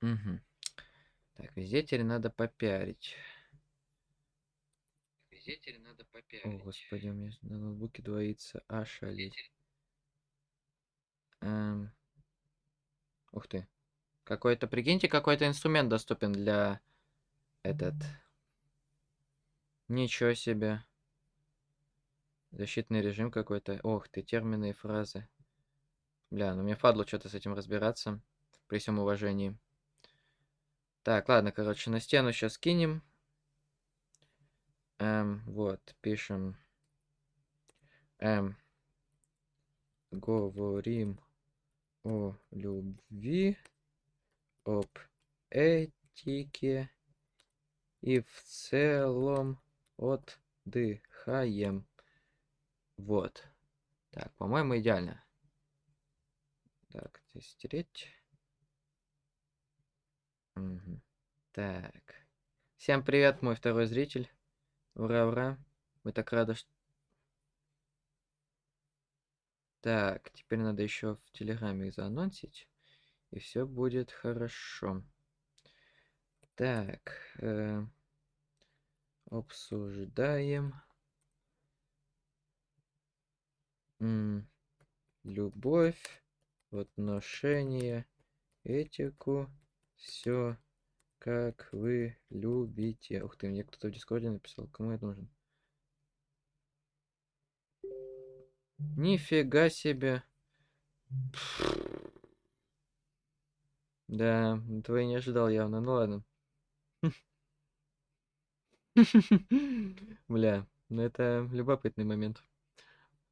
Мгм. Так, везде теперь надо попиарить. Везде теперь надо О, попиарить. господи, у меня на ноутбуке двоится ошалеть. Эм, Ух ты. Какой-то, прикиньте, какой-то инструмент доступен для этот. Ничего себе. Защитный режим какой-то. Ох ты, термины и фразы. Бля, ну мне фадло что-то с этим разбираться. При всем уважении. Так, ладно, короче, на стену сейчас кинем. Эм, вот, пишем. Эм, говорим о любви, об этике и в целом отдыхаем. Вот. Так, по-моему, идеально. Так, здесь стереть. Так. Всем привет, мой второй зритель. Ура, ура. Мы так рады, что... Так, теперь надо еще в Телеграме их заанонсить. И все будет хорошо. Так. э, обсуждаем. м, любовь, отношения, этику, все как вы любите. Ух ты, мне кто-то в Дискорде написал, кому это нужен? Нифига себе. Да, этого я не ожидал явно, ну ладно. Бля, ну это любопытный момент.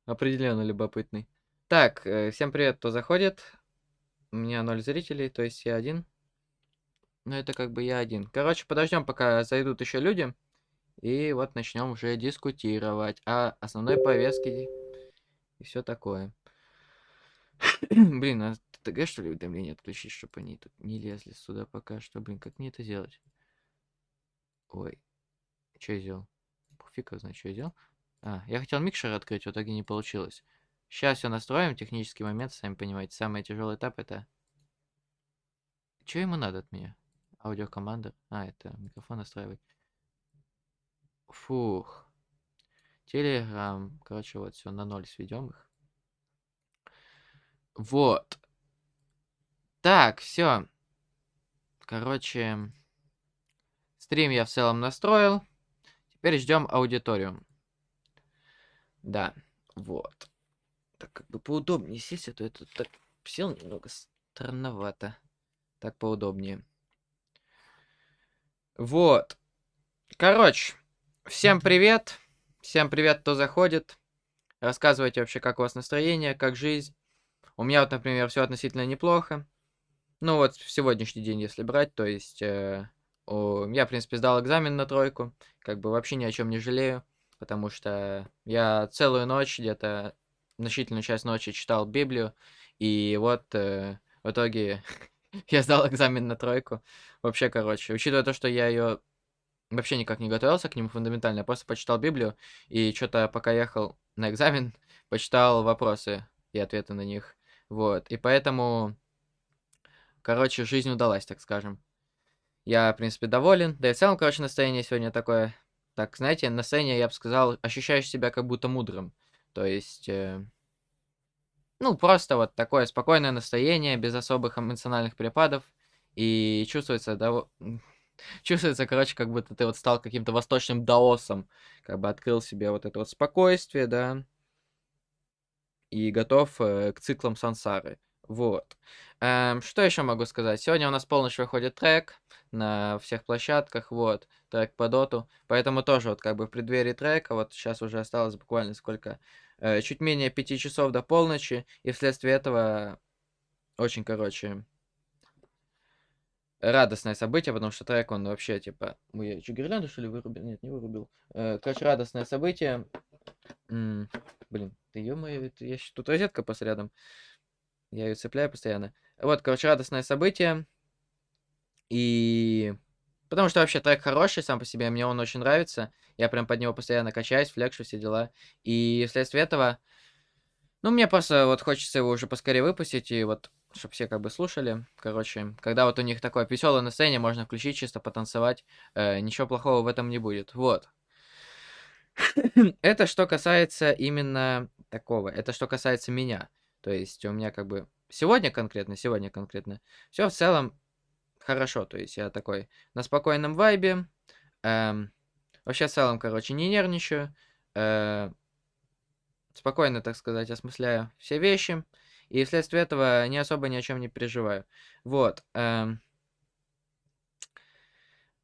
Определенно любопытный. Так, э, всем привет, кто заходит. У меня ноль зрителей, то есть я один. Ну, это как бы я один. Короче, подождем, пока зайдут еще люди. И вот начнем уже дискутировать о основной повестке и все такое. Блин, а ТГ что ли уведомления отключить, чтобы они тут не лезли сюда пока что. Блин, как мне это сделать? Ой, что я сделал? Фиг его знает, что я сделал. А, я хотел микшер открыть, в итоге не получилось. Сейчас все настроим, технический момент, сами понимаете. Самый тяжелый этап это... Что ему надо от меня? Аудиокоманда. А, это микрофон настраивать. Фух. Телеграм. Короче, вот все, на ноль сведем их. Вот. Так, все. Короче, стрим я в целом настроил. Теперь ждем аудиторию. Да, вот. Так как бы поудобнее сесть, а то тут так сел немного странновато. Так поудобнее. Вот. Короче, всем привет. Всем привет, кто заходит. Рассказывайте вообще, как у вас настроение, как жизнь. У меня вот, например, все относительно неплохо. Ну вот, в сегодняшний день, если брать, то есть... Э, о, я, в принципе, сдал экзамен на тройку. Как бы вообще ни о чем не жалею. Потому что я целую ночь, где-то значительную часть ночи читал Библию. И вот э, в итоге я сдал экзамен на тройку. Вообще, короче, учитывая то, что я ее вообще никак не готовился к нему фундаментально, я просто почитал Библию и что-то пока ехал на экзамен, почитал вопросы и ответы на них. Вот. И поэтому, короче, жизнь удалась, так скажем. Я, в принципе, доволен. Да и в целом, короче, настроение сегодня такое... Так, знаете, настроение, я бы сказал, ощущаешь себя как будто мудрым. То есть... Э, ну, просто вот такое спокойное настроение, без особых эмоциональных перепадов. И чувствуется, да, чувствуется, короче, как будто ты вот стал каким-то восточным даосом. Как бы открыл себе вот это вот спокойствие, да. И готов э, к циклам сансары. Вот. Эм, что еще могу сказать? Сегодня у нас полночь выходит трек на всех площадках, вот, трек по доту. Поэтому тоже вот как бы в преддверии трека, вот сейчас уже осталось буквально сколько, чуть менее пяти часов до полночи, и вследствие этого очень, короче, радостное событие, потому что трек, он вообще, типа... Ой, я что, гирлянду, что ли, вырубил? Нет, не вырубил. Э, короче, радостное событие. М -м, блин, ты ё-моё, я... тут розетка просто рядом. Я ее цепляю постоянно. Вот, короче, радостное событие. И... Потому что вообще трек хороший сам по себе, мне он очень нравится. Я прям под него постоянно качаюсь, флекшу, все дела. И вследствие этого... Ну, мне просто вот хочется его уже поскорее выпустить, и вот чтобы все как бы слушали. Короче, когда вот у них такое веселое настроение, можно включить чисто потанцевать. Э, ничего плохого в этом не будет. Вот. Это что касается именно такого. Это что касается меня. То есть у меня как бы сегодня конкретно, сегодня конкретно, все в целом хорошо. То есть я такой на спокойном вайбе. Эм, вообще в целом, короче, не нервничаю. Э, спокойно, так сказать, осмысляю все вещи. И вследствие этого не особо ни о чем не переживаю. Вот. Эм,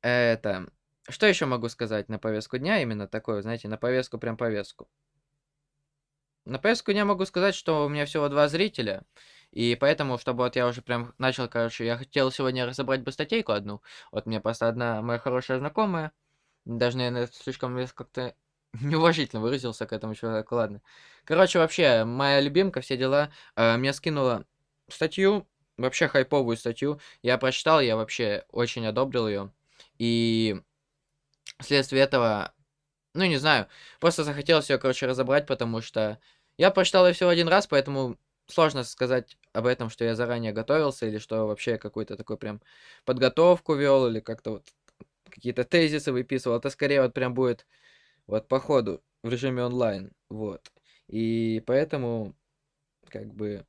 это... Что еще могу сказать на повестку дня? Именно такое, знаете, на повестку, прям повестку. На повестку дня могу сказать, что у меня всего два зрителя. И поэтому, чтобы вот я уже прям начал, короче, я хотел сегодня разобрать бы статейку одну. Вот мне просто одна моя хорошая знакомая, даже, наверное, слишком как-то неуважительно выразился к этому человеку, ладно. Короче, вообще, моя любимка, все дела, э, мне скинула статью, вообще хайповую статью. Я прочитал, я вообще очень одобрил ее. И вследствие этого, ну, не знаю, просто захотелось ее, короче, разобрать, потому что я прочитал ее всего один раз, поэтому сложно сказать об этом, что я заранее готовился, или что вообще какую-то такую прям подготовку вел, или как-то вот какие-то тезисы выписывал. Это скорее вот прям будет вот по ходу в режиме онлайн. Вот. И поэтому как бы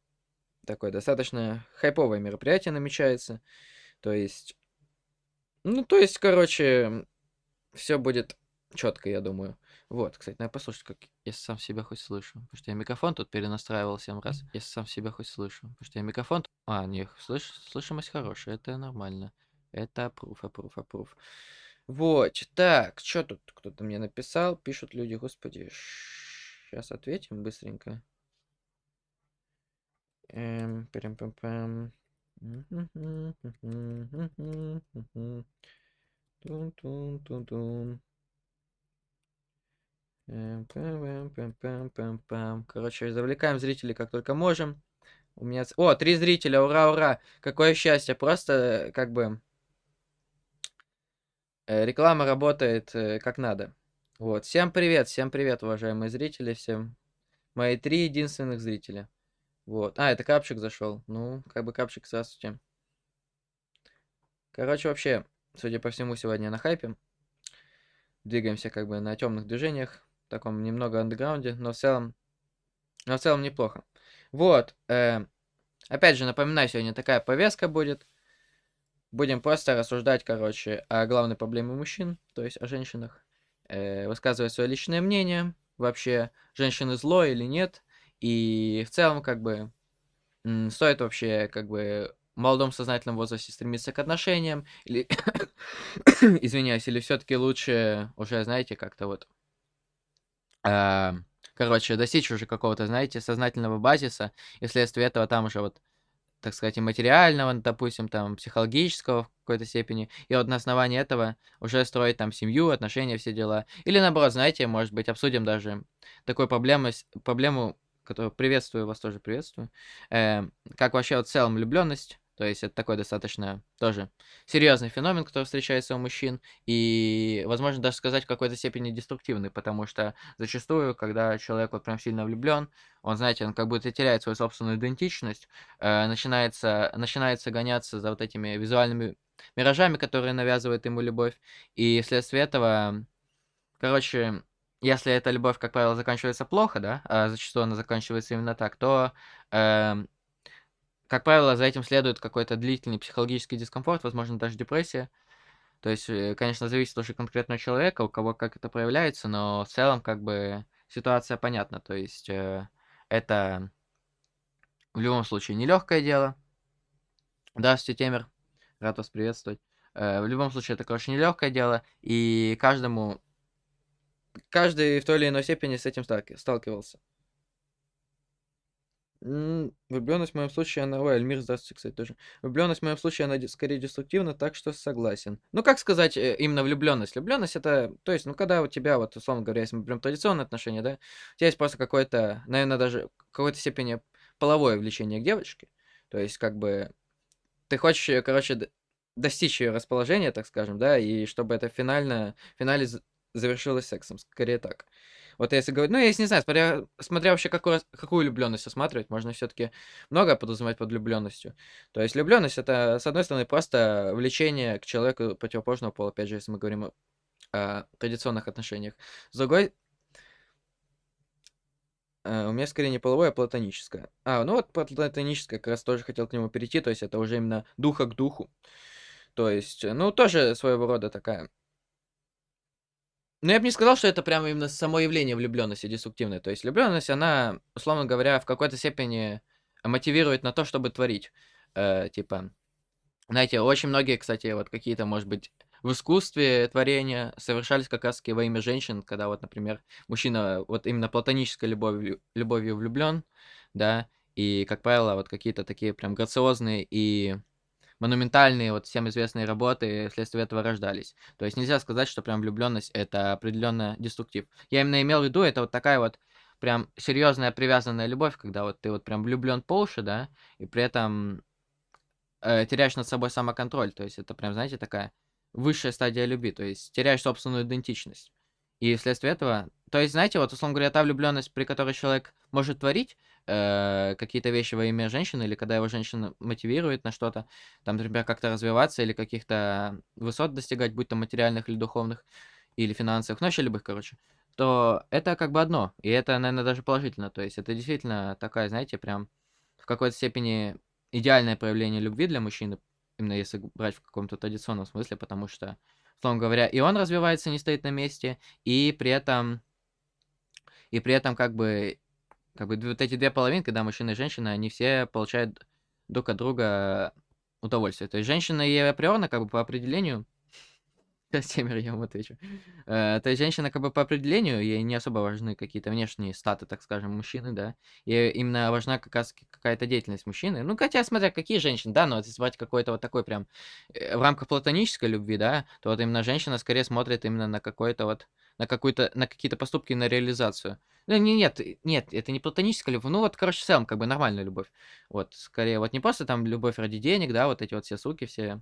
такое достаточно хайповое мероприятие намечается. То есть, ну, то есть, короче, все будет четко, я думаю. Вот, кстати, надо послушать, как я сам себя хоть слышу. Потому что я микрофон тут перенастраивал 7 раз. Я сам себя хоть слышу. Потому что я микрофон... А, не, слыш... слышимость хорошая, это нормально. Это аппрув, аппрув, аппрув. Вот, так, что тут кто-то мне написал? Пишут люди, господи. Сейчас ответим быстренько. Эм, прям пам пам Тун-тун-тун-тун. Короче, завлекаем зрителей как только можем. У меня... О, три зрителя, ура, ура! Какое счастье! Просто, как бы, Э, реклама работает э, как надо. Вот. Всем привет, всем привет, уважаемые зрители, всем мои три единственных зрителя. Вот. А, это капчик зашел. Ну, как бы капчик, здравствуйте. Короче, вообще, судя по всему, сегодня на хайпе. Двигаемся как бы на темных движениях. Таком немного андеграунде, но в целом... Но в целом неплохо. Вот. Э, опять же, напоминаю, сегодня такая повестка будет. Будем просто рассуждать, короче, о главной проблеме мужчин, то есть о женщинах. Э, высказывать свое личное мнение, вообще, женщины зло или нет. И в целом, как бы, стоит вообще, как бы, в молодом сознательном возрасте стремиться к отношениям, или, извиняюсь, или все-таки лучше уже, знаете, как-то вот, э, короче, достичь уже какого-то, знаете, сознательного базиса, и вследствие этого там уже вот так сказать, и материального, допустим, там, психологического в какой-то степени, и вот на основании этого уже строить там семью, отношения, все дела. Или наоборот, знаете, может быть, обсудим даже такую проблему, проблему которую приветствую, вас тоже приветствую, э, как вообще вот в целом влюбленность, то есть это такой достаточно тоже серьезный феномен, который встречается у мужчин, и, возможно, даже сказать в какой-то степени деструктивный, потому что зачастую, когда человек вот прям сильно влюблен, он, знаете, он как будто теряет свою собственную идентичность, э, начинается, начинается гоняться за вот этими визуальными миражами, которые навязывает ему любовь, и вследствие этого, короче, если эта любовь, как правило, заканчивается плохо, да, а зачастую она заканчивается именно так, то э, как правило, за этим следует какой-то длительный психологический дискомфорт, возможно, даже депрессия. То есть, э, конечно, зависит уже конкретного человека, у кого как это проявляется, но в целом, как бы, ситуация понятна. То есть, э, это в любом случае нелегкое дело. Здравствуйте, Темер. Рад вас приветствовать. Э, в любом случае, это, короче, нелегкое дело, и каждому, каждый в той или иной степени с этим сталкивался. Влюбленность в моем случае, она... Ой, Эльмир, здравствуйте, кстати, тоже. Влюбленность в моем случае, она скорее деструктивна, так что согласен. Ну, как сказать э, именно влюбленность? Влюбленность это, то есть, ну, когда у тебя, вот, условно говоря, если мы прям традиционные отношения, да, у тебя есть просто какое-то, наверное, даже какой-то степени половое влечение к девочке. То есть, как бы, ты хочешь, ее, короче, достичь ее расположения, так скажем, да, и чтобы это финально, финале завершилось сексом, скорее так. Вот если говорить, ну, я не знаю, смотря, смотря вообще какую, какую влюбленность осматривать, можно все-таки много подразумевать под влюбленностью. То есть влюбленность это, с одной стороны, просто влечение к человеку противоположного пола, опять же, если мы говорим о, о традиционных отношениях. С другой, э, у меня скорее не половое, а платоническое. А, ну вот платоническое, как раз тоже хотел к нему перейти, то есть это уже именно духа к духу. То есть, ну, тоже своего рода такая ну, я бы не сказал, что это прямо именно само явление влюбленности деструктивное. То есть влюбленность, она, условно говоря, в какой-то степени мотивирует на то, чтобы творить. Э, типа, знаете, очень многие, кстати, вот какие-то, может быть, в искусстве творения совершались как раз-таки во имя женщин, когда вот, например, мужчина вот именно платонической любовью, любовью влюблен, да, и, как правило, вот какие-то такие прям грациозные и монументальные, вот всем известные работы вследствие этого рождались. То есть нельзя сказать, что прям влюбленность это определенно деструктив. Я именно имел в виду, это вот такая вот прям серьезная привязанная любовь, когда вот ты вот прям влюблен по уши, да, и при этом э, теряешь над собой самоконтроль. То есть это прям, знаете, такая высшая стадия любви, то есть теряешь собственную идентичность. И вследствие этого, то есть, знаете, вот, условно говоря, та влюбленность, при которой человек может творить э, какие-то вещи во имя женщины, или когда его женщина мотивирует на что-то, там, например, как-то развиваться, или каких-то высот достигать, будь то материальных или духовных, или финансовых, ну, вообще любых, короче, то это как бы одно, и это, наверное, даже положительно, то есть это действительно такая, знаете, прям в какой-то степени идеальное проявление любви для мужчины, именно если брать в каком-то традиционном смысле, потому что условно говоря, и он развивается, не стоит на месте, и при этом, и при этом как бы, как бы вот эти две половинки, да, мужчина и женщина, они все получают друг от друга удовольствие. То есть женщина и априорно, как бы по определению, Семеро я вам отвечу. Э, то есть женщина как бы по определению, ей не особо важны какие-то внешние статы, так скажем, мужчины, да. Ей именно важна как раз какая-то деятельность мужчины. Ну, хотя, смотря какие женщины, да, но если брать какой-то вот такой прям э, в рамках платонической любви, да, то вот именно женщина скорее смотрит именно на какой-то вот, на какую-то, на какие-то поступки, на реализацию. Ну, не, нет, нет, это не платоническая любовь, ну вот, короче, в целом, как бы нормальная любовь. Вот, скорее, вот не просто там любовь ради денег, да, вот эти вот все суки, все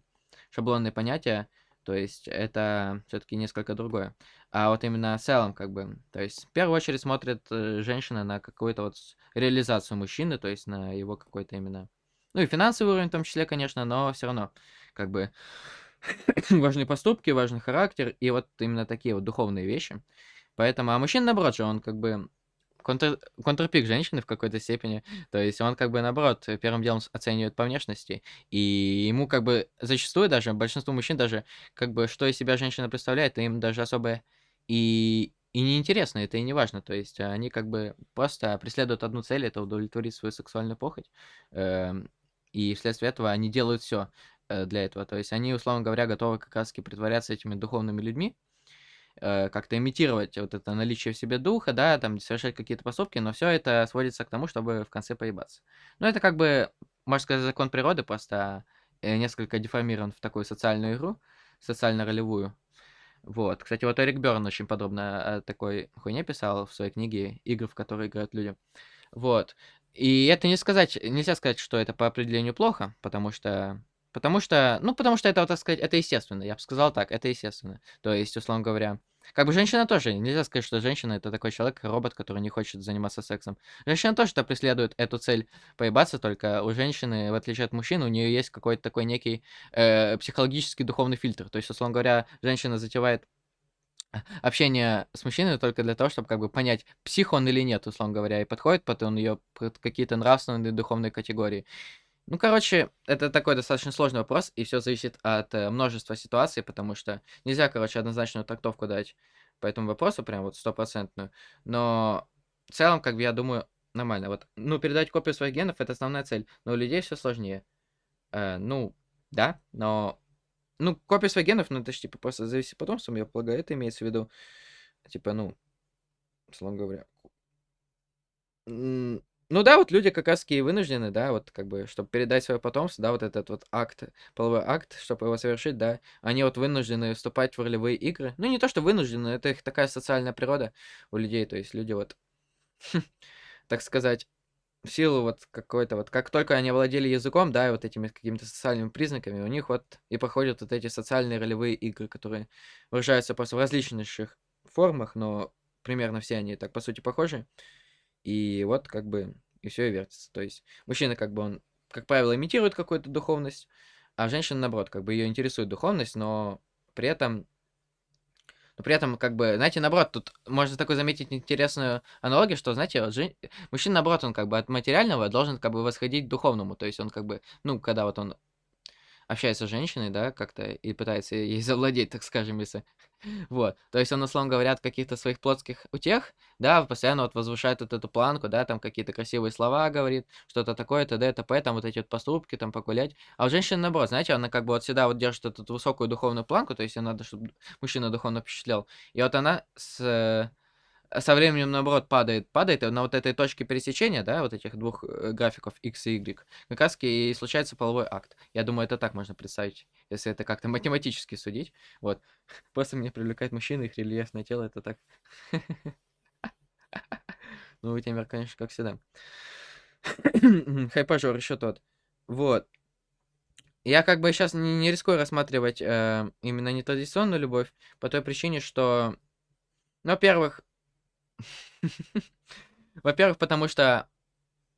шаблонные понятия, то есть это все-таки несколько другое. А вот именно в целом, как бы, то есть в первую очередь смотрит э, женщина на какую-то вот реализацию мужчины, то есть на его какой-то именно, ну и финансовый уровень в том числе, конечно, но все равно, как бы, важны поступки, важный характер и вот именно такие вот духовные вещи. Поэтому, а мужчина, наоборот же, он как бы контр, контрпик женщины в какой-то степени. То есть он как бы наоборот первым делом оценивает по внешности. И ему как бы зачастую даже, большинству мужчин даже, как бы что из себя женщина представляет, им даже особо и, и неинтересно, это и не важно. То есть они как бы просто преследуют одну цель, это удовлетворить свою сексуальную похоть. Эм, и вследствие этого они делают все э, для этого. То есть они, условно говоря, готовы как раз таки притворяться этими духовными людьми, э, как-то имитировать вот это наличие в себе духа, да, там совершать какие-то поступки, но все это сводится к тому, чтобы в конце поебаться. Ну, это как бы, можно сказать, закон природы, просто э, несколько деформирован в такую социальную игру, социально-ролевую. Вот. Кстати, вот Эрик Берн очень подробно о такой хуйне писал в своей книге «Игры, в которые играют люди». Вот. И это не сказать, нельзя сказать, что это по определению плохо, потому что Потому что, ну, потому что это, вот, так сказать, это естественно. Я бы сказал так, это естественно. То есть, условно говоря, как бы женщина тоже, нельзя сказать, что женщина это такой человек, робот, который не хочет заниматься сексом. Женщина тоже-то преследует эту цель поебаться, только у женщины, в отличие от мужчин, у нее есть какой-то такой некий э, психологический духовный фильтр. То есть, условно говоря, женщина затевает общение с мужчиной только для того, чтобы как бы понять, псих он или нет, условно говоря, и подходит под он ее под какие-то нравственные духовные категории. Ну, короче, это такой достаточно сложный вопрос, и все зависит от э, множества ситуаций, потому что нельзя, короче, однозначную трактовку дать по этому вопросу, прям вот стопроцентную. Но в целом, как бы я думаю, нормально. Вот, ну, передать копию своих генов это основная цель, но у людей все сложнее. Э, ну, да, но. Ну, копия своих генов, ну, это же типа просто зависит потомством, я полагаю, это имеется в виду. Типа, ну, условно говоря. Ну да, вот люди как раз таки вынуждены, да, вот как бы, чтобы передать свое потомство, да, вот этот вот акт, половой акт, чтобы его совершить, да, они вот вынуждены вступать в ролевые игры. Ну не то, что вынуждены, это их такая социальная природа у людей, то есть люди вот, так сказать, в силу вот какой-то вот, как только они владели языком, да, и вот этими какими-то социальными признаками, у них вот и проходят вот эти социальные ролевые игры, которые выражаются просто в различнейших формах, но примерно все они так, по сути, похожи. И вот как бы и все и вертится. То есть мужчина как бы он, как правило, имитирует какую-то духовность, а женщина, наоборот, как бы ее интересует духовность, но при этом но при этом, как бы, знаете, наоборот, тут можно такой заметить интересную аналогию, что, знаете, вот жен... мужчина, наоборот, он как бы от материального должен как бы восходить к духовному. То есть он как бы, ну, когда вот он общается с женщиной, да, как-то и пытается ей завладеть, так скажем, если... Вот. То есть он, условно говоря, от каких-то своих плотских утех, да, постоянно вот возвышает вот эту планку, да, там какие-то красивые слова говорит, что-то такое, т.д., т.п., там вот эти вот поступки, там погулять. А у женщины, наоборот, знаете, она как бы вот всегда вот держит эту высокую духовную планку, то есть ей надо, чтобы мужчина духовно впечатлял. И вот она с со временем, наоборот, падает, падает, на вот этой точке пересечения, да, вот этих двух э, графиков x и y, как раз и случается половой акт. Я думаю, это так можно представить, если это как-то математически судить. Вот. Просто меня привлекает мужчина, их рельефное тело, это так. Ну, Тимер, конечно, как всегда. Хайпажор еще тот. Вот. Я как бы сейчас не, не рискую рассматривать э, именно нетрадиционную любовь, по той причине, что, ну, во-первых, во-первых, потому что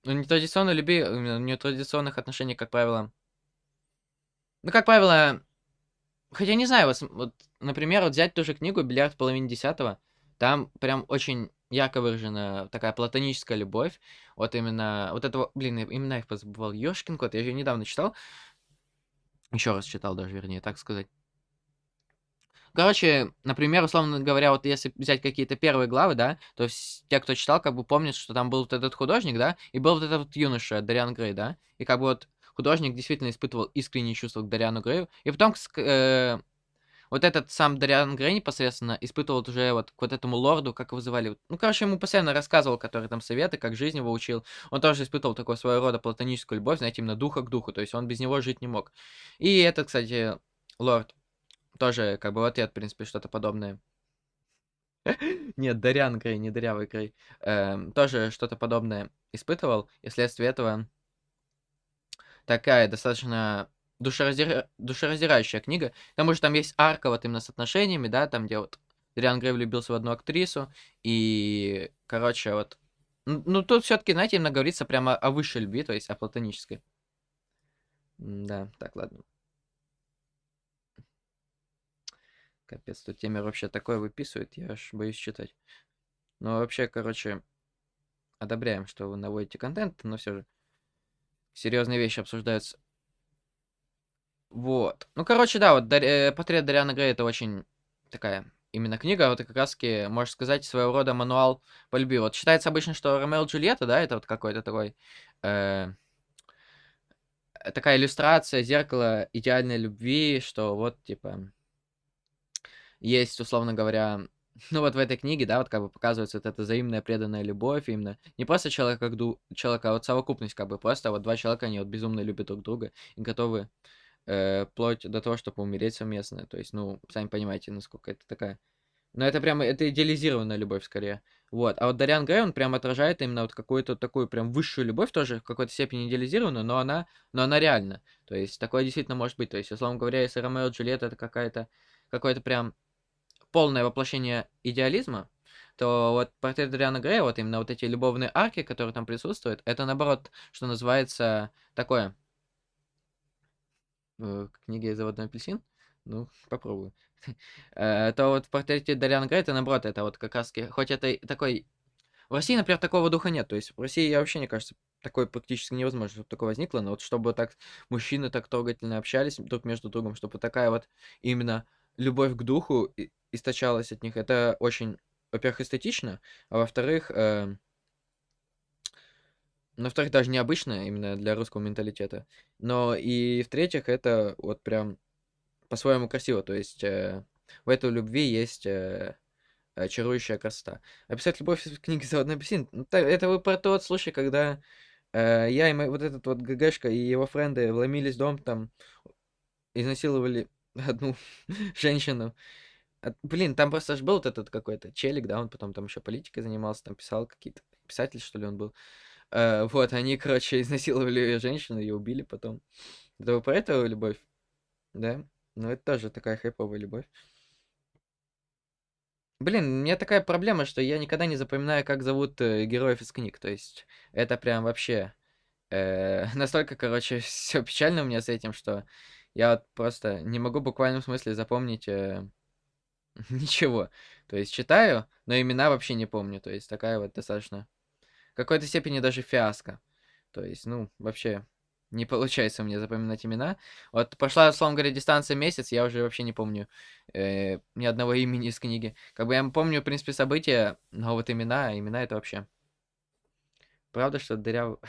у нетрадиционной любви, у нетрадиционных отношений, как правило... Ну, как правило, хотя не знаю, вот, вот например, вот взять ту же книгу «Бильярд в десятого», там прям очень ярко выражена такая платоническая любовь. Вот именно, вот этого, блин, именно их позабывал, Ёшкин кот, я ее недавно читал. Еще раз читал даже, вернее, так сказать. Короче, например, условно говоря, вот если взять какие-то первые главы, да, то те, кто читал, как бы помнят, что там был вот этот художник, да, и был вот этот вот юноша, Дариан Грей, да, и как бы вот художник действительно испытывал искренние чувства к Дариану Грею, и потом э, вот этот сам Дариан Грей непосредственно испытывал уже вот к вот этому лорду, как его вызывали. Ну, короче, ему постоянно рассказывал, который там советы, как жизнь его учил. Он тоже испытывал такой своего рода платоническую любовь, знаете, именно духа к духу, то есть он без него жить не мог. И этот, кстати, лорд тоже как бы в ответ, в принципе, что-то подобное. Нет, Дарян Грей, не Дырявый Грей. Эм, тоже что-то подобное испытывал, и вследствие этого такая достаточно душераздира... душераздирающая книга. К тому же там есть арка вот именно с отношениями, да, там где вот Дариан Грей влюбился в одну актрису, и, короче, вот... Ну, тут все таки знаете, именно говорится прямо о высшей любви, то есть о платонической. Да, так, ладно. Капец, тут темер вообще такое выписывает, я аж боюсь читать. Но вообще, короче, одобряем, что вы наводите контент, но все же серьезные вещи обсуждаются. Вот. Ну, короче, да, вот э, портрет Дариана Грея это очень такая именно книга, вот как раз таки, можно сказать, своего рода мануал по любви. Вот считается обычно, что Ромео и Джульетта, да, это вот какой-то такой... Э, такая иллюстрация, зеркало идеальной любви, что вот, типа, есть, условно говоря, ну вот в этой книге, да, вот как бы показывается вот эта взаимная преданная любовь, именно не просто человек как ду человека, а вот совокупность, как бы просто вот два человека, они вот безумно любят друг друга и готовы э, вплоть до того, чтобы умереть совместно. То есть, ну, сами понимаете, насколько это такая... Но это прямо, это идеализированная любовь скорее. Вот. А вот Дариан Грей, он прям отражает именно вот какую-то такую прям высшую любовь, тоже в какой-то степени идеализированную, но она, но она реальна. То есть, такое действительно может быть. То есть, условно говоря, если Ромео и Джульетта это какая-то, какой-то прям полное воплощение идеализма, то вот портрет Дариана Грея, вот именно вот эти любовные арки, которые там присутствуют, это наоборот, что называется, такое. В книге «Заводной апельсин»? Ну, попробую. Э, то вот в портрете Дариана Грея, это наоборот, это вот как раз, хоть это такой... В России, например, такого духа нет. То есть в России, я вообще, мне кажется, такое практически невозможно, чтобы такое возникло. Но вот чтобы так мужчины так трогательно общались друг между другом, чтобы такая вот именно любовь к духу источалась от них. Это очень, во-первых, эстетично, а во-вторых, э, ну, во-вторых, даже необычно именно для русского менталитета. Но и в-третьих, это вот прям по-своему красиво. То есть э, в этой любви есть э, чарующая красота. Описать любовь в книге «Заводной апельсин» ну, это вы про тот случай, когда э, я и мой, вот этот вот ГГшка и его френды вломились в дом, там изнасиловали одну женщину. Блин, там просто же был вот этот какой-то челик, да, он потом там еще политикой занимался, там писал какие-то, писатель, что ли, он был. Э, вот, они, короче, изнасиловали ее женщину, ее убили потом. Это вы про эту любовь? Да? Ну, это тоже такая хайповая любовь. Блин, у меня такая проблема, что я никогда не запоминаю, как зовут э, героев из книг. То есть это прям вообще э, настолько, короче, все печально у меня с этим, что я вот просто не могу в буквальном смысле запомнить э, ничего. То есть читаю, но имена вообще не помню. То есть такая вот достаточно в какой-то степени даже фиаско. То есть, ну, вообще не получается мне запоминать имена. Вот пошла, условно говоря, дистанция месяц, я уже вообще не помню э, ни одного имени из книги. Как бы я помню, в принципе, события, но вот имена, имена это вообще... Правда, что дыряв...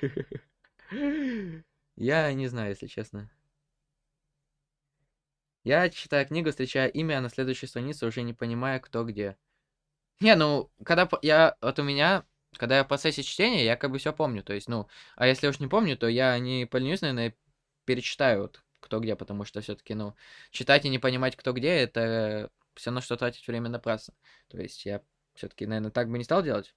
Я не знаю, если честно. Я читаю книгу, встречая имя, на следующей странице уже не понимая, кто где. Не, ну, когда я... Вот у меня когда я в процессе чтения, я как бы все помню. То есть, ну, а если уж не помню, то я не поленюсь, наверное, перечитаю вот кто где, потому что все-таки, ну, читать и не понимать, кто где, это все равно, что тратить время напрасно. То есть я все-таки, наверное, так бы не стал делать.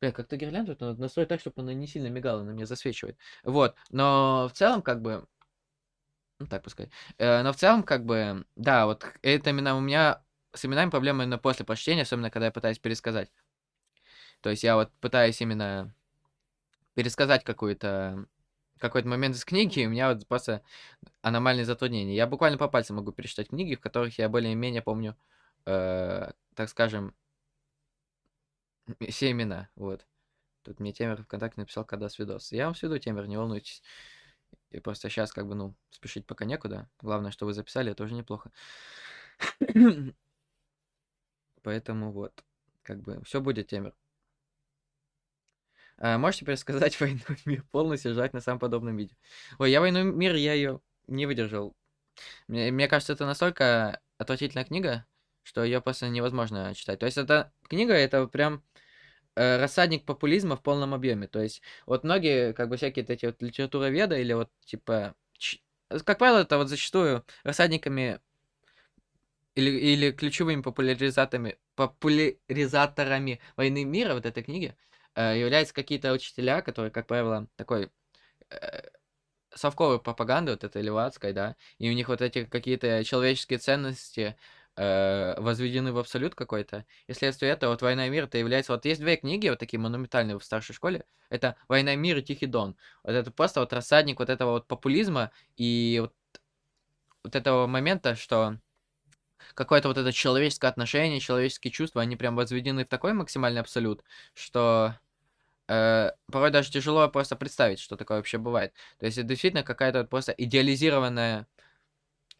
Бля, как-то гирлянду надо настроить так, чтобы она не сильно мигала, она мне засвечивает. Вот, но в целом, как бы, ну так пускай. Э, но в целом, как бы, да, вот это именно у меня с именами проблемы именно после прочтения, особенно когда я пытаюсь пересказать. То есть я вот пытаюсь именно пересказать какой-то какой-то момент из книги, и у меня вот просто аномальные затруднения. Я буквально по пальцам могу пересчитать книги, в которых я более-менее помню, э, так скажем, все имена. Вот. Тут мне Темер ВКонтакте написал, когда свидос. Я вам сведу, Темер, не волнуйтесь. И просто сейчас, как бы, ну, спешить пока некуда. Главное, что вы записали, это уже неплохо. Поэтому вот, как бы, все будет, Темер. А, можете пересказать «Войну и мир» полностью, желательно на самом подобном видео. Ой, я «Войну и мир» я ее не выдержал. Мне, мне кажется, это настолько отвратительная книга, что ее просто невозможно читать. То есть эта книга, это прям э, рассадник популизма в полном объеме. То есть вот многие, как бы всякие эти вот литературоведы или вот типа... Как правило, это вот зачастую рассадниками или, или ключевыми популяризаторами, популяризаторами войны мира вот этой книги Э, являются какие-то учителя, которые, как правило, такой э, совковой пропаганды, вот этой левацкой, да, и у них вот эти какие-то человеческие ценности э, возведены в абсолют какой-то. И следствие этого, вот «Война и мир» это является... Вот есть две книги, вот такие монументальные в старшей школе. Это «Война и мир» и «Тихий дон». Вот это просто вот рассадник вот этого вот популизма и вот, вот этого момента, что какое-то вот это человеческое отношение, человеческие чувства, они прям возведены в такой максимальный абсолют, что э, порой даже тяжело просто представить, что такое вообще бывает. То есть это действительно какая-то вот просто идеализированная...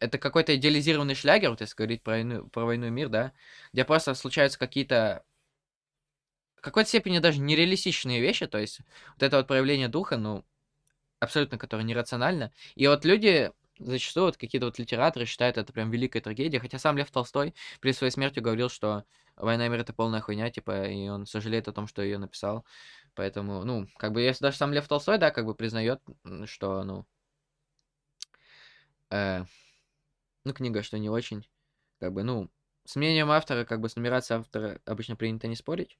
Это какой-то идеализированный шлягер, вот если говорить про войну, про войну и мир, да, где просто случаются какие-то в какой-то степени даже нереалистичные вещи, то есть вот это вот проявление духа, ну, абсолютно, которое нерационально. И вот люди зачастую вот какие-то вот литераторы считают это прям великой трагедией, хотя сам Лев Толстой при своей смерти говорил, что «Война и мир» — это полная хуйня, типа, и он сожалеет о том, что ее написал. Поэтому, ну, как бы, если даже сам Лев Толстой, да, как бы признает, что, ну, э, ну, книга, что не очень, как бы, ну, с мнением автора, как бы, с нумерацией автора обычно принято не спорить.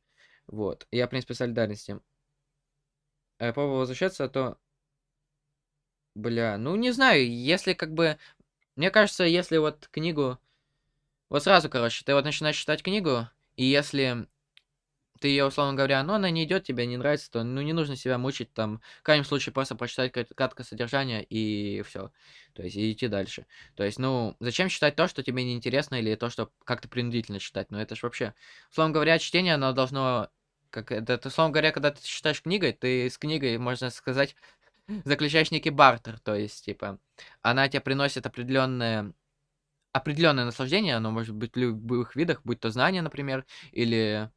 Вот. Я, в принципе, солидарен с тем. Э, пробовал возвращаться, то Бля, ну не знаю, если как бы... Мне кажется, если вот книгу... Вот сразу, короче, ты вот начинаешь читать книгу, и если ты ее, условно говоря, ну, она не идет, тебе не нравится, то, ну, не нужно себя мучить, там, в крайнем случае, просто прочитать краткое содержание, и все. То есть, и идти дальше. То есть, ну, зачем читать то, что тебе неинтересно, или то, что как-то принудительно читать? Ну, это ж вообще... Условно говоря, чтение, оно должно... Как это, условно говоря, когда ты читаешь книгой, ты с книгой, можно сказать, заключаешь некий бартер, то есть, типа, она тебе приносит определенное определенное наслаждение, оно может быть в любых видах, будь то знание, например, или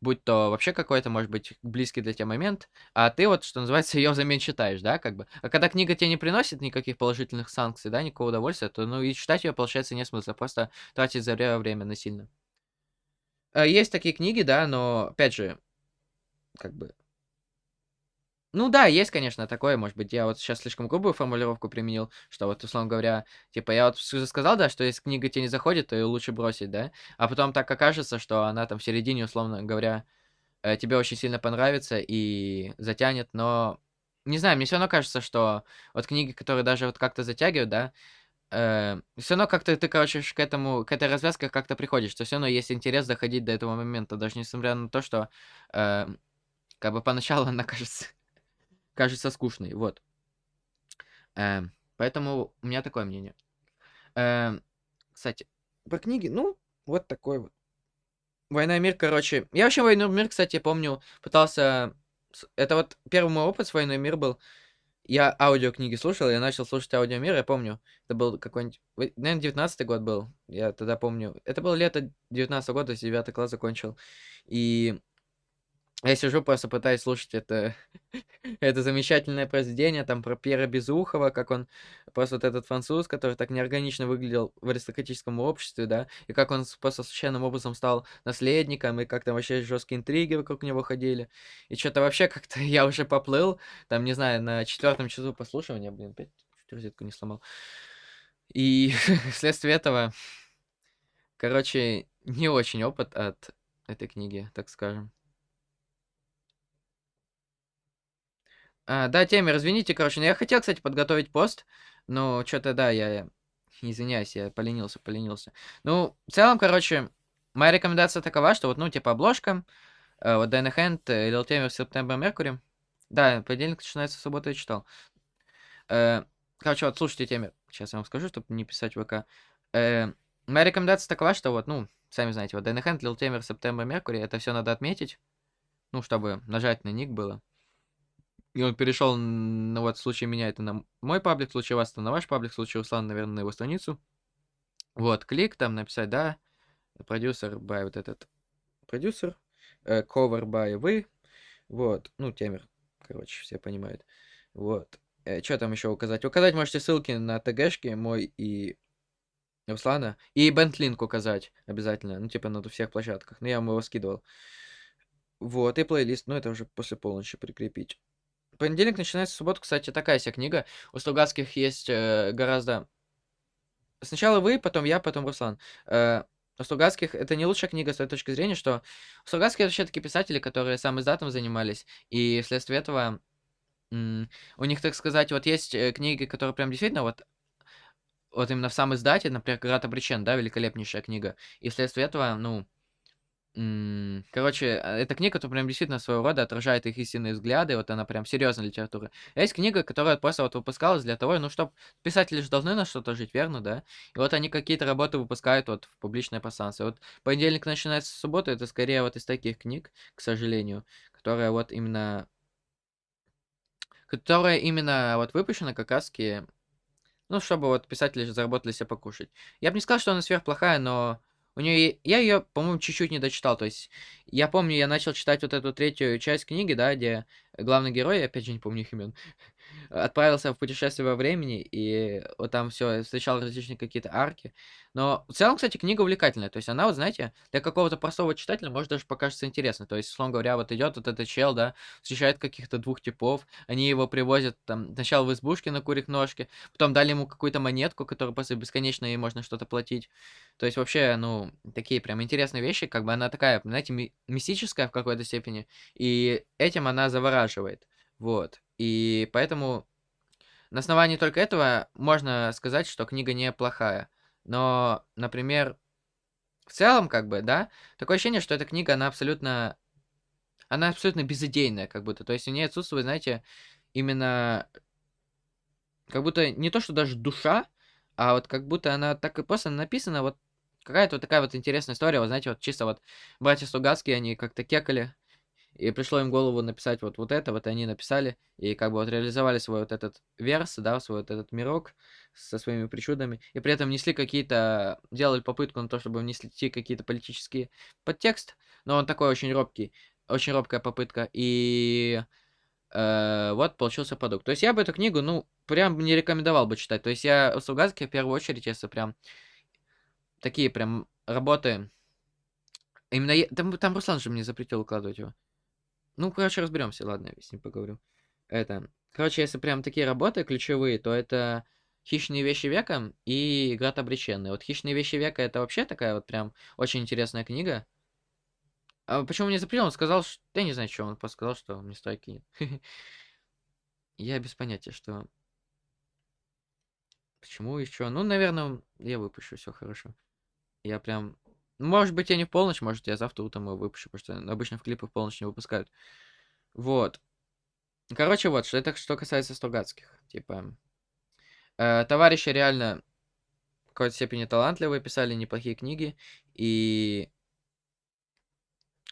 будь то вообще какой-то, может быть, близкий для тебя момент, а ты вот, что называется, ее взамен читаешь, да, как бы. А когда книга тебе не приносит никаких положительных санкций, да, никакого удовольствия, то, ну, и читать ее, получается, не смысла, просто тратить за время насильно. А, есть такие книги, да, но, опять же, как бы, ну да, есть, конечно, такое, может быть, я вот сейчас слишком грубую формулировку применил, что вот, условно говоря, типа, я вот уже сказал, да, что если книга тебе не заходит, то ее лучше бросить, да, а потом так окажется, что она там в середине, условно говоря, э, тебе очень сильно понравится и затянет, но, не знаю, мне все равно кажется, что вот книги, которые даже вот как-то затягивают, да, э, все равно как-то ты, короче, к этому, к этой развязке как-то приходишь, что все равно есть интерес доходить до этого момента, даже несмотря на то, что, э, как бы поначалу она кажется, кажется скучной, вот. Э, поэтому у меня такое мнение. Э, кстати, про книги, ну, вот такой вот. Война и мир, короче. Я вообще войну и мир, кстати, помню, пытался... Это вот первый мой опыт с войной и мир был. Я аудиокниги слушал, я начал слушать аудиомир, я помню, это был какой-нибудь, наверное, 19 год был, я тогда помню. Это было лето 19 года, 9 класс закончил. И я сижу, просто пытаюсь слушать это, это замечательное произведение, там, про Пьера Безухова, как он, просто вот этот француз, который так неорганично выглядел в аристократическом обществе, да, и как он просто случайным образом стал наследником, и как там вообще жесткие интриги вокруг него ходили. И что-то вообще как-то я уже поплыл, там, не знаю, на четвертом часу послушивания, блин, опять розетку не сломал. И вследствие этого, короче, не очень опыт от этой книги, так скажем. А, да, Темер, извините, короче, но я хотел, кстати, подготовить пост, но что-то, да, я, извиняюсь, я поленился, поленился. Ну, в целом, короче, моя рекомендация такова, что вот, ну, типа, обложка, э, вот Дайна Хэнд, Лил Темер, Септембр, Меркури. Да, понедельник начинается в субботу, я читал. Э, короче, вот, слушайте, Темер, сейчас я вам скажу, чтобы не писать в ВК. Э, моя рекомендация такова, что вот, ну, сами знаете, вот Дайна Хэнд, Лил Темер, Септембр, Меркури, это все надо отметить, ну, чтобы нажать на ник было. И он перешел, ну вот в случае меня это на мой паблик, в случае вас это на ваш паблик, в случае Руслана, наверное, на его страницу. Вот, клик там, написать, да, продюсер by вот этот продюсер, э, cover by вы, вот, ну, темер, короче, все понимают. Вот, э, что там еще указать? Указать можете ссылки на ТГшки мой и Руслана, и Бентлинк указать обязательно, ну, типа на всех площадках, ну, я вам его скидывал. Вот, и плейлист, ну, это уже после полночи прикрепить. Понедельник начинается суббота, кстати, такая себе книга. У Стругацких есть э, гораздо... Сначала вы, потом я, потом Руслан. Э, у Стругацких это не лучшая книга с той точки зрения, что у Стругацких вообще такие писатели, которые сам издатом занимались, и вследствие этого у них, так сказать, вот есть э, книги, которые прям действительно вот вот именно в сам издате, например, «Град обречен», да, великолепнейшая книга. И вследствие этого, ну, Короче, а, эта книга, которая прям действительно своего рода отражает их истинные взгляды, вот она прям серьезная литература. Есть книга, которая просто вот выпускалась для того, ну, чтобы писатели же должны на что-то жить, верно, да? И вот они какие-то работы выпускают вот в публичное пространство. Вот понедельник начинается суббота, это скорее вот из таких книг, к сожалению, которая вот именно... Которая именно вот выпущена как раз ну, чтобы вот писатели заработали себе покушать. Я бы не сказал, что она сверхплохая, но у нее, я ее, по-моему, чуть-чуть не дочитал. То есть, я помню, я начал читать вот эту третью часть книги, да, где главный герой, опять же не помню их имен, отправился в путешествие во времени, и вот там все встречал различные какие-то арки. Но в целом, кстати, книга увлекательная. То есть она, вот знаете, для какого-то простого читателя может даже покажется интересно. То есть, условно говоря, вот идет вот этот чел, да, встречает каких-то двух типов, они его привозят там сначала в избушке на курих ножке, потом дали ему какую-то монетку, которую после бесконечно ей можно что-то платить. То есть вообще, ну, такие прям интересные вещи, как бы она такая, знаете, ми мистическая в какой-то степени, и этим она завораживает. Вот. И поэтому на основании только этого можно сказать, что книга неплохая. Но, например, в целом, как бы, да, такое ощущение, что эта книга, она абсолютно... Она абсолютно безыдейная, как будто. То есть у нее отсутствует, знаете, именно... Как будто не то, что даже душа, а вот как будто она так и просто написана, вот какая-то вот такая вот интересная история. Вот знаете, вот чисто вот братья Стугацкие, они как-то кекали и пришло им в голову написать вот, вот это, вот они написали, и как бы вот реализовали свой вот этот верс, да, свой вот этот мирок со своими причудами, и при этом несли какие-то, делали попытку на то, чтобы внести какие-то политические подтекст, но он такой очень робкий, очень робкая попытка, и э, вот получился продукт. То есть я бы эту книгу, ну, прям не рекомендовал бы читать. То есть я у Сугацки в первую очередь, если прям такие прям работы, именно я, там, там Руслан же мне запретил укладывать его. Ну, короче, разберемся, ладно, с ним поговорю. Это, короче, если прям такие работы ключевые, то это «Хищные вещи века» и «Град обреченный». Вот «Хищные вещи века» это вообще такая вот прям очень интересная книга. А почему не запретил? Он сказал, что... Я не знаю, что он сказал, что мне страйк кинет. Я без понятия, что... Почему еще? Ну, наверное, я выпущу, все хорошо. Я прям... Может быть, я не в полночь, может, я завтра утром его выпущу, потому что обычно в клипы в полночь не выпускают. Вот. Короче, вот, что это что касается Стругацких. Типа, э, товарищи реально в какой-то степени талантливые, писали неплохие книги, и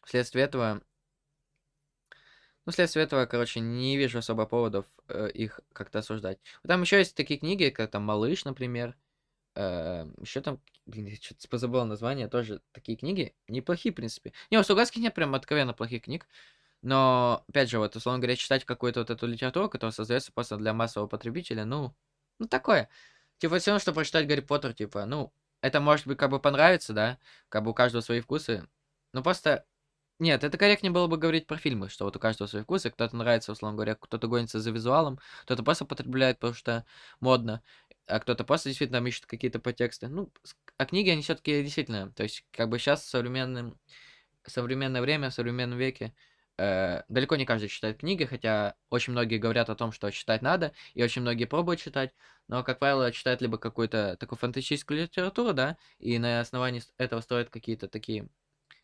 вследствие этого... Ну, вследствие этого, короче, не вижу особо поводов э, их как-то осуждать. Там еще есть такие книги, как там «Малыш», например, Э, еще там, блин, я что-то позабыл название, тоже такие книги. Неплохие, в принципе. Не, у Стругацких нет прям откровенно плохих книг. Но, опять же, вот, условно говоря, читать какую-то вот эту литературу, которая создается просто для массового потребителя, ну, ну, такое. Типа, все равно, что прочитать Гарри Поттер, типа, ну, это может быть как бы понравится, да, как бы у каждого свои вкусы. Но просто нет, это корректнее было бы говорить про фильмы, что вот у каждого свои вкусы, кто-то нравится, условно говоря, кто-то гонится за визуалом, кто-то просто потребляет, потому что модно, а кто-то просто действительно там ищет какие-то подтексты. Ну, а книги, они все-таки действительно, то есть, как бы сейчас в современном, современное время, в современном веке, э, далеко не каждый читает книги, хотя очень многие говорят о том, что читать надо, и очень многие пробуют читать, но, как правило, читают либо какую-то такую фантастическую литературу, да, и на основании этого строят какие-то такие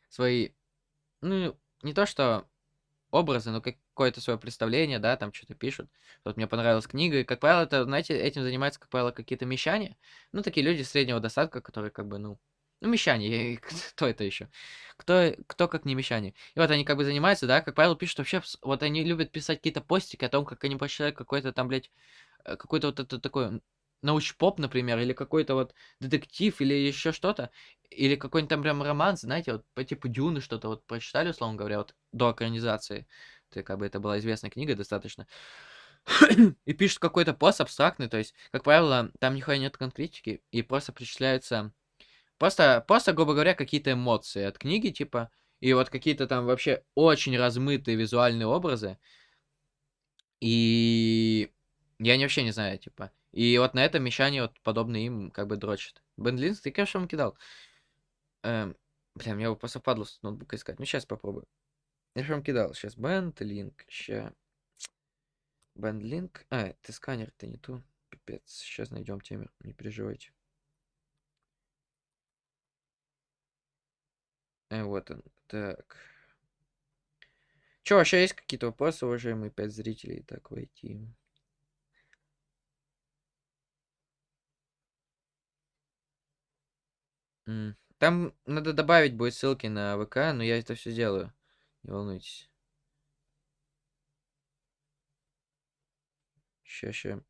свои ну, не то что образы, но какое-то свое представление, да, там что-то пишут. Вот мне понравилась книга, и, как правило, это, знаете, этим занимаются, как правило, какие-то мещане. Ну, такие люди среднего достатка, которые, как бы, ну, ну, мещане, кто это еще? Кто, кто как не мещане? И вот они как бы занимаются, да, как правило, пишут вообще, вот они любят писать какие-то постики о том, как они прочитают какой-то там, блядь, э, какой-то вот это такой научпоп, например, или какой-то вот детектив, или еще что-то, или какой-нибудь там прям роман, знаете, вот по типу Дюны что-то вот прочитали, условно говоря, вот до экранизации. Это как бы это была известная книга достаточно. и пишут какой-то пост абстрактный, то есть, как правило, там нихуя нет конкретики, и просто причисляются просто, просто, грубо говоря, какие-то эмоции от книги, типа, и вот какие-то там вообще очень размытые визуальные образы. И я не вообще не знаю, типа. И вот на этом мещане вот подобные им как бы дрочат. Бендлинс, ты, вам кидал. Эм, бля, мне его просто падло с ноутбука искать. Ну, сейчас попробую. Я же кидал. Сейчас бендлинк. Ща. Бендлинк. А, ты сканер, ты не ту. Пипец. Сейчас найдем темер. Не переживайте. Э, вот он. Так. Че, вообще есть какие-то вопросы, уважаемые пять зрителей? Так, войти. Там надо добавить будет ссылки на ВК, но я это все сделаю. Не волнуйтесь. Ща, ща.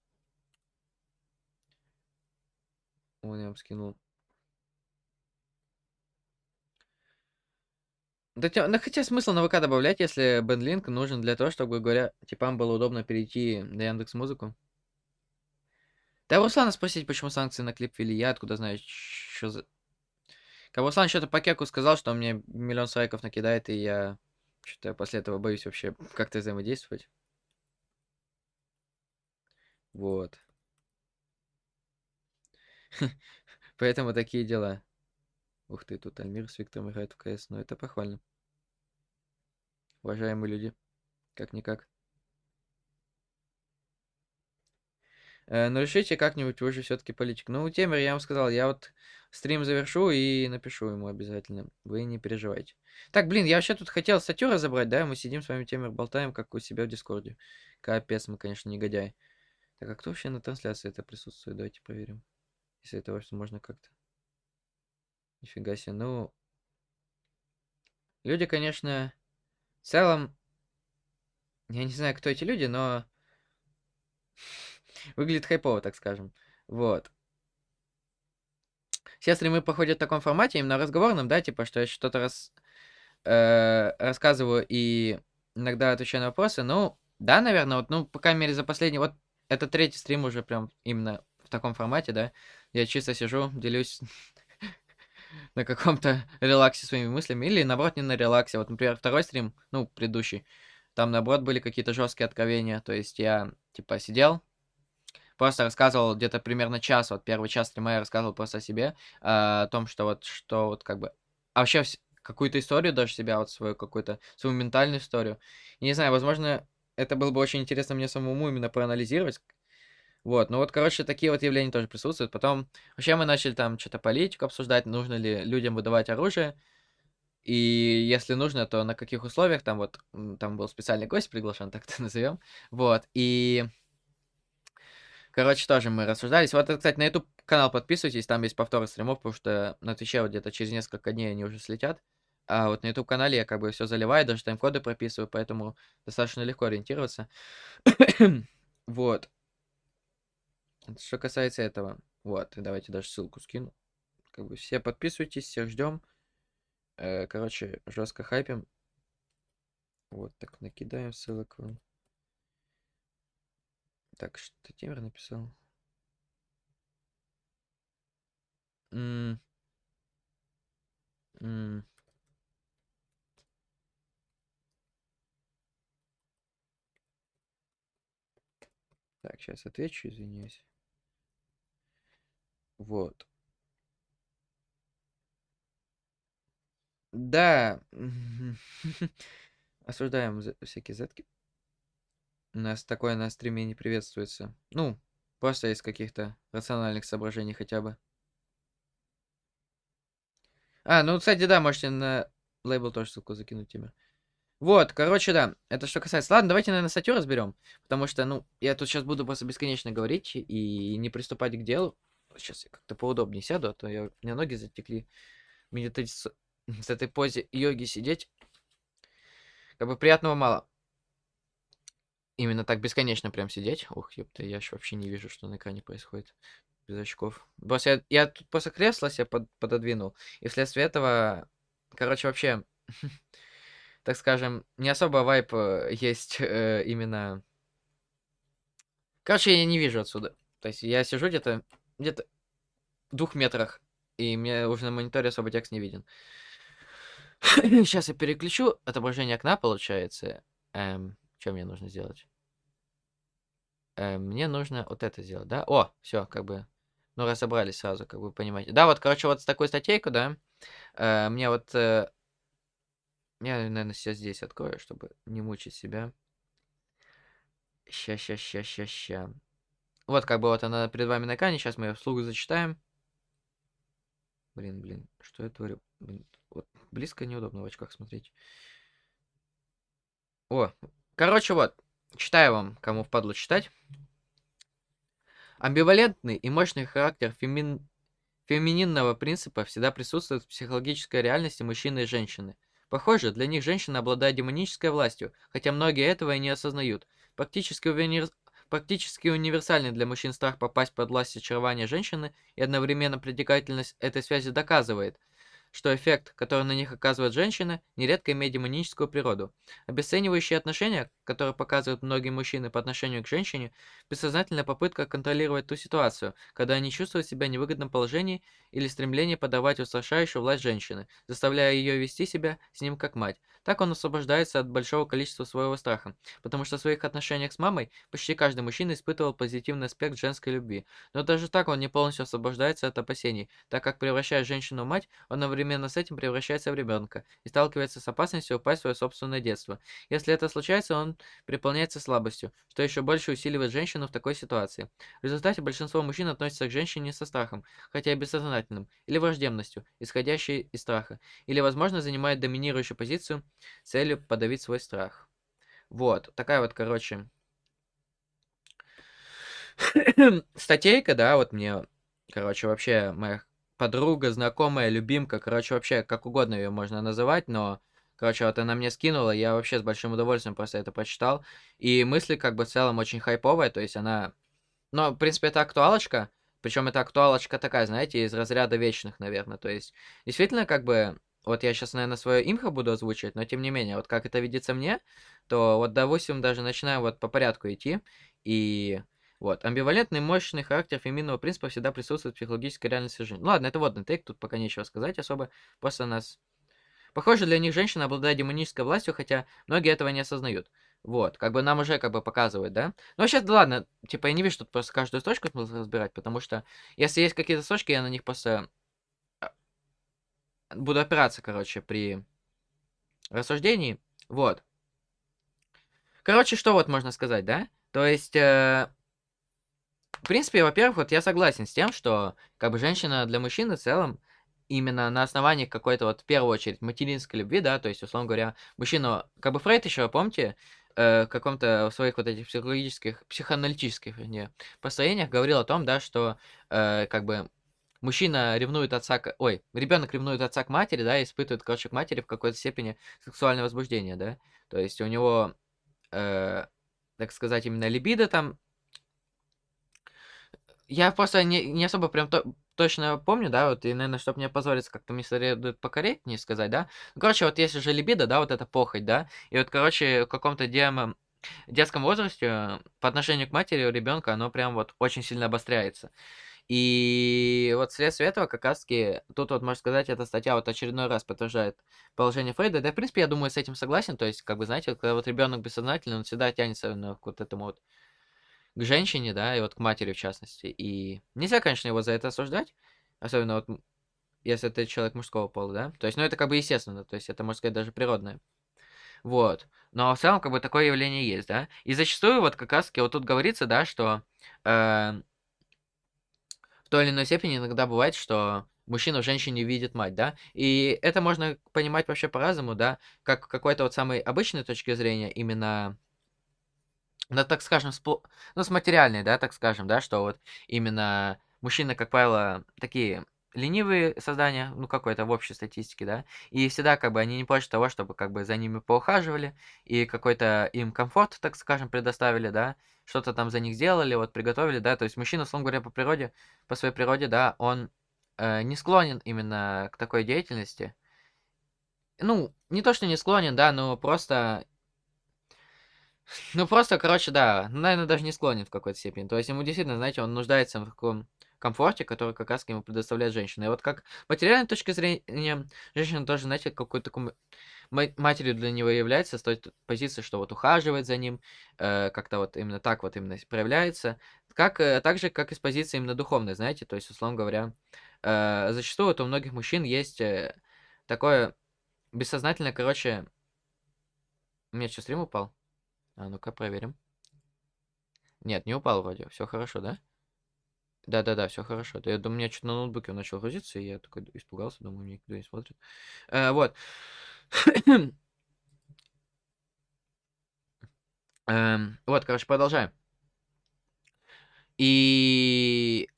Вон я вам скинул. Да, да хотя смысл на ВК добавлять, если бендлинк нужен для того, чтобы, говоря, типам было удобно перейти на Яндекс Музыку. Да Руслана спросить, почему санкции на клип ввели, я откуда знаю, что за... Как Руслан что-то по кеку сказал, что он мне миллион страйков накидает, и я что-то после этого боюсь вообще как-то взаимодействовать. Вот. Поэтому такие дела. Ух ты, тут Альмир с Виктором играет в КС, но это похвально. Уважаемые люди, как-никак. Э, ну, решите как-нибудь, вы же все-таки политик. Ну, Темер, я вам сказал, я вот стрим завершу и напишу ему обязательно. Вы не переживайте. Так, блин, я вообще тут хотел статью разобрать, да? Мы сидим с вами, Темер, болтаем, как у себя в Дискорде. Капец, мы, конечно, негодяй. Так, а кто вообще на трансляции это присутствует? Давайте проверим. Если это вообще можно как-то. Нифига себе. Ну, люди, конечно, в целом, я не знаю, кто эти люди, но выглядит хайпово, так скажем. Вот. Все стримы проходят в таком формате, именно разговорном, да, типа, что я что-то раз, э, рассказываю и иногда отвечаю на вопросы. Ну, да, наверное, вот, ну, по крайней мере, за последний, вот, это третий стрим уже прям именно в таком формате, да. Я чисто сижу, делюсь на каком-то релаксе своими мыслями, или, наоборот, не на релаксе. Вот, например, второй стрим, ну, предыдущий, там, наоборот, были какие-то жесткие откровения, то есть я, типа, сидел, просто рассказывал где-то примерно час, вот первый час стрима я рассказывал просто о себе, а, о том, что вот, что вот как бы, а вообще какую-то историю даже себя, вот свою какую-то, свою ментальную историю. И не знаю, возможно, это было бы очень интересно мне самому именно проанализировать, Вот, ну вот, короче, такие вот явления тоже присутствуют. Потом, вообще мы начали там что-то политику обсуждать, нужно ли людям выдавать оружие. И если нужно, то на каких условиях, там вот, там был специальный гость приглашен, так это назовем. Вот, и... Короче, тоже мы рассуждались. Вот, кстати, на YouTube канал подписывайтесь, там есть повторы стримов, потому что на Твиче вот где-то через несколько дней они уже слетят. А вот на YouTube канале я как бы все заливаю, даже тайм-коды прописываю, поэтому достаточно легко ориентироваться. вот. Что касается этого. Вот, давайте даже ссылку скину. Как бы все подписывайтесь, всех ждем. Э, короче, жестко хайпим. Вот так накидаем ссылок вам. Так, что Тимер написал? М -м Так, сейчас отвечу, извиняюсь. Вот. Да. Осуждаем всякие зетки. Нас такое на стриме не приветствуется. Ну, просто из каких-то рациональных соображений хотя бы. А, ну, кстати, да, можете на лейбл тоже ссылку закинуть, Тимир. Вот, короче, да, это что касается... Ладно, давайте, наверное, статью разберем, потому что, ну, я тут сейчас буду просто бесконечно говорить и не приступать к делу. Сейчас я как-то поудобнее сяду, а то я... у меня ноги затекли. Мне с... с этой позе йоги сидеть, как бы приятного мало. Именно так бесконечно прям сидеть. Ух, ёпта, я ж вообще не вижу, что на экране происходит. Без очков. Босс, я, я тут после кресла себя под, пододвинул. И вследствие этого, короче, вообще так скажем, не особо вайп э, есть э, именно... Короче, я не вижу отсюда. То есть я сижу где-то где-то в двух метрах, и мне уже на мониторе особо текст не виден. Сейчас я переключу отображение окна, получается. Эм, что мне нужно сделать? Эм, мне нужно вот это сделать, да? О, все, как бы, ну, разобрались сразу, как вы понимаете. Да, вот, короче, вот с такой статейку, да, э, мне вот э, я, наверное, сейчас здесь открою, чтобы не мучить себя. Ща, ща, ща, ща, ща. Вот как бы вот она перед вами на экране. Сейчас мы ее вслух зачитаем. Блин, блин, что я творю? Блин, вот близко неудобно в очках смотреть. О, короче, вот. Читаю вам, кому впадло читать. Амбивалентный и мощный характер фемин... фемининного принципа всегда присутствует в психологической реальности мужчины и женщины – Похоже, для них женщина обладает демонической властью, хотя многие этого и не осознают. Практически, уверен... Практически универсальный для мужчин страх попасть под власть очарования женщины и одновременно притекательность этой связи доказывает – что эффект, который на них оказывает женщина, нередко имеет демоническую природу. Обесценивающие отношения, которые показывают многие мужчины по отношению к женщине, бессознательная попытка контролировать ту ситуацию, когда они чувствуют себя в невыгодном положении или стремление подавать устрашающую власть женщины, заставляя ее вести себя с ним как мать. Так он освобождается от большого количества своего страха, потому что в своих отношениях с мамой почти каждый мужчина испытывал позитивный аспект женской любви. Но даже так он не полностью освобождается от опасений, так как превращая женщину в мать, он одновременно с этим превращается в ребенка и сталкивается с опасностью упасть в свое собственное детство. Если это случается, он переполняется слабостью, что еще больше усиливает женщину в такой ситуации. В результате большинство мужчин относятся к женщине со страхом, хотя и бессознательным, или враждебностью, исходящей из страха, или, возможно, занимает доминирующую позицию с целью подавить свой страх. Вот, такая вот, короче, статейка, да, вот мне, короче, вообще моя подруга, знакомая, любимка, короче, вообще как угодно ее можно называть, но, короче, вот она мне скинула, я вообще с большим удовольствием просто это прочитал, и мысли как бы в целом очень хайповая, то есть она, ну, в принципе, это актуалочка, причем это актуалочка такая, знаете, из разряда вечных, наверное, то есть, действительно, как бы, вот я сейчас, наверное, свое имхо буду озвучивать, но тем не менее, вот как это видится мне, то вот, допустим, даже начинаем вот по порядку идти, и вот. Амбивалентный, мощный характер феминного принципа всегда присутствует в психологической реальности жизни. Ну, ладно, это водный тейк, тут пока нечего сказать особо. Просто нас... Похоже, для них женщина обладает демонической властью, хотя многие этого не осознают. Вот, как бы нам уже как бы показывают, да? Ну, сейчас, да ладно, типа я не вижу тут просто каждую строчку разбирать, потому что если есть какие-то строчки, я на них просто а, буду опираться, короче, при рассуждении. Вот. Короче, что вот можно сказать, да? То есть, э, в принципе, во-первых, вот я согласен с тем, что как бы женщина для мужчины в целом именно на основании какой-то вот в первую очередь материнской любви, да, то есть, условно говоря, мужчину, как бы Фрейд еще, помните, э, в каком-то своих вот этих психологических, психоаналитических, вернее, построениях говорил о том, да, что э, как бы мужчина ревнует отца к... Ой, ребенок ревнует отца к матери, да, испытывает, короче, к матери в какой-то степени сексуальное возбуждение, да. То есть у него, э, так сказать, именно либидо там... Я просто не, не особо прям то, точно помню, да, вот, и, наверное, чтобы мне позволить как-то мне следует покорректнее сказать, да. Ну, короче, вот если же либидо, да, вот эта похоть, да, и вот, короче, в каком-то демо детском возрасте по отношению к матери у ребенка оно прям вот очень сильно обостряется. И вот вследствие этого как раз-таки, тут вот, можно сказать, эта статья вот очередной раз подтверждает положение Фрейда. Да, в принципе, я думаю, с этим согласен. То есть, как бы, знаете, вот, когда вот ребенок бессознательный, он всегда тянется ну, к вот этому вот к женщине, да, и вот к матери в частности. И нельзя, конечно, его за это осуждать, особенно вот если это человек мужского пола, да. То есть, ну, это как бы естественно, то есть это, можно сказать, даже природное. Вот. Но в целом, как бы, такое явление есть, да. И зачастую, вот как раз-таки, вот тут говорится, да, что э, в той или иной степени иногда бывает, что мужчина в женщине видит мать, да, и это можно понимать вообще по-разному, да, как какой-то вот самой обычной точки зрения, именно, ну, так скажем, с, ну, с материальной, да, так скажем, да, что вот именно мужчины, как правило, такие ленивые создания, ну, какой-то в общей статистике, да, и всегда, как бы, они не прочь того, чтобы, как бы, за ними поухаживали, и какой-то им комфорт, так скажем, предоставили, да, что-то там за них сделали, вот, приготовили, да, то есть мужчина, условно говоря, по природе, по своей природе, да, он э, не склонен именно к такой деятельности. Ну, не то, что не склонен, да, но просто... Ну, просто, короче, да, наверное, даже не склонен в какой-то степени. То есть ему действительно, знаете, он нуждается в таком комфорте, который как раз ему предоставляет женщина. И вот как материальной точки зрения, женщина тоже, знаете, какой-то такой матерью для него является с той позиции, что вот ухаживает за ним, э, как-то вот именно так вот именно проявляется. Как, э, так же, как и с позиции именно духовной, знаете, то есть, условно говоря, э, зачастую вот у многих мужчин есть э, такое бессознательное, короче... У меня что, стрим упал? А, ну-ка, проверим. Нет, не упал вроде. Все хорошо, да? Да-да-да, все хорошо. Да, я думаю, у меня что-то на ноутбуке он начал грузиться, и я такой испугался, думаю, мне никто не смотрит. Э, вот. Эм, вот, короче, продолжаем. И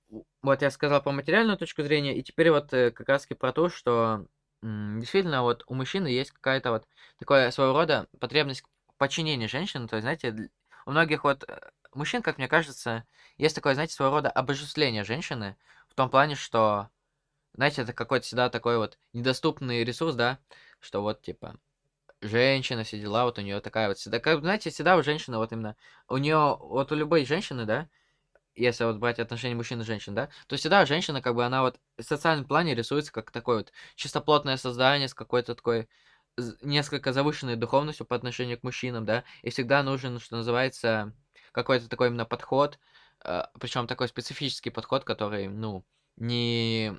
вот я сказал про материальную точку зрения, и теперь вот э, как раз про то, что действительно вот у мужчины есть какая-то вот такое своего рода потребность подчинения женщины. То есть, знаете, у многих вот э, мужчин, как мне кажется, есть такое, знаете, своего рода обожествление женщины, в том плане, что, знаете, это какой-то всегда такой вот недоступный ресурс, да, что вот, типа, женщина, все дела, вот у нее такая вот всегда, как, знаете, всегда у женщины вот именно, у нее, вот у любой женщины, да, если вот брать отношения мужчин и женщин, да, то всегда женщина, как бы, она вот в социальном плане рисуется как такое вот чистоплотное создание с какой-то такой несколько завышенной духовностью по отношению к мужчинам, да, и всегда нужен, что называется, какой-то такой именно подход, э, причем такой специфический подход, который, ну, не...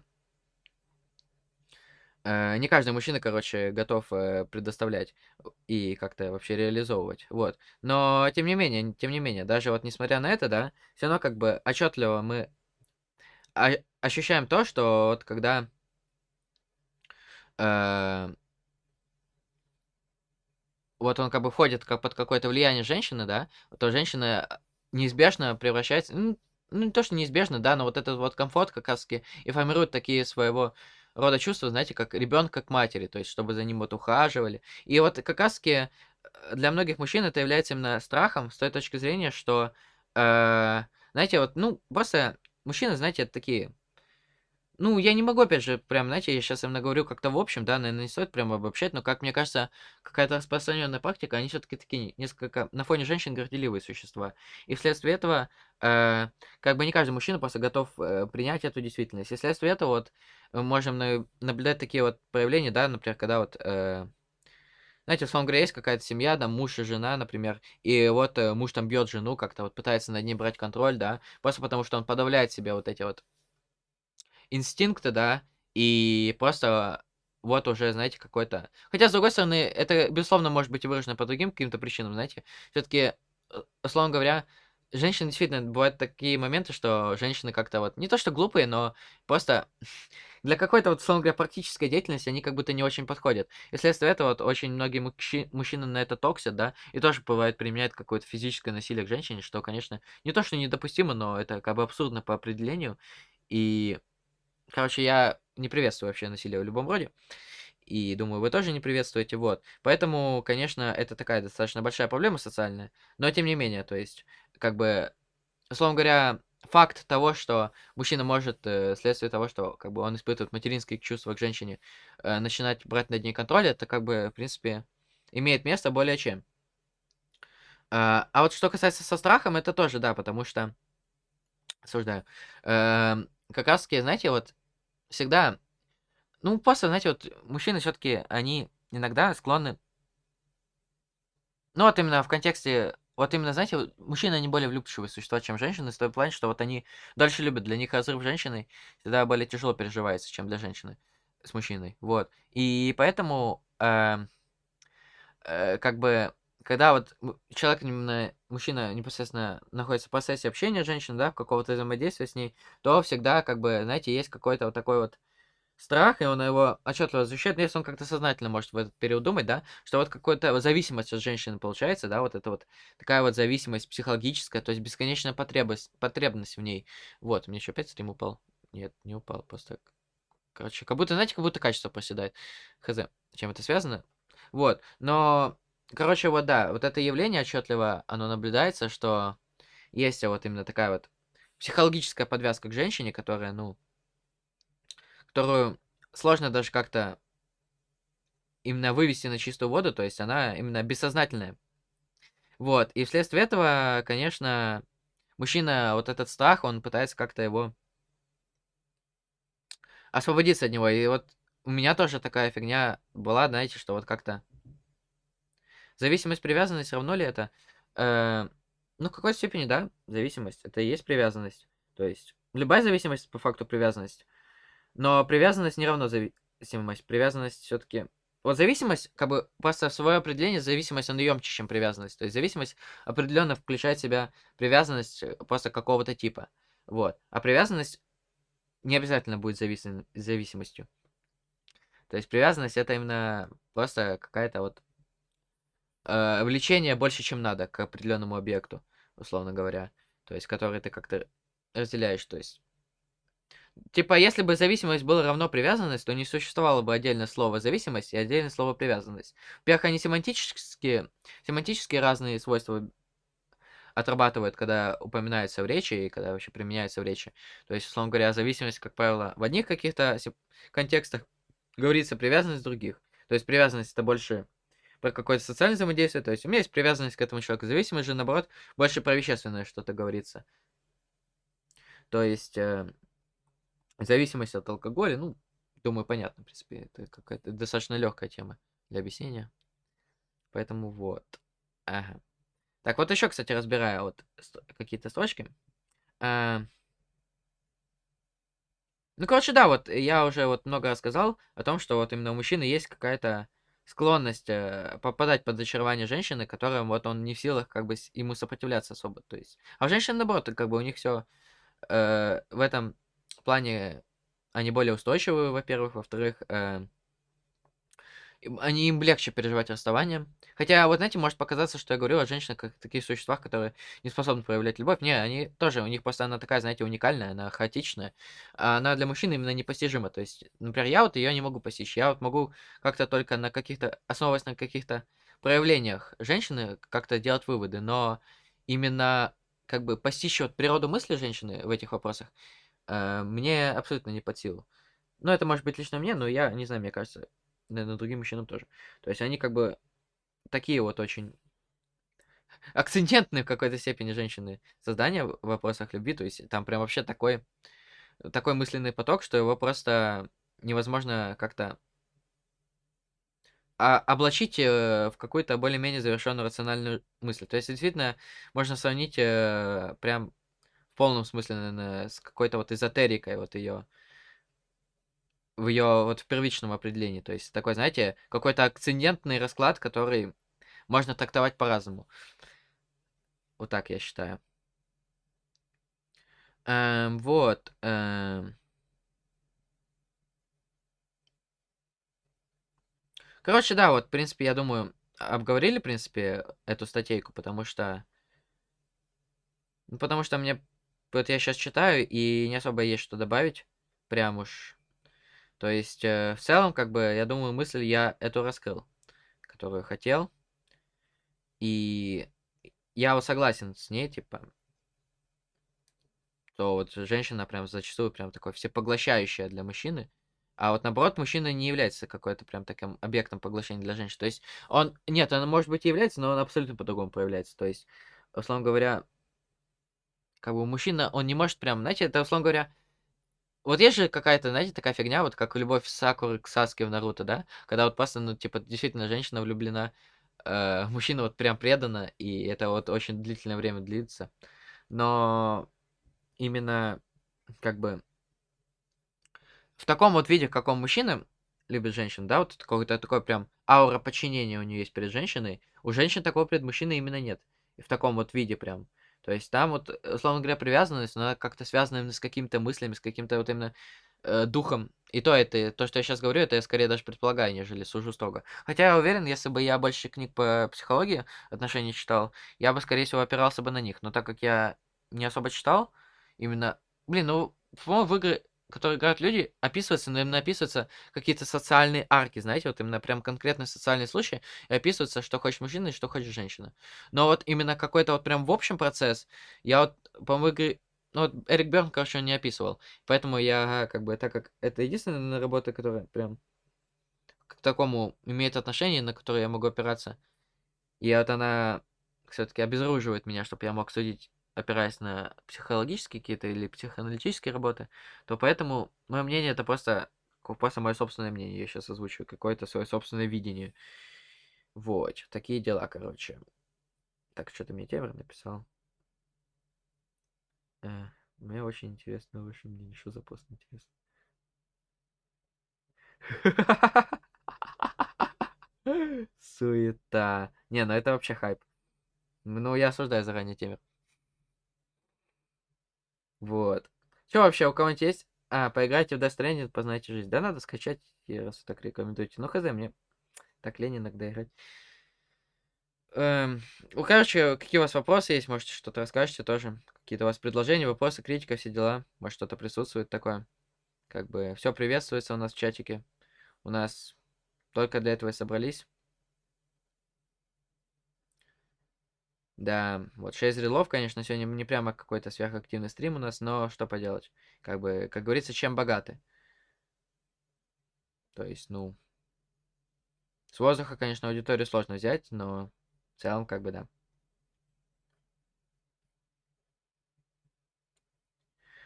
Э, не каждый мужчина, короче, готов э, предоставлять и как-то вообще реализовывать, вот. Но, тем не менее, тем не менее, даже вот несмотря на это, да, все равно как бы отчетливо мы ощущаем то, что вот когда э, вот он как бы входит как под какое-то влияние женщины, да, то женщина неизбежно превращается, ну, ну, не то, что неизбежно, да, но вот этот вот комфорт как раз-таки и формирует такие своего рода чувства, знаете, как ребенка к матери, то есть чтобы за ним вот ухаживали. И вот как раз-таки э, для многих мужчин это является именно страхом с той точки зрения, что, э, знаете, вот, ну, просто мужчины, знаете, это такие ну, я не могу, опять же, прям, знаете, я сейчас именно говорю как-то в общем, да, наверное, не стоит прям обобщать, но, как мне кажется, какая-то распространенная практика, они все-таки такие несколько на фоне женщин горделивые существа. И вследствие этого, э, как бы не каждый мужчина просто готов э, принять эту действительность. И вследствие этого вот мы можем на, наблюдать такие вот проявления, да, например, когда вот... Э, знаете, условно говоря, есть какая-то семья, да, муж и жена, например, и вот э, муж там бьет жену, как-то вот пытается над ней брать контроль, да, просто потому что он подавляет себе вот эти вот инстинкта, да, и просто вот уже, знаете, какой-то... Хотя, с другой стороны, это, безусловно, может быть выражено по другим каким-то причинам, знаете. Все-таки, э, условно говоря, женщины действительно бывают такие моменты, что женщины как-то вот не то что глупые, но просто для какой-то вот, условно говоря, практической деятельности они как будто не очень подходят. И вследствие этого вот очень многие мужчи- мужчины на это токсят, да, и тоже бывает применяют какое-то физическое насилие к женщине, что, конечно, не то что недопустимо, но это как бы абсурдно по определению. И, короче, я не приветствую вообще насилие в любом роде. И думаю, вы тоже не приветствуете, вот. Поэтому, конечно, это такая достаточно большая проблема социальная. Но тем не менее, то есть, как бы, условно говоря, факт того, что мужчина может, э, вследствие того, что как бы он испытывает материнские чувства к женщине, э, начинать брать над ней контроль, это как бы, в принципе, имеет место более чем. А, а вот что касается со страхом, это тоже, да, потому что, осуждаю, эм, как раз таки, знаете, вот всегда ну, просто, знаете, вот мужчины все-таки, они иногда склонны... Ну, вот именно в контексте... Вот именно, знаете, вот мужчины, они более влюбчивые существа, чем женщины, в том плане, что вот они дальше любят. Для них разрыв женщины всегда более тяжело переживается, чем для женщины с мужчиной. Вот. И поэтому, э, э, как бы, когда вот человек, именно мужчина непосредственно находится в процессе общения с женщиной, да, какого-то взаимодействия с ней, то всегда, как бы, знаете, есть какой-то вот такой вот страх, и он его отчетливо защищает, но если он как-то сознательно может в этот период думать, да, что вот какая-то зависимость от женщины получается, да, вот это вот такая вот зависимость психологическая, то есть бесконечная потребность, потребность в ней. Вот, мне еще опять стрим упал? Нет, не упал, просто... Короче, как будто, знаете, как будто качество проседает. Хз, чем это связано? Вот, но... Короче, вот да, вот это явление отчетливо, оно наблюдается, что есть вот именно такая вот психологическая подвязка к женщине, которая, ну, которую сложно даже как-то именно вывести на чистую воду, то есть она именно бессознательная. Вот, и вследствие этого, конечно, мужчина, вот этот страх, он пытается как-то его освободиться от него. И вот у меня тоже такая фигня была, знаете, что вот как-то... Зависимость, привязанность, равно ли это? Э, ну, в какой степени, да, зависимость. Это и есть привязанность. То есть, любая зависимость по факту привязанность. Но привязанность не равно зависимость. Привязанность все-таки... Вот зависимость, как бы, просто в свое определение, зависимость, она емче, чем привязанность. То есть зависимость определенно включает в себя привязанность э, просто какого-то типа. Вот. А привязанность не обязательно будет зависим... зависимостью. То есть привязанность это именно просто какая-то вот э, влечение больше, чем надо к определенному объекту, условно говоря. То есть который ты как-то разделяешь. То есть Типа, если бы зависимость была равно привязанность, то не существовало бы отдельное слово зависимость и отдельное слово привязанность. Во-первых, они семантически, семантически разные свойства отрабатывают, когда упоминается в речи и когда вообще применяется в речи. То есть, условно говоря, зависимость, как правило, в одних каких-то контекстах говорится привязанность в других. То есть привязанность это больше про какое-то социальное взаимодействие. То есть у меня есть привязанность к этому человеку. Зависимость же, наоборот, больше про вещественное что-то говорится. То есть э, Зависимость от алкоголя, ну, думаю, понятно, в принципе, это какая-то достаточно легкая тема для объяснения. Поэтому вот. Ага. Так, вот еще, кстати, разбирая вот какие-то строчки. А... Ну, короче, да, вот я уже вот много рассказал о том, что вот именно у мужчины есть какая-то склонность э, попадать под зачарование женщины, которым вот он не в силах как бы ему сопротивляться особо. То есть, а у женщин наоборот, как бы у них все э, в этом плане они более устойчивые, во-первых. Во-вторых, э, они им легче переживать расставание. Хотя, вот знаете, может показаться, что я говорю о женщинах как таких существах, которые не способны проявлять любовь. Не, они тоже, у них просто она такая, знаете, уникальная, она хаотичная. А она для мужчин именно непостижима. То есть, например, я вот ее не могу постичь. Я вот могу как-то только на каких-то, основываясь на каких-то проявлениях женщины, как-то делать выводы. Но именно как бы постичь вот природу мысли женщины в этих вопросах, э, мне абсолютно не под силу. Ну, это может быть лично мне, но я не знаю, мне кажется, наверное, другим мужчинам тоже. То есть они как бы такие вот очень акцентентные в какой-то степени женщины создания в вопросах любви. То есть там прям вообще такой, такой мысленный поток, что его просто невозможно как-то а, облачить э, в какую-то более-менее завершенную рациональную мысль. То есть, действительно, можно сравнить э, прям в полном смысле, наверное, с какой-то вот эзотерикой вот ее в ее вот в первичном определении. То есть такой, знаете, какой-то акцидентный расклад, который можно трактовать по-разному. Вот так я считаю. Эм, вот. эм. Короче, да, вот, в принципе, я думаю, обговорили, в принципе, эту статейку, потому что... Ну, потому что мне... Вот я сейчас читаю, и не особо есть что добавить. Прям уж. То есть, э, в целом, как бы, я думаю, мысль я эту раскрыл, которую хотел. И я вот согласен с ней, типа, то вот женщина прям зачастую прям такой всепоглощающая для мужчины. А вот наоборот, мужчина не является какой-то прям таким объектом поглощения для женщин. То есть он, нет, он может быть и является, но он абсолютно по-другому проявляется. То есть, условно говоря, как бы мужчина, он не может прям, знаете, это, условно говоря, вот есть же какая-то, знаете, такая фигня, вот как любовь Сакуры к Саске в Наруто, да? Когда вот просто, ну, типа, действительно женщина влюблена, э, мужчина вот прям предана, и это вот очень длительное время длится. Но именно, как бы, в таком вот виде, каком мужчина любит женщин, да, вот какой-то такой прям аура подчинения у нее есть перед женщиной, у женщин такого перед мужчиной именно нет. И в таком вот виде прям. То есть там вот, условно говоря, привязанность, она как-то связана именно с какими-то мыслями, с каким-то вот именно э, духом. И то это, то, что я сейчас говорю, это я скорее даже предполагаю, нежели сужу строго. Хотя я уверен, если бы я больше книг по психологии отношений читал, я бы, скорее всего, опирался бы на них. Но так как я не особо читал, именно... Блин, ну, по-моему, в игры которые играют люди, описываются, но именно описываются какие-то социальные арки, знаете, вот именно прям конкретный социальный случай, и описывается, что хочет мужчина и что хочет женщина. Но вот именно какой-то вот прям в общем процесс, я вот, по-моему, игры... Ну, вот Эрик Берн, короче, он не описывал. Поэтому я, как бы, так как это единственная работа, которая прям к такому имеет отношение, на которую я могу опираться, и вот она все-таки обезоруживает меня, чтобы я мог судить опираясь на психологические какие-то или психоаналитические работы, то поэтому мое мнение это просто, просто мое собственное мнение. Я сейчас озвучиваю какое-то свое собственное видение. Вот, такие дела, короче. Так, что ты мне Темер написал? Э, мне очень интересно ваше мнение. Что за пост интересно? Суета. Не, ну это вообще хайп. Ну, я осуждаю заранее Темер. Вот. Что вообще, у кого-нибудь есть? А, поиграйте в Death Stranding, познайте жизнь. Да, надо скачать, раз так рекомендуете. Ну, хз, мне так лень иногда играть. Эм, ну, короче, какие у вас вопросы есть? Можете что-то расскажете тоже. Какие-то у вас предложения, вопросы, критика, все дела. Может, что-то присутствует такое. Как бы все приветствуется у нас в чатике. У нас только для этого и собрались. Да, вот 6 релов, конечно, сегодня не прямо какой-то сверхактивный стрим у нас, но что поделать. Как бы, как говорится, чем богаты. То есть, ну... С воздуха, конечно, аудиторию сложно взять, но в целом, как бы, да.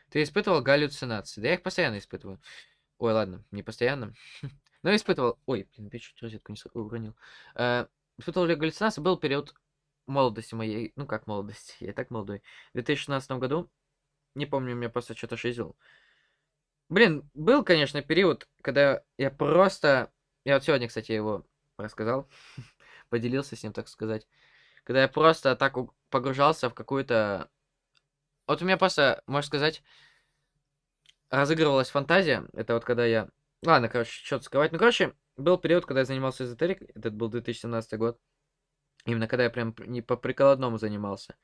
Ты испытывал галлюцинации? Да я их постоянно испытываю. Ой, ладно, не постоянно. Но испытывал... Ой, блин, я чуть розетку не уронил. Э, испытывал ли галлюцинации? Был период молодости моей, ну как молодости, я и так молодой, в 2016 году, не помню, меня просто что-то шизил. Блин, был, конечно, период, когда я просто... Я вот сегодня, кстати, его рассказал, поделился с ним, так сказать. Когда я просто так погружался в какую-то... Вот у меня просто, можно сказать, разыгрывалась фантазия. Это вот когда я... Ладно, короче, что-то сказать. Ну, короче, был период, когда я занимался эзотерикой. Этот был 2017 год. Именно когда я прям не по прикладному занимался.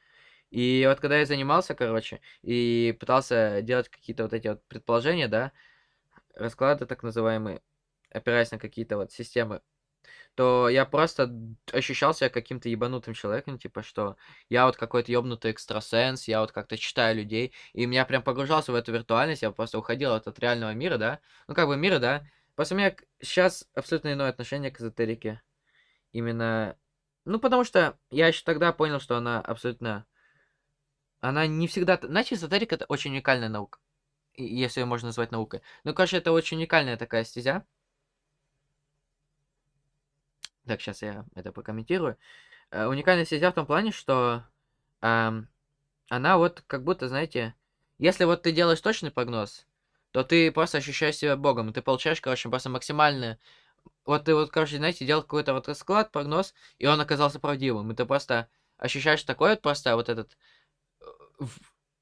И вот когда я занимался, короче, и пытался делать какие-то вот эти вот предположения, да, расклады так называемые, опираясь на какие-то вот системы, то я просто ощущал себя каким-то ебанутым человеком, типа, что я вот какой-то ебнутый экстрасенс, я вот как-то читаю людей, и меня прям погружался в эту виртуальность, я просто уходил от, от реального мира, да, ну, как бы мира, да, просто у меня сейчас абсолютно иное отношение к эзотерике, именно ну, потому что я еще тогда понял, что она абсолютно... Она не всегда... Знаете, эзотерика — это очень уникальная наука. Если ее можно назвать наукой. Ну, короче, это очень уникальная такая стезя. Так, сейчас я это прокомментирую. Э, уникальная стезя в том плане, что э, она вот как будто, знаете, если вот ты делаешь точный прогноз, то ты просто ощущаешь себя богом. Ты получаешь, короче, просто максимальное вот ты вот, короче, знаете, делал какой-то вот расклад, прогноз, и он оказался правдивым. И ты просто ощущаешь такой вот просто вот этот... Э,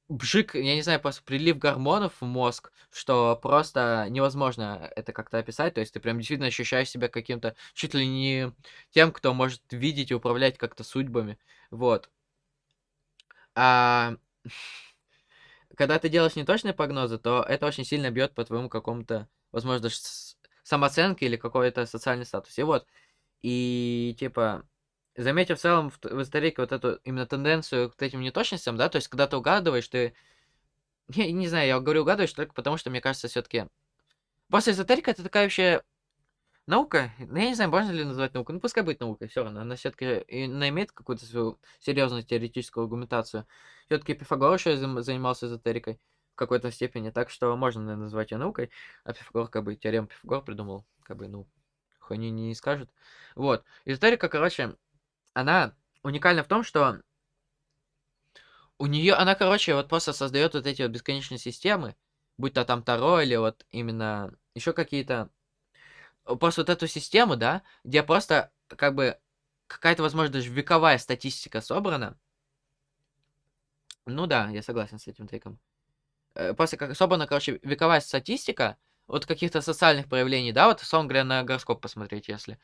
бжик, я не знаю, просто прилив гормонов в мозг, что просто невозможно это как-то описать. То есть ты прям действительно ощущаешь себя каким-то чуть ли не тем, кто может видеть и управлять как-то судьбами. Вот. А когда ты делаешь неточные прогнозы, то это очень сильно бьет по твоему какому-то, возможно, даже самооценке или какой-то социальный статус. И вот, и типа, заметив в целом в, в эзотерике вот эту именно тенденцию к этим неточностям, да, то есть когда ты угадываешь, ты... Я не знаю, я говорю угадываешь только потому, что мне кажется, все-таки... После эзотерика это такая вообще наука, ну, я не знаю, можно ли назвать наукой, ну, пускай будет наукой, все равно, она все-таки имеет какую-то свою серьезную теоретическую аргументацию. Все-таки Пифагор еще занимался эзотерикой в какой-то степени, так что можно наверное, назвать ее наукой, а Пифагор, как бы, теорему Пифагор придумал, как бы, ну, хуйни не скажет. Вот, эзотерика, короче, она уникальна в том, что у нее, она, короче, вот просто создает вот эти вот бесконечные системы, будь то там Таро или вот именно еще какие-то, просто вот эту систему, да, где просто как бы какая-то, возможно, даже вековая статистика собрана. Ну да, я согласен с этим тейком. Э, просто как собрана, короче, вековая статистика вот каких-то социальных проявлений, да, вот, условно говоря, на гороскоп посмотреть, если.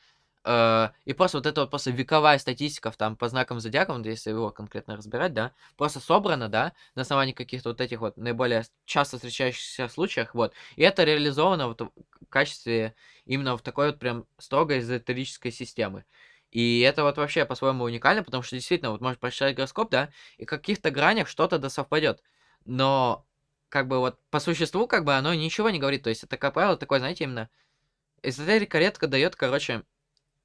Э, и просто вот это вот просто вековая статистика там по знакам зодиака, если его конкретно разбирать, да, просто собрана, да, на основании каких-то вот этих вот наиболее часто встречающихся случаях, вот. И это реализовано вот в качестве именно в такой вот прям строгой эзотерической системы. И это вот вообще по-своему уникально, потому что действительно, вот можешь прочитать гороскоп, да, и в каких-то гранях что-то да совпадет. Но, как бы вот по существу, как бы оно ничего не говорит. То есть это, как правило, такое, знаете, именно эзотерика редко дает, короче,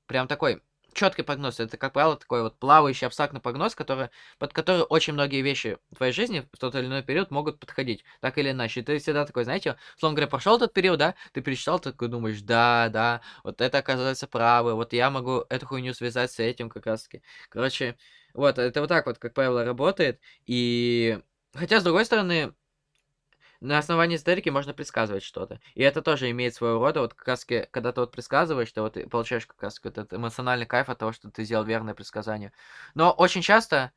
прям такой четкий прогноз. Это, как правило, такой вот плавающий абстрактный прогноз, который, под который очень многие вещи в твоей жизни в тот или иной период могут подходить, так или иначе. И ты всегда такой, знаете, словно говоря, прошел этот период, да, ты перечитал, ты такой думаешь, да, да, вот это оказывается правы, вот я могу эту хуйню связать с этим как раз таки. Короче, вот, это вот так вот, как правило, работает. И хотя, с другой стороны, на основании историки можно предсказывать что-то. И это тоже имеет своего рода, вот как раз когда ты вот предсказываешь, ты вот получаешь как раз этот эмоциональный кайф от того, что ты сделал верное предсказание. Но очень часто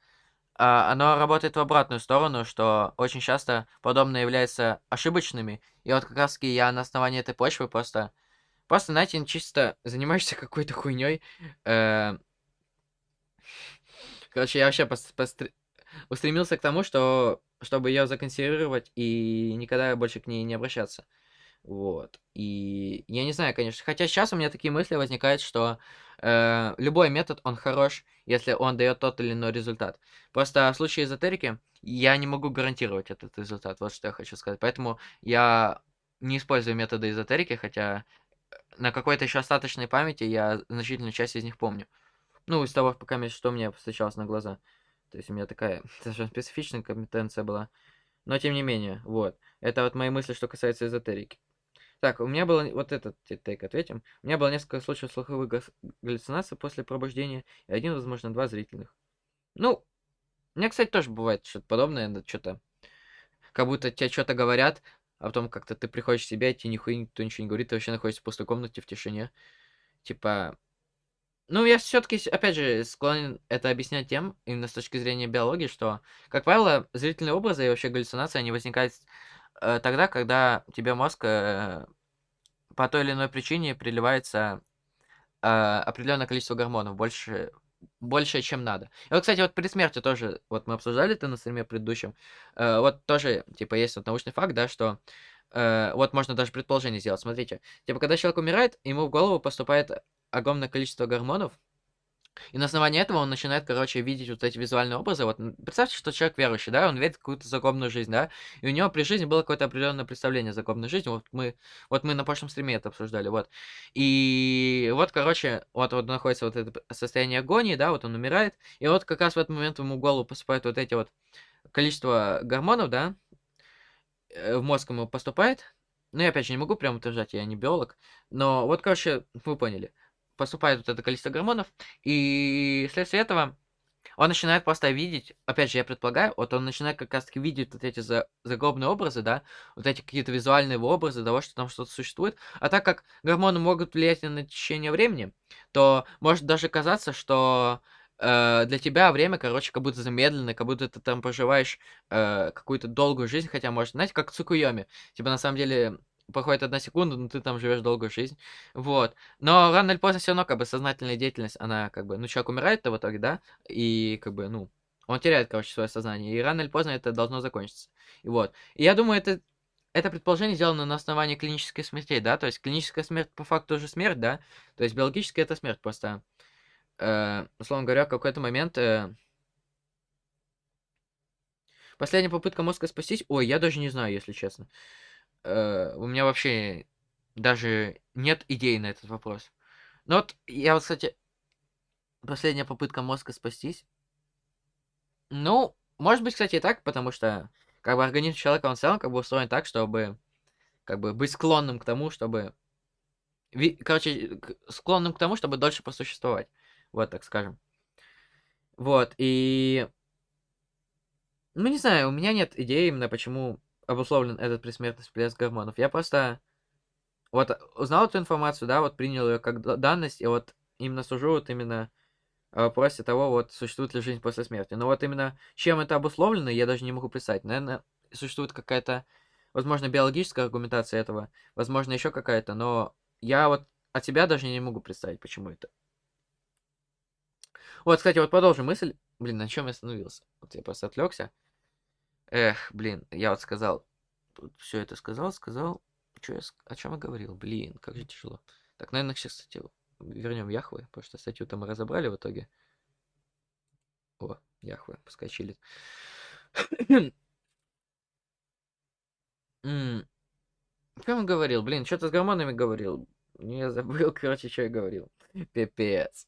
а, оно работает в обратную сторону, что очень часто подобное является ошибочными. И вот как раз я на основании этой почвы просто... Просто, знаете, чисто занимаешься какой-то хуйней. Э... Короче, я вообще пост пост устремился к тому, что чтобы ее законсервировать и никогда больше к ней не обращаться. Вот. И я не знаю, конечно. Хотя сейчас у меня такие мысли возникают, что э, любой метод, он хорош, если он дает тот или иной результат. Просто в случае эзотерики я не могу гарантировать этот результат. Вот что я хочу сказать. Поэтому я не использую методы эзотерики, хотя на какой-то еще остаточной памяти я значительную часть из них помню. Ну, из того, пока что мне встречалось на глаза. То есть у меня такая совершенно специфичная компетенция была. Но тем не менее, вот. Это вот мои мысли, что касается эзотерики. Так, у меня было... Вот этот тейк ответим. У меня было несколько случаев слуховых галлюцинаций после пробуждения, и один, возможно, два зрительных. Ну, у меня, кстати, тоже бывает что-то подобное, что-то... Как будто тебе что-то говорят, а потом как-то ты приходишь в себя, и тебе нихуя никто ничего не говорит, ты вообще находишься в пустой комнате в тишине. Типа, ну, я все-таки, опять же, склонен это объяснять тем, именно с точки зрения биологии, что, как правило, зрительные образы и вообще галлюцинации, они возникают э, тогда, когда тебе мозг э, по той или иной причине приливается э, определенное количество гормонов, больше, больше, чем надо. И вот, кстати, вот при смерти тоже, вот мы обсуждали это на стриме предыдущем, э, вот тоже, типа, есть вот научный факт, да, что э, вот можно даже предположение сделать. Смотрите, типа, когда человек умирает, ему в голову поступает огромное количество гормонов, и на основании этого он начинает, короче, видеть вот эти визуальные образы. Вот представьте, что человек верующий, да, он видит какую-то загробную жизнь, да, и у него при жизни было какое-то определенное представление о загробной жизни. Вот мы, вот мы на прошлом стриме это обсуждали, вот. И вот, короче, вот, вот находится вот это состояние агонии, да, вот он умирает, и вот как раз в этот момент ему в голову поступают вот эти вот количество гормонов, да, э, в мозг ему поступает. Ну, я опять же не могу прям утверждать, я не биолог, но вот, короче, вы поняли поступает вот это количество гормонов, и вследствие этого он начинает просто видеть, опять же, я предполагаю, вот он начинает как раз-таки видеть вот эти за, загробные образы, да, вот эти какие-то визуальные образы того, что там что-то существует. А так как гормоны могут влиять на течение времени, то может даже казаться, что э, для тебя время, короче, как будто замедленное, как будто ты там проживаешь э, какую-то долгую жизнь, хотя, может, знаете, как Цукуйоми. Типа, на самом деле, проходит одна секунда, но ты там живешь долгую жизнь. Вот. Но рано или поздно все равно, как бы, сознательная деятельность, она, как бы, ну, человек умирает-то в итоге, да, и, как бы, ну, он теряет, короче, свое сознание, и рано или поздно это должно закончиться. И вот. И я думаю, это это предположение сделано на основании клинической смерти, да, то есть клиническая смерть по факту тоже смерть, да, то есть биологически это смерть, просто, э, условно говоря, в какой-то момент... Э, последняя попытка мозга спастись, ой, я даже не знаю, если честно. Э, у меня вообще даже нет идеи на этот вопрос. Но вот я вот, кстати, последняя попытка мозга спастись. Ну, может быть, кстати, и так, потому что как бы организм человека, он в целом как бы устроен так, чтобы как бы быть склонным к тому, чтобы... Короче, склонным к тому, чтобы дольше посуществовать. Вот, так скажем. Вот, и... Ну, не знаю, у меня нет идеи именно, почему обусловлен этот предсмертный всплеск гормонов. Я просто вот узнал эту информацию, да, вот принял ее как данность, и вот именно сужу вот именно о вопросе того, вот существует ли жизнь после смерти. Но вот именно чем это обусловлено, я даже не могу представить. Наверное, существует какая-то, возможно, биологическая аргументация этого, возможно, еще какая-то, но я вот от себя даже не могу представить, почему это. Вот, кстати, вот продолжим мысль. Блин, на чем я остановился? Вот я просто отвлекся. Эх, блин, я вот сказал, все это сказал, сказал. Что я, о чем я говорил? Блин, как же тяжело. Так, наверное, сейчас, кстати, вернем Яхвы, потому что статью-то мы разобрали в итоге. О, Яхвы. Что он говорил? Блин, что-то с гормонами говорил. Я забыл, короче, что я говорил. Пипец.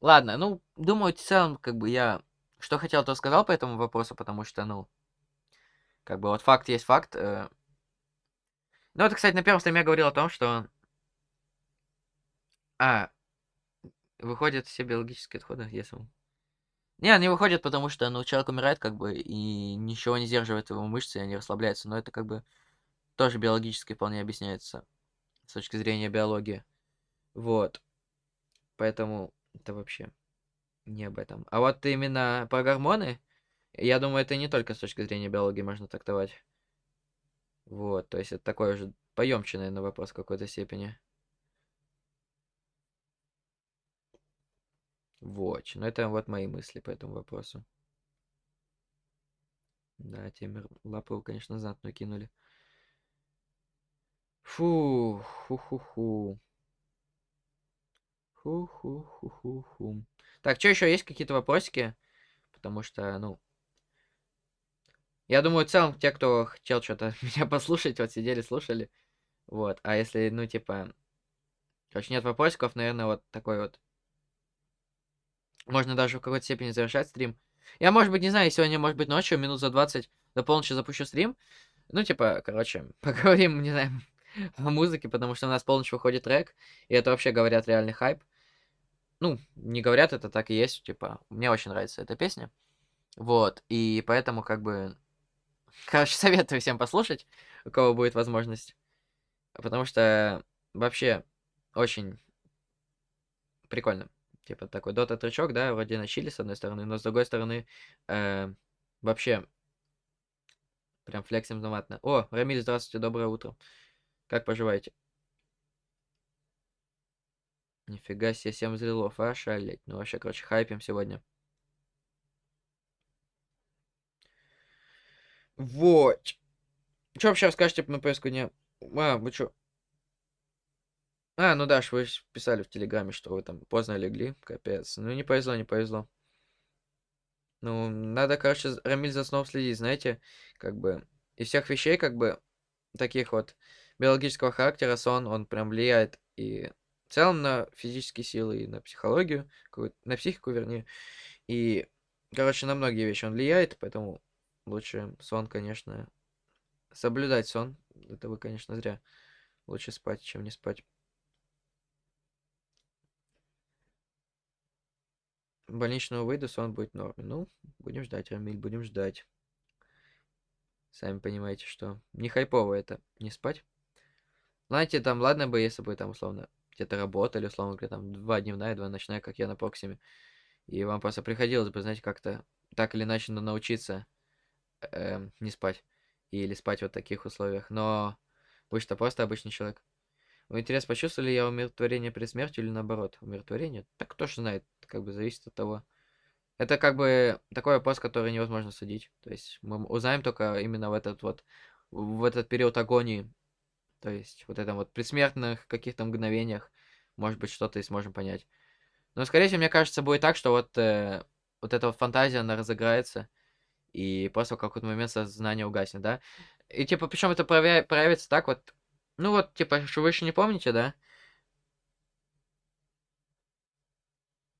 Ладно, ну, думаю, в целом, как бы я что хотел, то сказал по этому вопросу, потому что, ну, как бы вот факт есть факт. Э. Ну, это, кстати, на первом стриме я говорил о том, что а, выходят все биологические отходы, если. Не, они выходят, потому что, ну, человек умирает, как бы, и ничего не сдерживает его мышцы, и они расслабляются. Но это, как бы, тоже биологически вполне объясняется с точки зрения биологии. Вот. Поэтому это вообще не об этом. А вот именно про гормоны, я думаю, это не только с точки зрения биологии можно трактовать. Вот, то есть это такой уже поемче, наверное, вопрос в какой-то степени. Вот. Но это вот мои мысли по этому вопросу. Да, темер лапу, конечно, знатную кинули. Фу, ху-ху-ху. Ху-ху-ху-ху-ху. Так, что еще есть какие-то вопросики? Потому что, ну... Я думаю, в целом, те, кто хотел что-то меня послушать, вот сидели, слушали. Вот. А если, ну, типа... Короче, нет вопросиков, наверное, вот такой вот можно даже в какой-то степени завершать стрим. Я, может быть, не знаю, сегодня, может быть, ночью, минут за 20 до полночи запущу стрим. Ну, типа, короче, поговорим, не знаю, о музыке, потому что у нас полночь выходит трек, и это вообще, говорят, реальный хайп. Ну, не говорят, это так и есть, типа, мне очень нравится эта песня. Вот, и поэтому, как бы, короче, советую всем послушать, у кого будет возможность. Потому что вообще очень прикольно. Типа такой дота трючок, да, вроде начали с одной стороны, но с другой стороны э, вообще прям флексим знатно. О, Рамиль, здравствуйте, доброе утро. Как поживаете? Нифига себе, 7 взрывов, а, шалеть. Ну, вообще, короче, хайпим сегодня. Вот. Что вообще расскажете на повестку дня? А, вы что? А, ну да, вы писали в Телеграме, что вы там поздно легли. Капец. Ну, не повезло, не повезло. Ну, надо, короче, Рамиль за сном следить, знаете, как бы, из всех вещей, как бы, таких вот биологического характера, сон, он прям влияет и в целом на физические силы, и на психологию, на психику, вернее, и, короче, на многие вещи он влияет, поэтому лучше сон, конечно, соблюдать сон, это вы, конечно, зря. Лучше спать, чем не спать. больничного выйду, сон будет в норме. Ну, будем ждать, Рамиль, будем ждать. Сами понимаете, что не хайпово это, не спать. Знаете, там, ладно бы, если бы там, условно, где-то работали, условно говоря, там, два дневная, два ночная, как я на Проксиме. И вам просто приходилось бы, знаете, как-то так или иначе научиться э, не спать. Или спать вот в таких условиях. Но вы что, просто обычный человек. Вы интерес почувствовали я умиротворение при смерти или наоборот? Умиротворение? Так кто ж знает, как бы зависит от того. Это как бы такой вопрос, который невозможно судить. То есть мы узнаем только именно в этот вот, в этот период агонии. То есть вот этом вот предсмертных каких-то мгновениях, может быть, что-то и сможем понять. Но, скорее всего, мне кажется, будет так, что вот, э, вот эта вот фантазия, она разыграется, и просто в какой-то момент сознание угаснет, да? И, типа, причем это проявя проявится так вот, ну вот, типа, что вы еще не помните, да?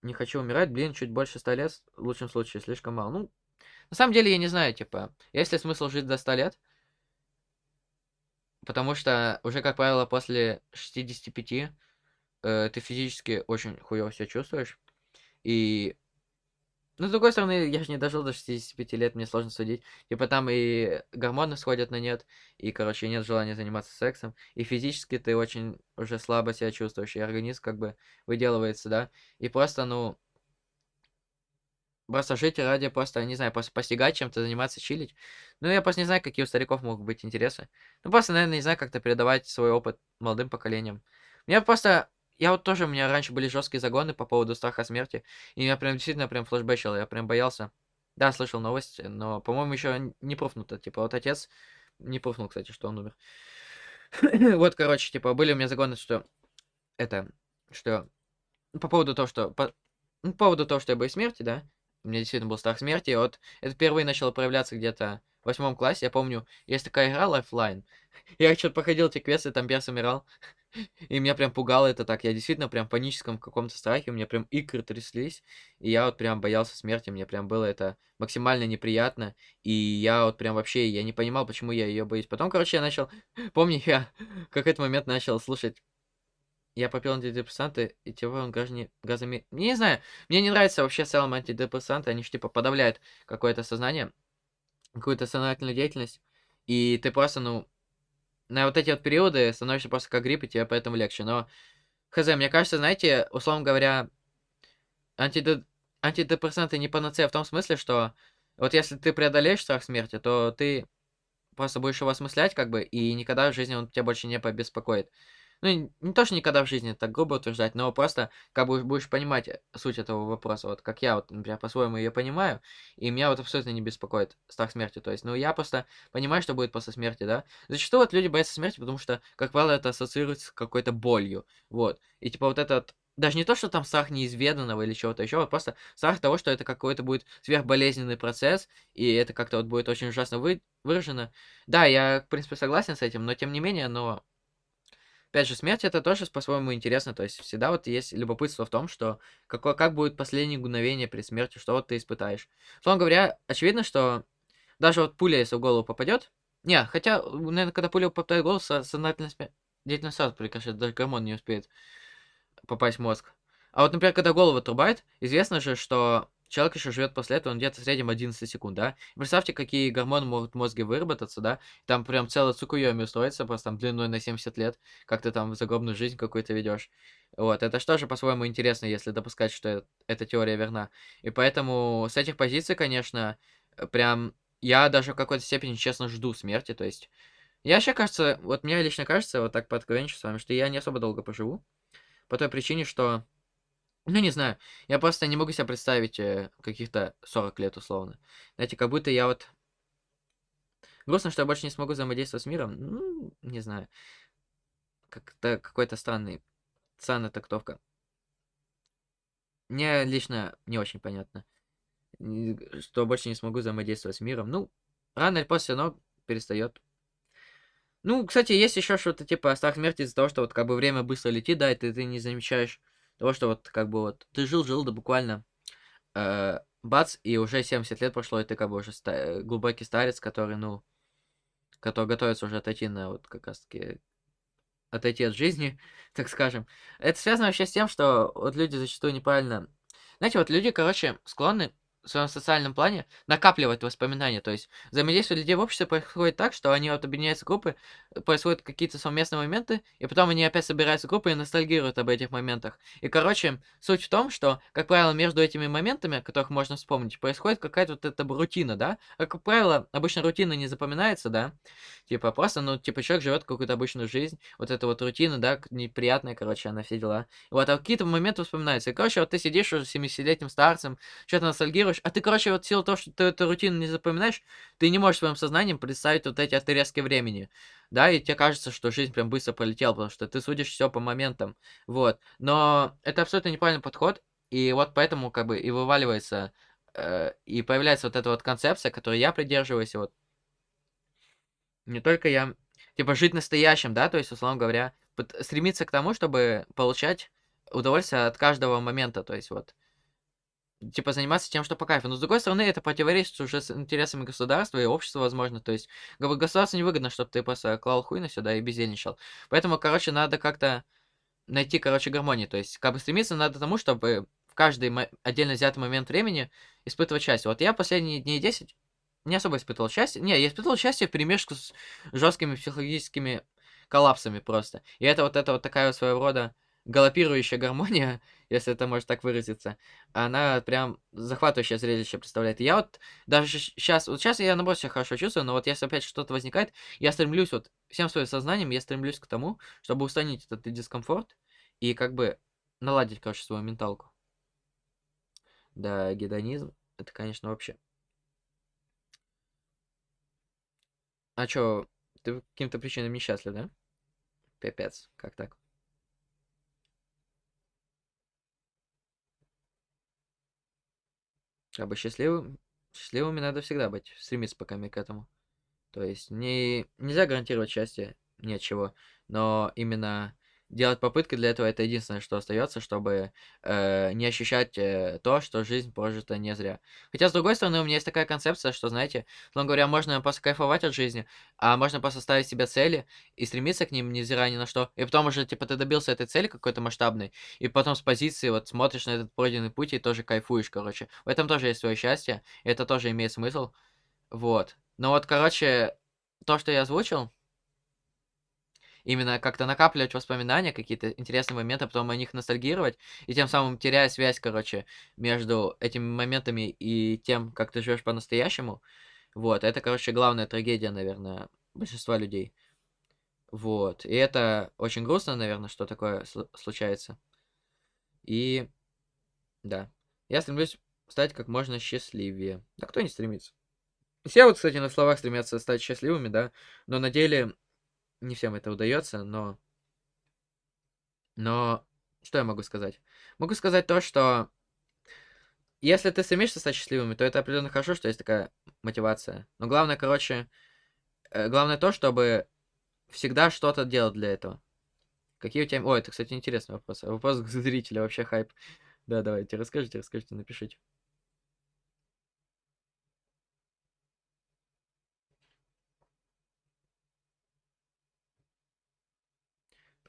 Не хочу умирать, блин, чуть больше 100 лет, в лучшем случае, слишком мало. Ну, на самом деле, я не знаю, типа, есть ли смысл жить до 100 лет? Потому что уже, как правило, после 65 э, ты физически очень хуёво себя чувствуешь. И ну, с другой стороны, я же не дожил до 65 лет, мне сложно судить. Типа там и гормоны сходят на нет, и, короче, нет желания заниматься сексом. И физически ты очень уже слабо себя чувствуешь, и организм как бы выделывается, да. И просто, ну, просто жить ради просто, не знаю, просто постигать чем-то, заниматься, чилить. Ну, я просто не знаю, какие у стариков могут быть интересы. Ну, просто, наверное, не знаю, как-то передавать свой опыт молодым поколениям. Мне просто я вот тоже, у меня раньше были жесткие загоны по поводу страха смерти. И я прям действительно прям флешбэчил, я прям боялся. Да, слышал новости, но, по-моему, еще не пруфнуто. Типа, вот отец не пруфнул, кстати, что он умер. вот, короче, типа, были у меня загоны, что это, что по поводу того, что по, ну, по поводу того, что я боюсь смерти, да, у меня действительно был страх смерти, и вот это впервые начало проявляться где-то в восьмом классе, я помню, есть такая игра Lifeline, я что-то походил эти квесты, там перс умирал, и меня прям пугало это так. Я действительно прям в паническом каком-то страхе, у меня прям икры тряслись, и я вот прям боялся смерти, мне прям было это максимально неприятно, и я вот прям вообще, я не понимал, почему я ее боюсь. Потом, короче, я начал, помню, я в какой-то момент начал слушать я попил антидепрессанты, и типа он граждане газами... Не знаю, мне не нравится вообще в целом антидепрессанты, они же типа подавляют какое-то сознание, какую-то сознательную деятельность, и ты просто, ну, на вот эти вот периоды становишься просто как грипп, и тебе поэтому легче. Но, хз, мне кажется, знаете, условно говоря, антидеп... антидепрессанты не панацея в том смысле, что вот если ты преодолеешь страх смерти, то ты просто будешь его осмыслять, как бы, и никогда в жизни он тебя больше не побеспокоит. Ну, не то, что никогда в жизни так грубо утверждать, но просто как бы будешь понимать э, суть этого вопроса, вот как я, вот, например, по-своему ее понимаю, и меня вот абсолютно не беспокоит страх смерти, то есть, ну, я просто понимаю, что будет после смерти, да. Зачастую вот люди боятся смерти, потому что, как правило, это ассоциируется с какой-то болью, вот. И типа вот этот даже не то, что там страх неизведанного или чего-то еще, вот просто страх того, что это какой-то будет сверхболезненный процесс, и это как-то вот будет очень ужасно вы выражено. Да, я, в принципе, согласен с этим, но тем не менее, но Опять же, смерть это тоже по-своему интересно, то есть всегда вот есть любопытство в том, что какое, как будет последнее мгновение при смерти, что вот ты испытаешь. Словом говоря, очевидно, что даже вот пуля, если в голову попадет, не, хотя, наверное, когда пуля попадает в голову, сознательность деятельность сразу прекращает, даже гормон не успеет попасть в мозг. А вот, например, когда голову отрубает, известно же, что человек еще живет после этого, он где-то в среднем 11 секунд, да? Представьте, какие гормоны могут в мозге выработаться, да? Там прям целая цукуйоми устроится, просто там длиной на 70 лет, как ты там загробную жизнь какую-то ведешь. Вот, это что же по-своему интересно, если допускать, что эта теория верна. И поэтому с этих позиций, конечно, прям я даже в какой-то степени, честно, жду смерти, то есть... Я вообще, кажется, вот мне лично кажется, вот так пооткровенничаю с вами, что я не особо долго поживу. По той причине, что ну, не знаю. Я просто не могу себе представить э, каких-то 40 лет условно. Знаете, как будто я вот... Грустно, что я больше не смогу взаимодействовать с миром. Ну, не знаю. Как-то какой-то странный... Странная трактовка. Мне лично не очень понятно. Что больше не смогу взаимодействовать с миром. Ну, рано или поздно равно перестает. Ну, кстати, есть еще что-то типа страх смерти из-за того, что вот как бы время быстро летит, да, и ты, ты не замечаешь того, что вот как бы вот ты жил-жил, да буквально э, бац, и уже 70 лет прошло, и ты как бы уже ста э, глубокий старец, который, ну, который готовится уже отойти на вот как раз-таки отойти от жизни, так скажем. Это связано вообще с тем, что вот люди зачастую неправильно... Знаете, вот люди, короче, склонны в своем социальном плане накапливать воспоминания. То есть взаимодействие людей в обществе происходит так, что они вот объединяются в группы, происходят какие-то совместные моменты, и потом они опять собираются в группы и ностальгируют об этих моментах. И, короче, суть в том, что, как правило, между этими моментами, которых можно вспомнить, происходит какая-то вот эта рутина, да? А, как правило, обычно рутина не запоминается, да? Типа просто, ну, типа человек живет какую-то обычную жизнь, вот эта вот рутина, да, неприятная, короче, она все дела. Вот, а какие-то моменты вспоминаются. И, короче, вот ты сидишь уже с 70-летним старцем, что-то ностальгируешь, а ты, короче, вот в силу того, что ты эту рутину не запоминаешь, ты не можешь своим сознанием представить вот эти отрезки времени. Да, и тебе кажется, что жизнь прям быстро пролетела, потому что ты судишь все по моментам. Вот. Но это абсолютно неправильный подход. И вот поэтому как бы и вываливается, э, и появляется вот эта вот концепция, которой я придерживаюсь, вот не только я, типа жить настоящим, да, то есть, условно говоря, стремиться к тому, чтобы получать удовольствие от каждого момента, то есть вот типа, заниматься тем, что по кайфу. Но, с другой стороны, это противоречит уже с интересами государства и общества, возможно. То есть, государству невыгодно, чтобы ты просто клал хуй на сюда и бездельничал. Поэтому, короче, надо как-то найти, короче, гармонию. То есть, как бы стремиться надо тому, чтобы в каждый отдельно взятый момент времени испытывать счастье. Вот я последние дни 10 не особо испытывал счастье. Не, я испытывал счастье в перемешку с жесткими психологическими коллапсами просто. И это вот это вот такая своего рода галопирующая гармония, если это может так выразиться, она прям захватывающее зрелище представляет. я вот даже сейчас, вот сейчас я наоборот себя хорошо чувствую, но вот если опять что-то возникает, я стремлюсь вот всем своим сознанием, я стремлюсь к тому, чтобы устранить этот дискомфорт и как бы наладить, короче, свою менталку. Да, гедонизм, это, конечно, вообще. А чё, ты по каким-то причинам несчастлив, да? Пипец, как так? Как бы счастливым, счастливыми надо всегда быть, стремиться пока к этому. То есть не, нельзя гарантировать счастье, ни от чего, но именно делать попытки для этого это единственное, что остается, чтобы э, не ощущать э, то, что жизнь прожита не зря. Хотя, с другой стороны, у меня есть такая концепция, что, знаете, словно говоря, можно просто кайфовать от жизни, а можно просто ставить себе цели и стремиться к ним, невзирая ни на что. И потом уже, типа, ты добился этой цели какой-то масштабной, и потом с позиции вот смотришь на этот пройденный путь и тоже кайфуешь, короче. В этом тоже есть свое счастье, и это тоже имеет смысл. Вот. Но вот, короче, то, что я озвучил, именно как-то накапливать воспоминания, какие-то интересные моменты, а потом о них ностальгировать, и тем самым теряя связь, короче, между этими моментами и тем, как ты живешь по-настоящему. Вот, это, короче, главная трагедия, наверное, большинства людей. Вот, и это очень грустно, наверное, что такое случается. И, да, я стремлюсь стать как можно счастливее. Да кто не стремится? Все вот, кстати, на словах стремятся стать счастливыми, да, но на деле не всем это удается, но... Но что я могу сказать? Могу сказать то, что если ты стремишься стать счастливым, то это определенно хорошо, что есть такая мотивация. Но главное, короче, э, главное то, чтобы всегда что-то делать для этого. Какие у тебя... Ой, это, кстати, интересный вопрос. Вопрос к зрителю, вообще хайп. Да, давайте, расскажите, расскажите, напишите.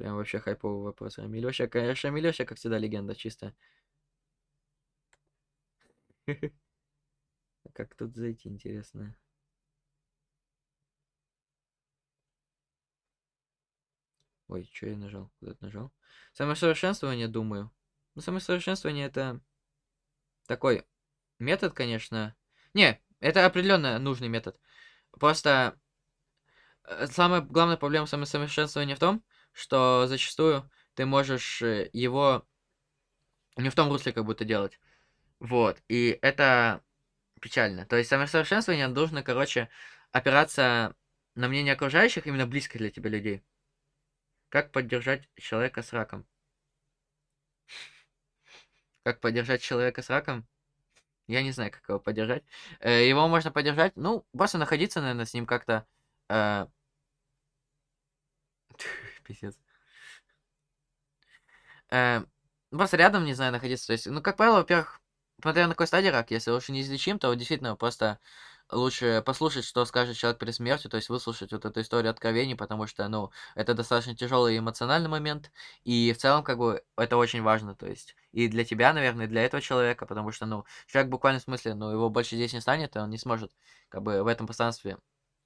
Прям вообще хайповый вопрос. А Милёша, конечно, Милёша, как всегда, легенда чистая. Как тут зайти, интересно? Ой, что я нажал? Куда-то нажал. Самосовершенствование, думаю. Ну, самосовершенствование это такой метод, конечно. Не, это определенно нужный метод. Просто э, самая главная проблема самосовершенствования в том, что зачастую ты можешь э, его не в том русле как будто делать. Вот. И это печально. То есть самосовершенствование должно, короче, опираться на мнение окружающих, именно близких для тебя людей. Как поддержать человека с раком? Как поддержать человека с раком? Я не знаю, как его поддержать. Э, его можно поддержать, ну, просто находиться, наверное, с ним как-то э, писец. Э, просто рядом, не знаю, находиться. То есть, ну, как правило, во-первых, смотря на какой стадии рак, если уж неизлечим, то действительно просто лучше послушать, что скажет человек перед смертью, то есть выслушать вот эту историю откровений, потому что, ну, это достаточно тяжелый эмоциональный момент, и в целом, как бы, это очень важно, то есть, и для тебя, наверное, и для этого человека, потому что, ну, человек буквально в смысле, ну, его больше здесь не станет, и он не сможет, как бы, в этом пространстве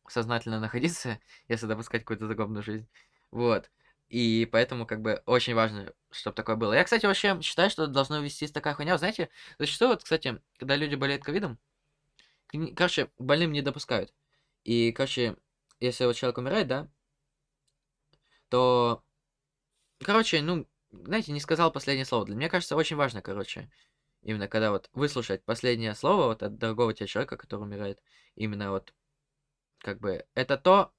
сознательно находиться, если допускать какую-то загробную жизнь, вот. И поэтому, как бы, очень важно, чтобы такое было. Я, кстати, вообще считаю, что должно вестись такая хуйня. Знаете, зачастую, вот, кстати, когда люди болеют ковидом, короче, больным не допускают. И, короче, если вот человек умирает, да, то, короче, ну, знаете, не сказал последнее слово. Для меня кажется, очень важно, короче, именно когда вот выслушать последнее слово вот от дорогого тебе человека, который умирает, именно вот, как бы, это то,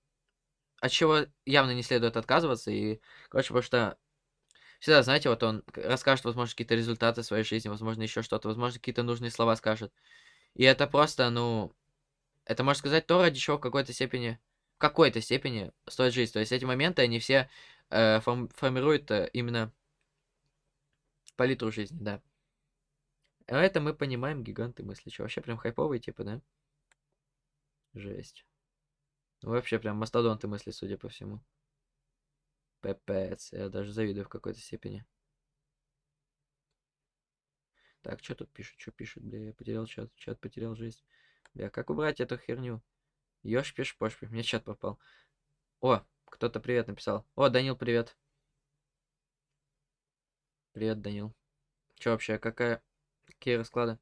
от чего явно не следует отказываться. И, короче, потому что всегда, знаете, вот он расскажет, возможно, какие-то результаты своей жизни, возможно, еще что-то, возможно, какие-то нужные слова скажет. И это просто, ну, это, можно сказать, то, ради чего в какой-то степени, в какой-то степени стоит жить. То есть эти моменты, они все э, форм, формируют э, именно палитру жизни, да. А это мы понимаем гиганты мысли. Что, вообще прям хайповые, типа, да? Жесть. Ну, вообще прям мастодонты мысли, судя по всему. Пипец. Я даже завидую в какой-то степени. Так, что тут пишут? Что пишут, бля? Я потерял чат. Чат потерял жизнь. Бля, как убрать эту херню? Ёж, пиш, пош, мне чат попал. О, кто-то привет написал. О, Данил, привет. Привет, Данил. Че вообще, какая... Какие расклады?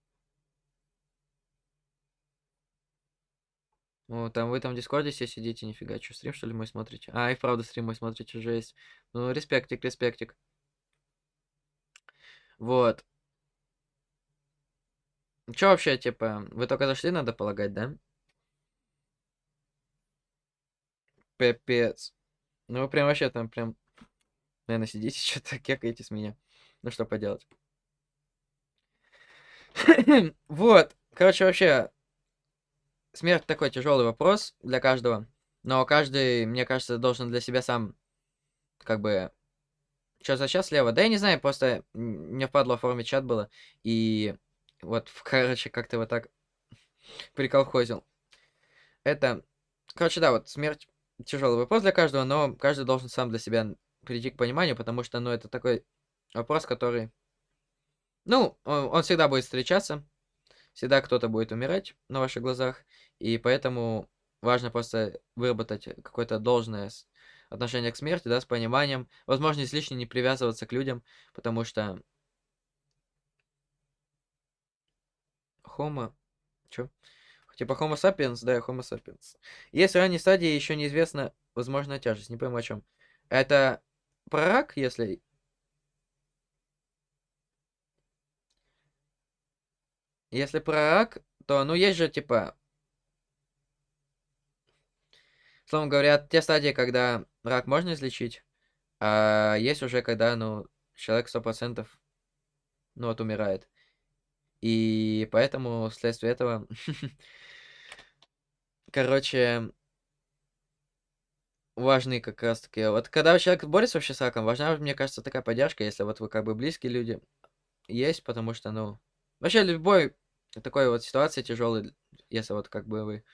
О, там вы там в Дискорде все сидите, нифига, что, стрим что ли мой смотрите? А, и вправду стрим мой смотрите, жесть. Ну, респектик, респектик. Вот. Че вообще, типа, вы только зашли, надо полагать, да? Пипец. Ну, вы прям вообще там прям, наверное, сидите, что-то кекаете с меня. Ну, что поделать. вот. Короче, вообще, смерть такой тяжелый вопрос для каждого. Но каждый, мне кажется, должен для себя сам, как бы, что за час слева? Да я не знаю, просто мне впадло оформить чат было. И вот, короче, как-то вот так приколхозил. Это, короче, да, вот смерть тяжелый вопрос для каждого, но каждый должен сам для себя прийти к пониманию, потому что, ну, это такой вопрос, который, ну, он, он всегда будет встречаться, всегда кто-то будет умирать на ваших глазах, и поэтому важно просто выработать какое-то должное отношение к смерти, да, с пониманием, возможно, излишне не привязываться к людям, потому что Homo... Чё? Типа Homo sapiens, да, Homo sapiens. В ранней стадии еще неизвестна возможная тяжесть, не пойму о чем. Это про рак, если... Если про рак, то, ну, есть же, типа... Словом говоря, те стадии, когда рак можно излечить, а есть уже, когда, ну, человек 100%, ну, вот умирает. И поэтому вследствие этого... Короче, важны как раз таки... Вот когда человек борется вообще с раком, важна, мне кажется, такая поддержка, если вот вы как бы близкие люди есть, потому что, ну... Вообще, любой такой вот ситуации тяжелой, если вот как бы вы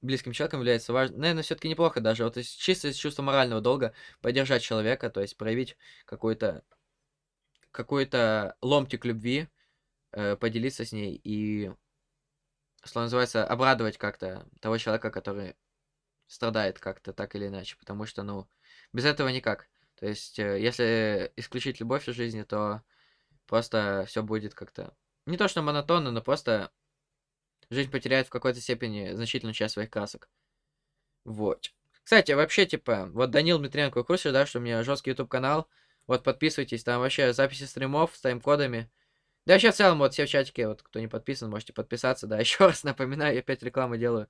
близким человеком является важно, наверное, все-таки неплохо даже, вот чисто из чувства морального долга поддержать человека, то есть проявить какой-то какой-то ломтик любви, э, поделиться с ней и, что называется, обрадовать как-то того человека, который страдает как-то так или иначе, потому что, ну, без этого никак. То есть, э, если исключить любовь из жизни, то просто все будет как-то не то что монотонно, но просто жизнь потеряет в какой-то степени значительную часть своих красок. Вот. Кстати, вообще, типа, вот Данил Дмитриенко в курсе, да, что у меня жесткий YouTube канал. Вот подписывайтесь, там вообще записи стримов с тайм-кодами. Да вообще в целом, вот все в чатике, вот кто не подписан, можете подписаться, да, еще раз напоминаю, я опять рекламу делаю.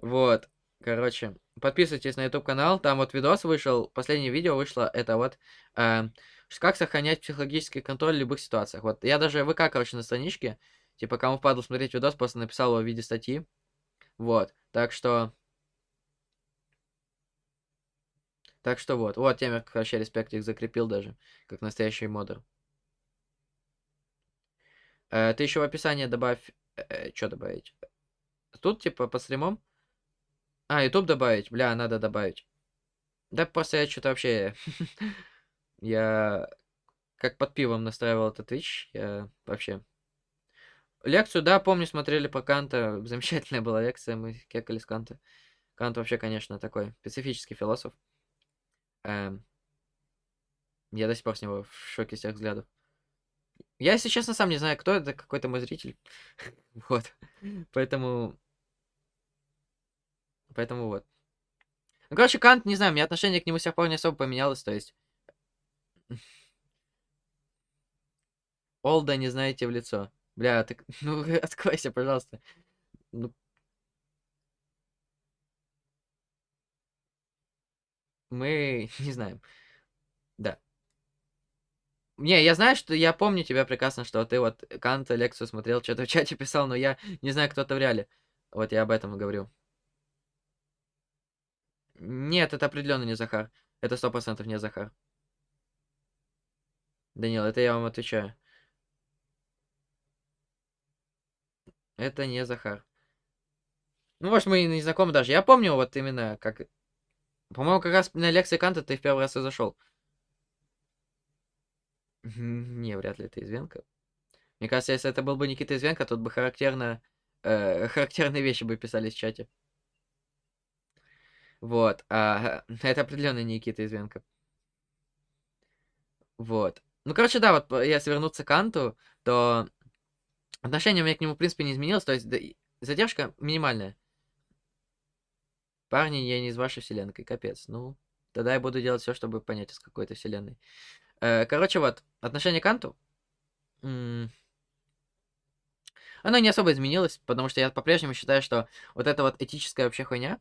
Вот, короче, подписывайтесь на YouTube канал, там вот видос вышел, последнее видео вышло, это вот, э, как сохранять психологический контроль в любых ситуациях. Вот, я даже ВК, короче, на страничке, типа, кому впадло смотреть видос, просто написал его в виде статьи. Вот, так что... Так что вот, вот темер, вообще респектик закрепил даже, как настоящий модер. Э, ты еще в описание добавь... Э, что добавить? тут, типа, по стримам? А, YouTube добавить. Бля, надо добавить. Да просто я что-то вообще... я как под пивом настраивал этот Twitch. Я вообще... Лекцию, да, помню, смотрели по Канта. Замечательная была лекция, мы кекали с Канта. Кант вообще, конечно, такой специфический философ. Эм... Я до сих пор с него в шоке с тех взглядов. Я, если честно, сам не знаю, кто это, какой-то мой зритель. вот. Поэтому... Поэтому вот. Ну, короче, Кант, не знаю, у меня отношение к нему с тех пор не особо поменялось, то есть... Олда не знаете в лицо. Бля, так, ну, откройся, пожалуйста. Ну... Мы не знаем. Да. Не, я знаю, что я помню тебя прекрасно, что ты вот Канта лекцию смотрел, что-то в чате писал, но я не знаю, кто-то в реале. Вот я об этом и говорю. Нет, это определенно не Захар. Это сто процентов не Захар. Данил, это я вам отвечаю. Это не Захар. Ну, может, мы и не знакомы даже. Я помню вот именно, как... По-моему, как раз на лекции Канта ты в первый раз и зашел. Не, вряд ли это Извенко. Мне кажется, если это был бы Никита Извенко, тут бы характерно, э, характерные вещи бы писались в чате. Вот. А, это определенно Никита Извенко. Вот. Ну, короче, да, вот если вернуться к Анту, то отношение у меня к нему, в принципе, не изменилось. То есть да, задержка минимальная. Парни, я не из вашей вселенной, капец. Ну, тогда я буду делать все, чтобы понять, из какой-то вселенной. Э, короче, вот, отношение к Анту. Оно не особо изменилось, потому что я по-прежнему считаю, что вот эта вот этическая вообще хуйня,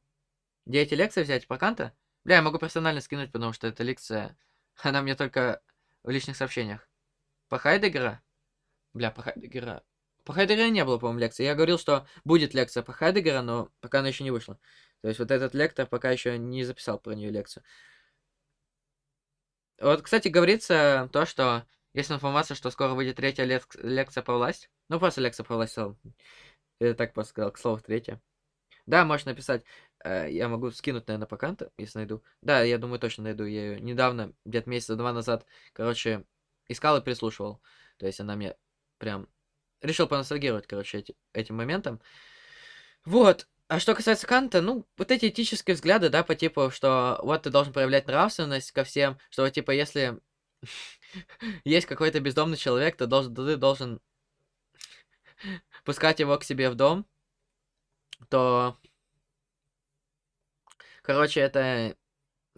где эти лекции взять по Канта, бля, я могу персонально скинуть, потому что эта лекция, она мне только в личных сообщениях. По Хайдегера? Бля, по Хайдегера... По Хайдегера не было, по-моему, лекции. Я говорил, что будет лекция по Хайдегера, но пока она еще не вышла. То есть вот этот лектор пока еще не записал про нее лекцию. Вот, кстати, говорится то, что есть информация, что скоро выйдет третья лек лекция по власти. Ну, просто лекция по власти. Я так просто сказал, к слову, третья. Да, можешь написать. Э, я могу скинуть, наверное, по канту, если найду. Да, я думаю, точно найду. Я ее недавно, где-то месяца два назад, короче, искал и прислушивал. То есть она мне прям... Решил поностальгировать, короче, эти, этим моментом. Вот. А что касается Канта, ну, вот эти этические взгляды, да, по типу, что вот ты должен проявлять нравственность ко всем, что типа, если есть какой-то бездомный человек, то должен, ты должен пускать его к себе в дом, то, короче, это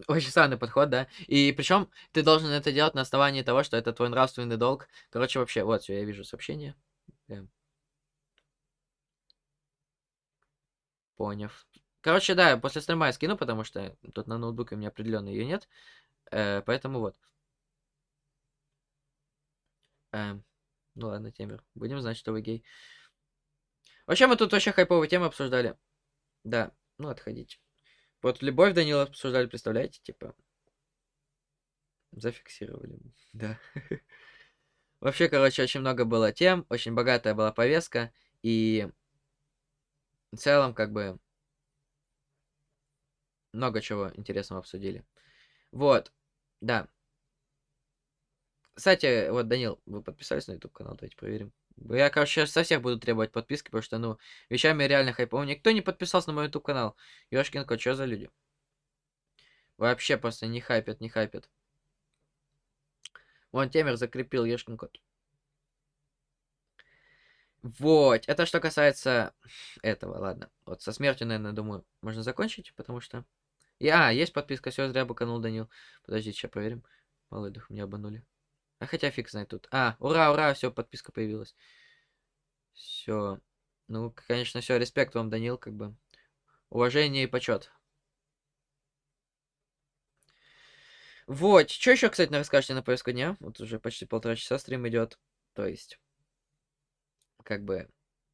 очень странный подход, да. И причем ты должен это делать на основании того, что это твой нравственный долг. Короче, вообще, вот, все, я вижу сообщение. Прям. Поняв. Короче, да, после стрима я скину, потому что тут на ноутбуке у меня определенно ее нет. Э, поэтому вот. Э, ну ладно, Темер. Будем знать, что вы гей. Вообще, мы тут вообще хайповые темы обсуждали. Да, ну отходите. Вот любовь Данила обсуждали, представляете, типа. Зафиксировали. Да. Вообще, короче, очень много было тем, очень богатая была повестка, и в целом, как бы, много чего интересного обсудили. Вот, да. Кстати, вот, Данил, вы подписались на YouTube канал? Давайте проверим. Я, короче, со всех буду требовать подписки, потому что, ну, вещами реально хайповым. Никто не подписался на мой YouTube канал. Ёшкин кот, что за люди? Вообще просто не хайпят, не хайпят. Вон Темер закрепил Ёшкин кот. Вот, это что касается этого, ладно. Вот со смертью, наверное, думаю, можно закончить, потому что... А, есть подписка, все, зря быканул Данил. Подождите, сейчас проверим. Малый дух, меня обманули. А хотя фиг знает тут. А, ура, ура, все, подписка появилась. Все. Ну, конечно, все, респект вам, Данил, как бы. Уважение и почет. Вот, что еще, кстати, расскажете на повестку дня? Вот уже почти полтора часа стрим идет. То есть как бы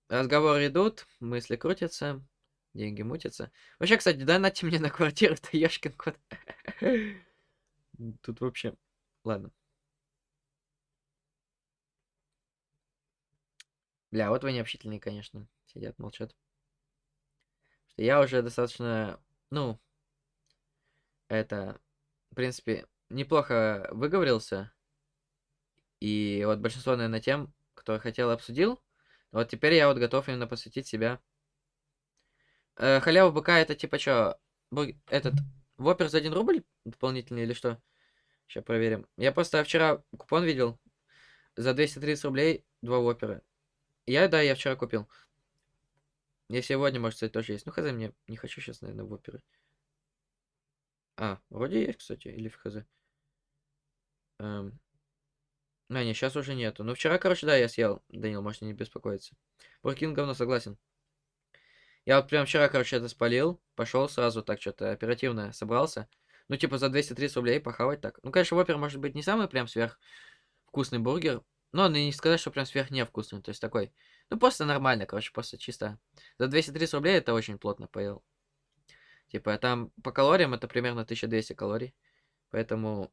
разговоры идут, мысли крутятся, деньги мутятся. Вообще, кстати, донатьте мне на квартиру, это Ёшкин кот. Тут вообще... Ладно. Бля, вот вы необщительные, конечно. Сидят, молчат. что я уже достаточно, ну, это, в принципе, неплохо выговорился. И вот большинство, наверное, тем, кто хотел, обсудил. Вот теперь я вот готов именно посвятить себя. Э, халява быка это типа что? Этот вопер за 1 рубль дополнительный или что? Сейчас проверим. Я просто вчера купон видел. За 230 рублей два вопера. Я, да, я вчера купил. Я сегодня, может, кстати, тоже есть. Ну, хз, мне не хочу сейчас, наверное, воперы. А, вроде есть, кстати, или в хз. Эм. А, не, сейчас уже нету. Ну, вчера, короче, да, я съел. Данил, можете не беспокоиться. Буркин говно, согласен. Я вот прям вчера, короче, это спалил. Пошел сразу так что-то оперативно собрался. Ну, типа, за 230 рублей похавать так. Ну, конечно, вопер может быть не самый прям сверх вкусный бургер. Но не сказать, что прям сверх невкусный. То есть такой, ну, просто нормально, короче, просто чисто. За 230 рублей это очень плотно поел. Типа, там по калориям это примерно 1200 калорий. Поэтому,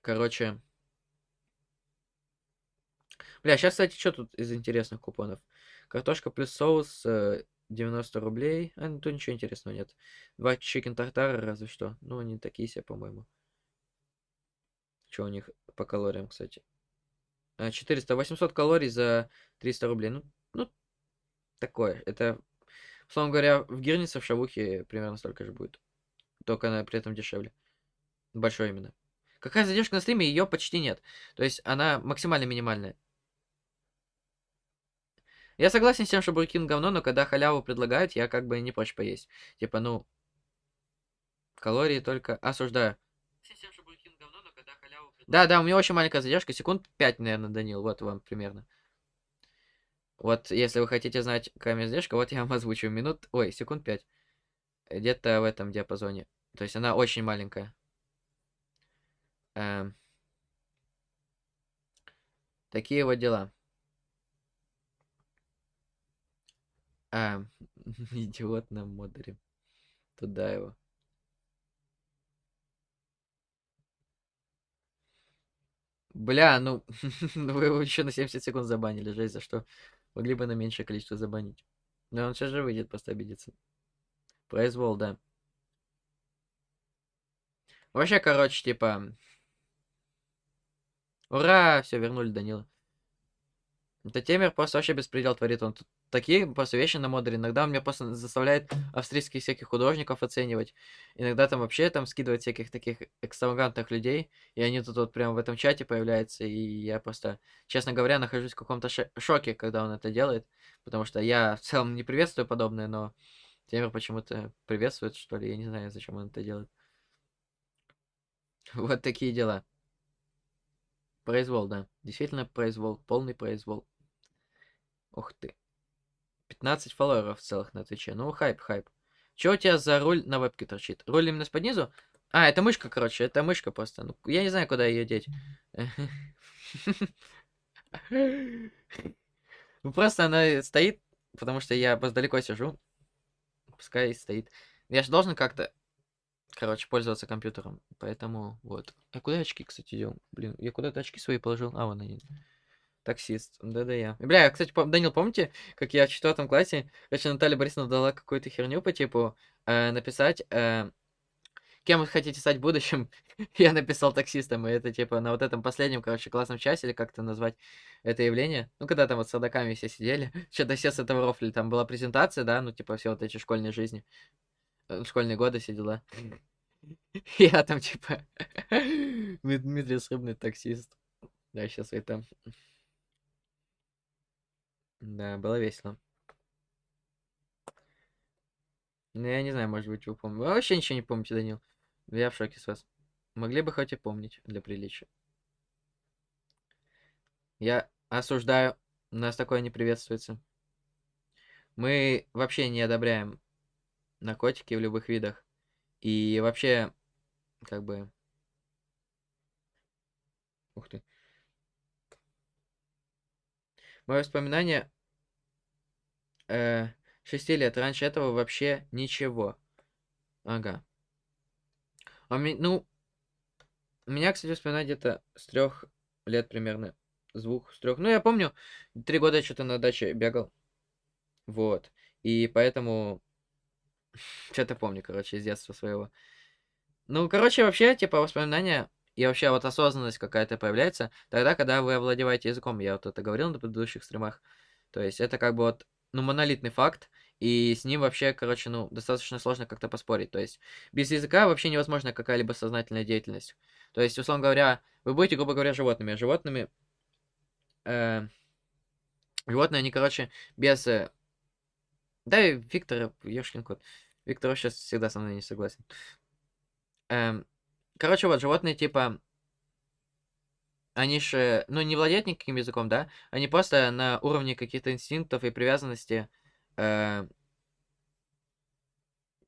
короче... Бля, сейчас, кстати, что тут из интересных купонов? Картошка плюс соус 90 э, рублей. А, ну, тут ничего интересного нет. Два чикен тартара разве что. Ну, они такие себе, по-моему. Что у них по калориям, кстати? 400, а, 800 калорий за 300 рублей. Ну, ну такое. Это, условно говоря, в Гирнице, в Шавухе примерно столько же будет. Только она при этом дешевле. Большой именно. Какая задержка на стриме? Ее почти нет. То есть она максимально минимальная. Я согласен с тем, что Буркин говно, но когда халяву предлагают, я как бы не прочь поесть. Типа, ну, калории только осуждаю. Да, да, у меня очень маленькая задержка, секунд 5, наверное, Данил, вот вам примерно. Вот, если вы хотите знать, какая у меня задержка, вот я вам озвучу минут, ой, секунд 5. Где-то в этом диапазоне. То есть она очень маленькая. Эм. Такие вот дела. Эм. Идиот на модере. Туда его. Бля, ну, вы его еще на 70 секунд забанили, жесть, за что? Могли бы на меньшее количество забанить. Но он сейчас же выйдет, просто обидится. Произвол, да. Вообще, короче, типа... Ура! Все, вернули Данила. Это Темер просто вообще беспредел творит. Он тут такие просто вещи на модере. Иногда он меня просто заставляет австрийских всяких художников оценивать. Иногда там вообще там скидывает всяких таких экстравагантных людей. И они тут вот прямо в этом чате появляются. И я просто, честно говоря, нахожусь в каком-то шоке, когда он это делает. Потому что я в целом не приветствую подобное, но Темер почему-то приветствует, что ли. Я не знаю, зачем он это делает. Вот такие дела. Произвол, да. Действительно произвол. Полный произвол. Ух ты. 15 фолловеров целых на Твиче. Ну, хайп, хайп. Чё у тебя за руль на вебке торчит? Руль именно под низу? А, это мышка, короче, это мышка просто. Ну, я не знаю, куда ее деть. Ну, просто она стоит, потому что я просто далеко сижу. Пускай стоит. Я же должен как-то, короче, пользоваться компьютером. Поэтому, вот. А куда очки, кстати, дел? Блин, я куда-то очки свои положил. А, вон они. Таксист. Да-да я. Бля, кстати, пом Данил, помните, как я в четвертом классе, короче, Наталья Борисовна дала какую-то херню по типу э, написать, э, кем вы хотите стать в будущем? я написал таксистом, и это типа на вот этом последнем, короче, классном часе, или как-то назвать это явление. Ну, когда там вот с садаками все сидели, что-то все с этого рофли, там была презентация, да, ну, типа все вот эти школьные жизни, э, школьные годы, все дела. Я там, типа, Дмитрий Срыбный таксист. Да, сейчас это да, было весело. Ну, я не знаю, может быть, вы помните. Вы вообще ничего не помните, Данил. Я в шоке с вас. Могли бы хоть и помнить для приличия. Я осуждаю. Нас такое не приветствуется. Мы вообще не одобряем наркотики в любых видах. И вообще, как бы... Ух ты. Мое воспоминание э, 6 лет. Раньше этого вообще ничего. Ага. А ми, ну, меня, кстати, вспоминать где-то с трех лет примерно. С двух, с трех. Ну, я помню, три года что-то на даче бегал. Вот. И поэтому Что-то помню, короче, из детства своего. Ну, короче, вообще, типа, воспоминания и вообще вот осознанность какая-то появляется тогда, когда вы овладеваете языком. Я вот это говорил на предыдущих стримах. То есть это как бы вот, ну, монолитный факт, и с ним вообще, короче, ну, достаточно сложно как-то поспорить. То есть без языка вообще невозможна какая-либо сознательная деятельность. То есть, условно говоря, вы будете, грубо говоря, животными. Животными... э, животные, они, короче, без... э, Да, Виктор, ёшкин кот. Виктор вообще всегда со мной не согласен. Эм, короче, вот, животные, типа, они же, ну, не владеют никаким языком, да? Они просто на уровне каких-то инстинктов и привязанности, э,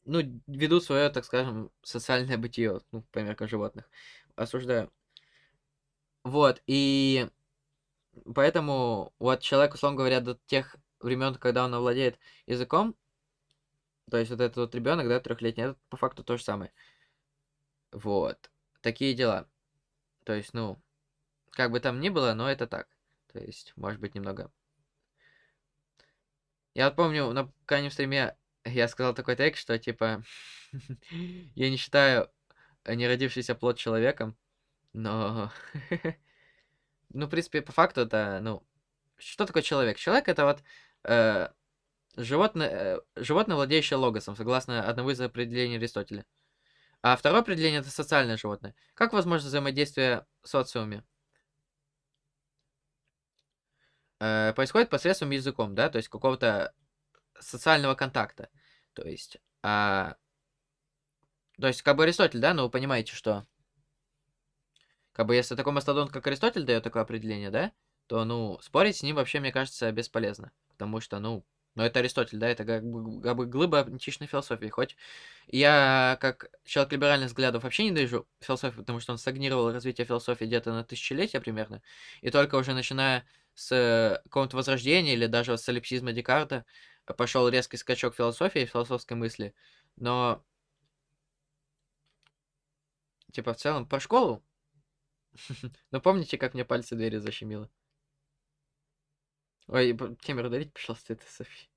ну, ведут свое, так скажем, социальное бытие, ну, по меркам животных. Осуждаю. Вот, и поэтому вот человек, условно говоря, до тех времен, когда он овладеет языком, то есть вот этот вот ребенок, да, трехлетний, это по факту то же самое. Вот. Такие дела. То есть, ну, как бы там ни было, но это так. То есть, может быть, немного. Я вот помню, на крайнем стриме я сказал такой текст, что типа я не считаю не родившийся плод человеком, но ну, в принципе, по факту это, ну, что такое человек? Человек это вот э, животное, э, животное, владеющее логосом, согласно одному из определений Аристотеля. А второе определение это социальное животное. Как возможно взаимодействие в социуме? Э, происходит посредством языком, да, то есть какого-то социального контакта. То есть, а, то есть, как бы Аристотель, да, но вы понимаете, что как бы если такой мастодонт, как Аристотель, дает такое определение, да, то, ну, спорить с ним вообще, мне кажется, бесполезно. Потому что, ну, ну это Аристотель, да, это как бы, как бы глыба античной философии. Хоть я, как человек либеральных взглядов, вообще не ненавижу философию, потому что он стагнировал развитие философии где-то на тысячелетия примерно. И только уже начиная с э, какого-то возрождения или даже с солипсизма Декарта пошел резкий скачок философии, философской мысли. Но, типа, в целом, про школу. Ну, помните, как мне пальцы двери защемило? Ой, Темер, удалить, пожалуйста, это Софи.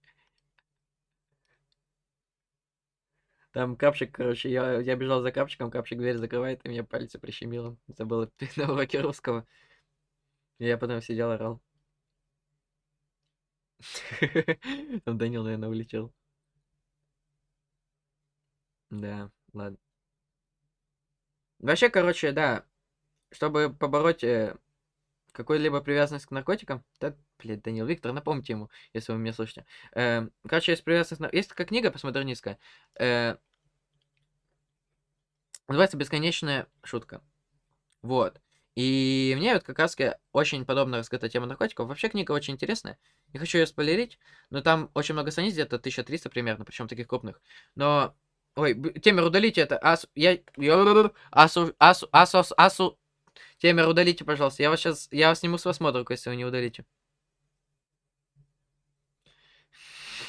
Там капчик, короче, я, я бежал за капчиком, капчик дверь закрывает, и мне пальцы прищемило. Забыл на уроке русского. Я потом сидел, орал. Там Данил, наверное, улетел. Да, ладно. Вообще, короче, да, чтобы побороть э, какую-либо привязанность к наркотикам, да, блядь, Данил Виктор, напомните ему, если вы меня слышите. Э, короче, есть привязанность, есть такая книга постмодернистская, э, называется «Бесконечная шутка». Вот. И мне вот как раз очень подобно раскрыта тема наркотиков. Вообще книга очень интересная. Не хочу ее спойлерить, но там очень много страниц, где-то 1300 примерно, причем таких крупных. Но... Ой, Темер, удалите это. Ас... Я... Асу... Асу... Асу... Асу... Темер, удалите, пожалуйста. Я вас сейчас... Я вас сниму с вас модулку, если вы не удалите.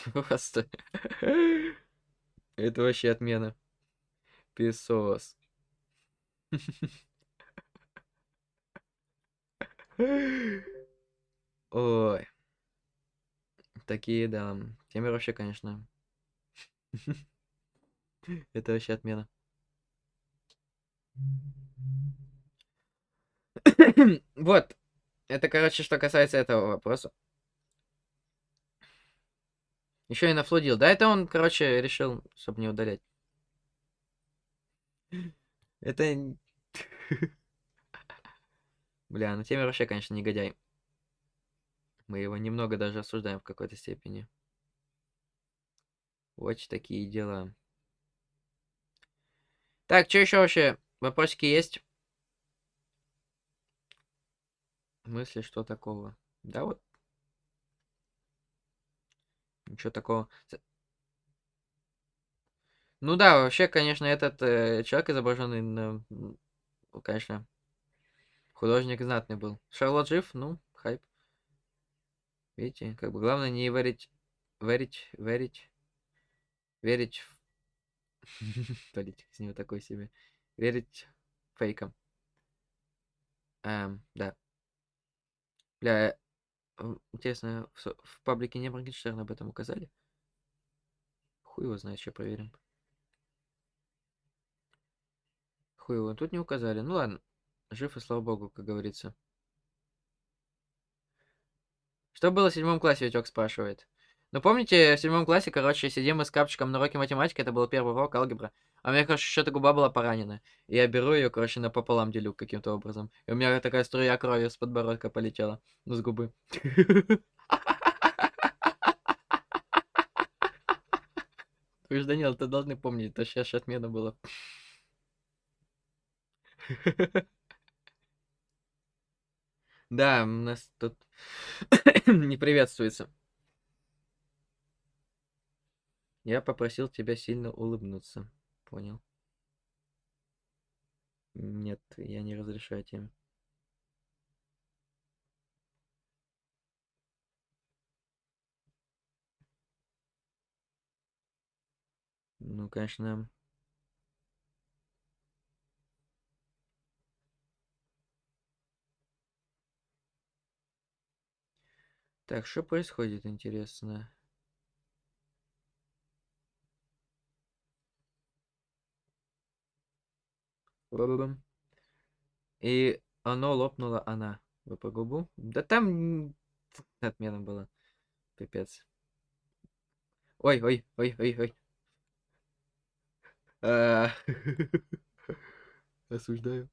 Просто... Это вообще отмена. Песос. Ой. Такие, да. Темы вообще, конечно. Это вообще отмена. Вот. Это, короче, что касается этого вопроса. Еще и нафлудил. Да, это он, короче, решил, чтобы не удалять. Это... Бля, ну Темер вообще, конечно, негодяй. Мы его немного даже осуждаем в какой-то степени. Вот такие дела. Так, что еще вообще? Вопросики есть? Мысли, что такого? Да вот. Ничего такого. Ну да, вообще, конечно, этот э, человек изображенный, на, конечно, художник знатный был. Шарлот жив, ну, хайп. Видите, как бы главное не верить, верить, верить, верить в... С него такой себе. Верить фейкам. Эм, да. Бля, интересно, в, в паблике не Моргенштерн об этом указали? Хуй его знает, сейчас проверим. Хуй его, тут не указали. Ну ладно. Жив и слава богу, как говорится. Что было в седьмом классе, Витек спрашивает. Ну, помните, в седьмом классе, короче, сидим мы с капчиком на уроке математики, это был первый урок алгебра. А у меня, короче, что-то губа была поранена. И я беру ее, короче, напополам делю каким-то образом. И у меня такая струя крови с подбородка полетела. Ну, с губы. Вы же, Данил, ты должны помнить, это сейчас отмена была. Да, у нас тут не приветствуется. Я попросил тебя сильно улыбнуться. Понял. Нет, я не разрешаю тебе. Ну, конечно. Так, что происходит, интересно? И оно лопнуло она. Вы по губу? Да там отмена была. Пипец. Ой, ой, ой, ой, ой. А. Осуждаю.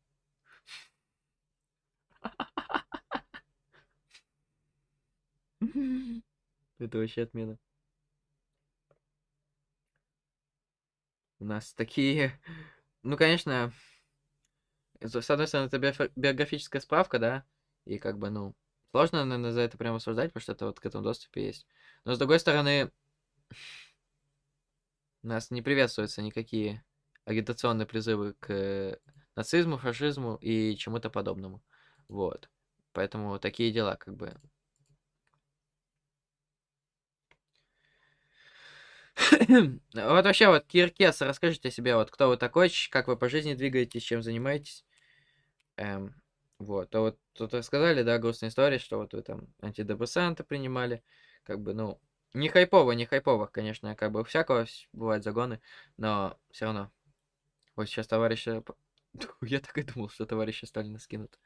Это вообще отмена. У нас такие... Ну, конечно, с одной стороны, это биографическая справка, да, и как бы, ну, сложно, наверное, за это прямо осуждать, потому что это вот к этому доступе есть. Но, с другой стороны, нас не приветствуются никакие агитационные призывы к нацизму, фашизму и чему-то подобному. Вот. Поэтому такие дела, как бы. Вот вообще, вот, Киркес, расскажите о себе, вот, кто вы такой, как вы по жизни двигаетесь, чем занимаетесь. Эм, вот, а вот тут рассказали, да, грустная история, что вот вы там антидепрессанты принимали, как бы, ну, не хайпово, не хайпово, конечно, как бы всякого бывают загоны, но все равно. Вот сейчас товарища... Я так и думал, что товарища Сталина скинут.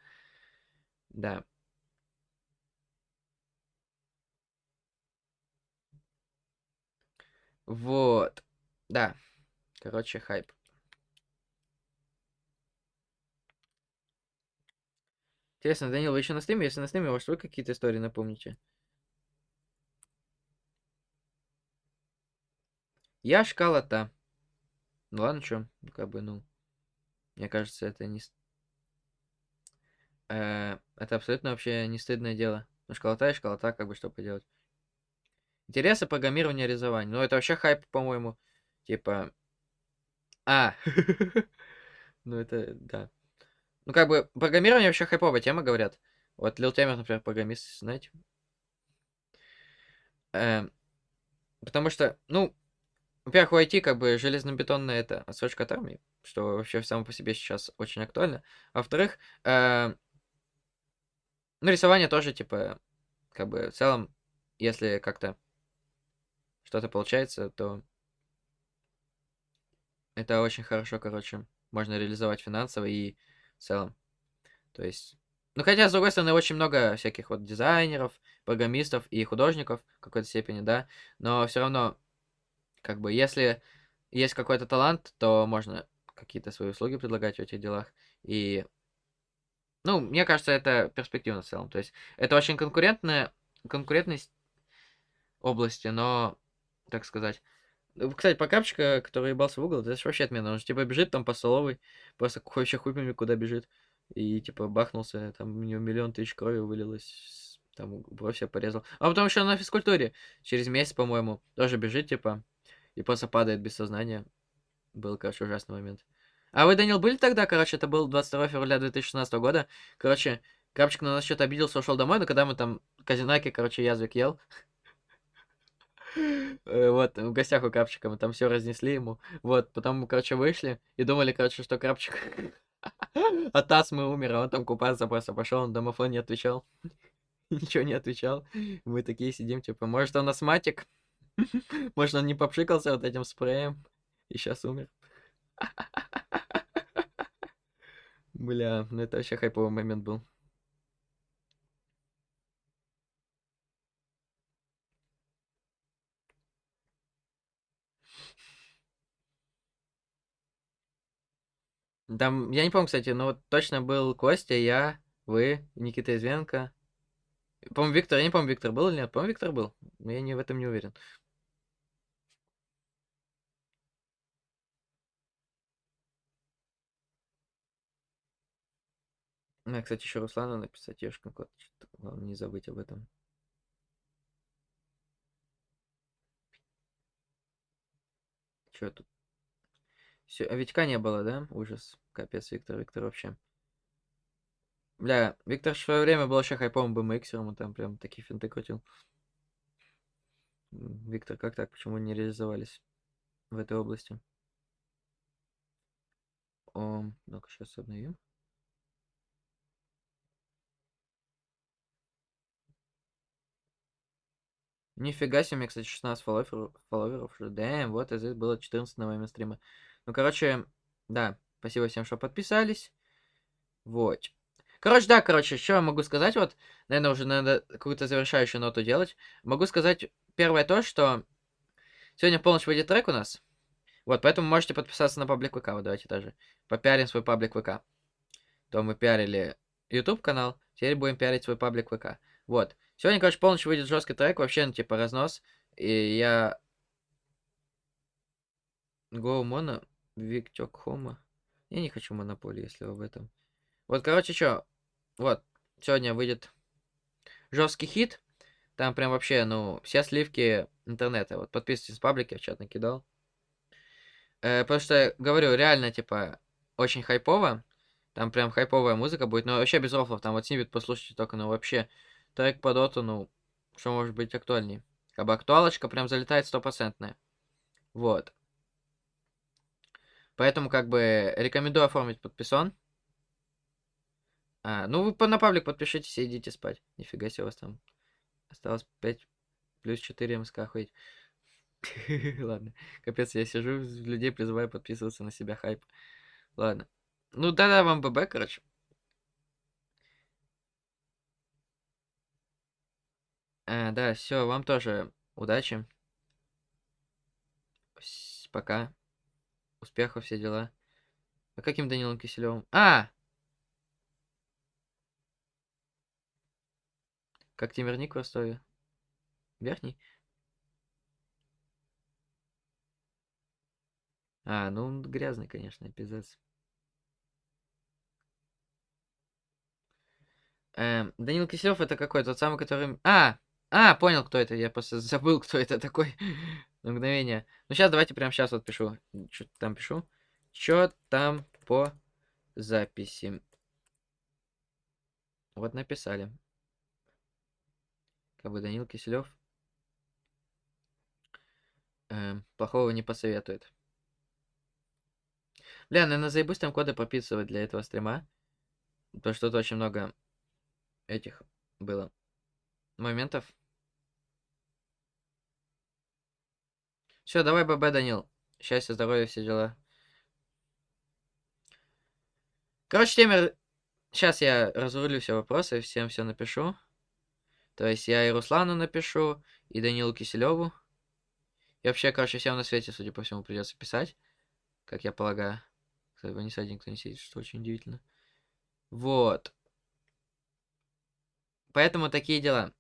Да. Вот. Да. Короче, хайп. Интересно, Данил, вы еще на стриме? Если на стриме, может, вы какие-то истории напомните? Я шкала-то. Ну ладно, что, как бы, ну, мне кажется, это не... Э, это абсолютно вообще не стыдное дело. Ну, школота и школота, как бы, что поделать. Интересы программирования рисования. Ну, это вообще хайп, по-моему. Типа... А! Ну, это, да. Ну, как бы, программирование вообще хайповая тема, говорят. Вот Лил Темер, например, программист, знаете. Эм, потому что, ну, во-первых, у IT как бы железнобетонная это отсрочка от армии, что вообще само по себе сейчас очень актуально. Во-вторых, э, ну, рисование тоже, типа, как бы, в целом, если как-то что-то получается, то это очень хорошо, короче, можно реализовать финансово и в целом. То есть... Ну, хотя, с другой стороны, очень много всяких вот дизайнеров, программистов и художников в какой-то степени, да, но все равно, как бы, если есть какой-то талант, то можно какие-то свои услуги предлагать в этих делах. И, ну, мне кажется, это перспективно в целом. То есть, это очень конкурентная, конкурентность области, но, так сказать, кстати, покапчика, который ебался в угол, это вообще отмена. Он же типа бежит там по столовой, просто вообще хуй пойми, куда бежит. И типа бахнулся, там у него миллион тысяч крови вылилось, там бровь себя порезал. А потом еще на физкультуре, через месяц, по-моему, тоже бежит, типа, и просто падает без сознания. Был, короче, ужасный момент. А вы, Данил, были тогда, короче, это был 22 февраля 2016 года. Короче, Крапчик на нас что-то обиделся, ушел домой, но когда мы там казинаки, короче, язвик ел, Э, вот, в гостях у Крапчика мы там все разнесли ему. Вот, потом мы, короче, вышли и думали, короче, что Крапчик от астмы умер, а он там купаться просто пошел, он домофон не отвечал. Ничего не отвечал. Мы такие сидим, типа, может, он астматик? Может, он не попшикался вот этим спреем и сейчас умер. Бля, ну это вообще хайповый момент был. Там, я не помню, кстати, но вот точно был Костя, я, вы, Никита Извенко. По-моему, Виктор, я не помню, Виктор был или нет. По-моему, Виктор был. Но я не в этом не уверен. Ну, кстати, еще Руслану написать Ешкин код. Главное не забыть об этом. Че тут? Все, а Витька не было, да? Ужас. Капец, Виктор, Виктор вообще. Бля, Виктор в свое время был вообще хайповым BMXером, он там прям такие финты крутил. Виктор, как так? Почему не реализовались в этой области? О, ну-ка, сейчас обновим. Нифига себе, мне, кстати, 16 фолловеров, фолловеров. Дэм, вот это было 14 на момент стрима. Ну, короче, да, спасибо всем, что подписались. Вот. Короче, да, короче, что я могу сказать, вот, наверное, уже надо какую-то завершающую ноту делать. Могу сказать первое то, что сегодня полночь выйдет трек у нас. Вот, поэтому можете подписаться на паблик ВК, вот давайте даже попиарим свой паблик ВК. То мы пиарили YouTube канал, теперь будем пиарить свой паблик ВК. Вот. Сегодня, короче, полночь выйдет жесткий трек, вообще, ну, типа, разнос. И я... Go Mono, Виктек Хома. Я не хочу монополии, если об этом. Вот, короче, что, вот, сегодня выйдет жесткий хит. Там прям вообще, ну, все сливки интернета. Вот подписывайтесь в паблике, в чат накидал. Э, потому что, говорю, реально, типа, очень хайпово. Там прям хайповая музыка будет, но вообще без рофлов. Там вот снибет послушайте только, ну, вообще, трек по доту, ну, что может быть актуальней. Как бы актуалочка прям залетает стопроцентная. Вот. Поэтому, как бы, рекомендую оформить подписон. А, ну вы на паблик подпишитесь и идите спать. Нифига себе у вас там осталось 5 плюс 4 МСК ходить. Ладно, капец, я сижу, людей призываю подписываться на себя хайп. Ладно. Ну да-да, вам ББ, короче. А, да, все, вам тоже удачи. Пока. Успехов, все дела. А каким Данилом Киселевым? А! Как Тимирник в Ростове. Верхний? А, ну он грязный, конечно, пиздец. Эм, Данил Киселев это какой? Тот самый, который... А! А, понял, кто это. Я просто забыл, кто это такой. На мгновение. Ну, сейчас давайте прямо сейчас вот пишу. Что там пишу? Что там по записи? Вот написали. Как бы Данил Киселев э, плохого не посоветует. Бля, наверное, заебусь там коды прописывать для этого стрима. Потому что тут очень много этих было моментов. Все, давай, ББ, Данил. Счастья, здоровья, все дела. Короче, темер... Сейчас я разрулю все вопросы, всем все напишу. То есть я и Руслану напишу, и Данилу Киселеву. И вообще, короче, всем на свете, судя по всему, придется писать. Как я полагаю. Кстати, не садик никто не сидит, что очень удивительно. Вот. Поэтому такие дела.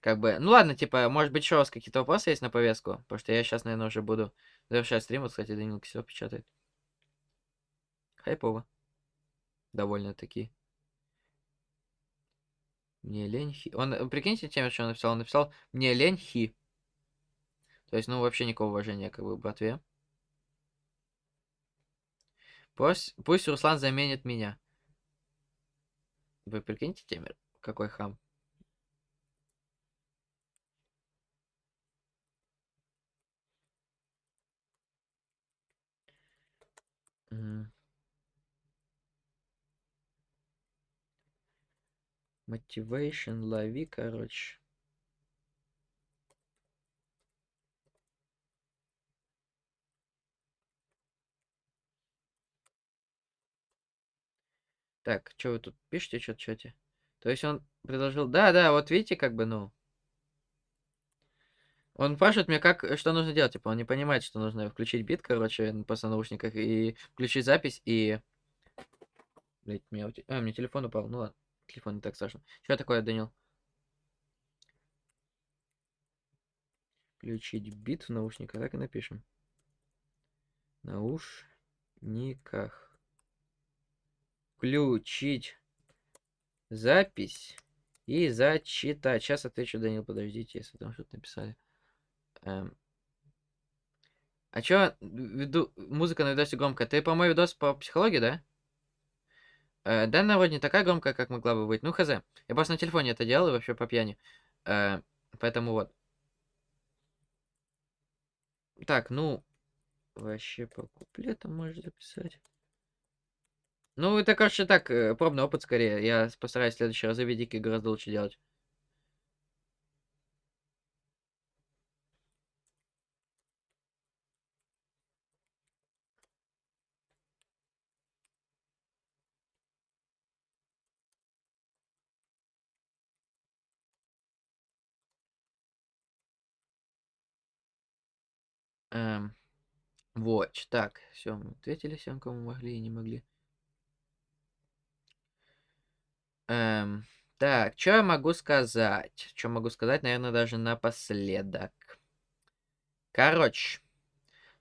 Как бы, ну ладно, типа, может быть, еще у вас какие-то вопросы есть на повестку? Потому что я сейчас, наверное, уже буду завершать стрим. Вот, кстати, Данил Киселев печатает. Хайпово. Довольно-таки. Мне лень хи. Он, э, прикиньте, тем, что он написал. Он написал «Мне лень хи». То есть, ну, вообще никакого уважения, как бы, братве. Пусть, пусть Руслан заменит меня. Вы прикиньте, Темер, какой хам. Угу. Лови, короче. Так, что вы тут пишете, что-то, что-то? То есть он предложил... Да, да, вот видите, как бы, ну... Он спрашивает меня, как, что нужно делать. Типа, он не понимает, что нужно включить бит, короче, просто на наушниках, и включить запись, и... Блять, меня... А, мне телефон упал. Ну ладно, телефон не так страшно. Что такое, Данил? Включить бит в наушниках, так и напишем. Наушниках. Включить запись и зачитать. Сейчас отвечу, Данил, подождите, если там что-то написали. Эм. А чё, виду... музыка на видосе громкая? Ты, по-моему, видос по психологии, да? Э, данная вроде не такая громкая, как могла бы быть. Ну, хз. Я просто на телефоне это делал, и вообще по пьяни. Э, поэтому вот. Так, ну... Вообще по куплетам можешь записать. Ну, это, короче, так, э, пробный опыт скорее. Я постараюсь в следующий раз видики гораздо лучше делать. Эм, вот, так, все, мы ответили всем, кому могли и не могли. Эм, так, что я могу сказать? Что могу сказать, наверное, даже напоследок. Короче,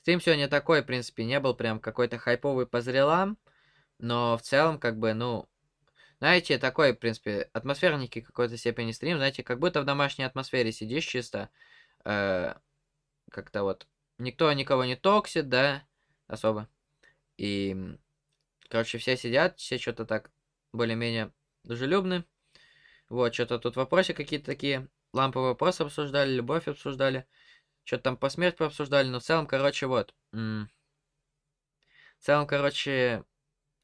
стрим сегодня такой, в принципе, не был прям какой-то хайповый по зрелам, но в целом, как бы, ну, знаете, такой, в принципе, атмосферненький какой-то степени стрим, знаете, как будто в домашней атмосфере сидишь чисто, э, как-то вот, никто никого не токсит, да, особо. И, короче, все сидят, все что-то так более-менее дружелюбны. Вот, что-то тут вопросы какие-то такие, ламповые вопросы обсуждали, любовь обсуждали, что-то там по смерти обсуждали, но в целом, короче, вот. В целом, короче,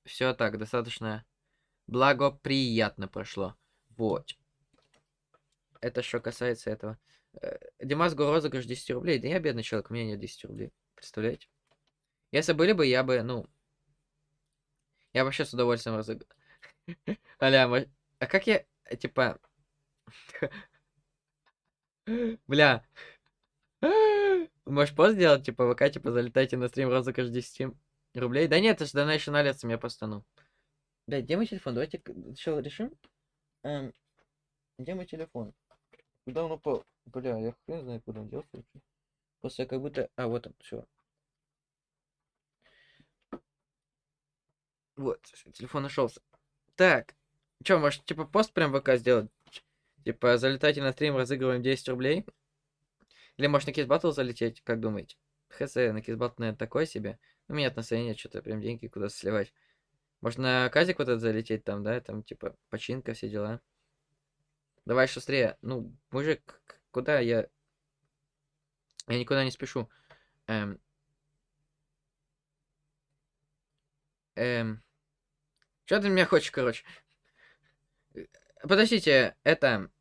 все так, достаточно благоприятно прошло. Вот. Это что касается этого. Э, Димас го розыгрыш 10 рублей. Да я бедный человек, у меня нет 10 рублей. Представляете? Если были бы, я бы, ну... Я вообще с удовольствием разыграл. Аля, мо- а как я, э, типа... Бля. Можешь пост сделать, типа, ВК, типа, залетайте на стрим розыгрыш 10 рублей? Да нет, это же Donation Alerts мне просто, ну. Блядь, где мой телефон? Давайте что решим? Эм, где мой телефон? Куда он упал? Бля, я хрен знает, куда он делся. вообще. Просто как будто... А, вот он, все. Вот, телефон нашелся. Так, чё, может, типа, пост прям ВК сделать? Типа, залетайте на стрим, разыгрываем 10 рублей? Или, может, на Кизбаттл залететь, как думаете? Хз, на Кизбаттл, наверное, такое себе. У меня настроения что-то прям деньги куда сливать. Может, на Казик вот этот залететь там, да? Там, типа, починка, все дела. Давай шустрее. Ну, мужик, куда я... Я никуда не спешу. Эм... Эм... Что ты меня хочешь, короче? Подождите, это...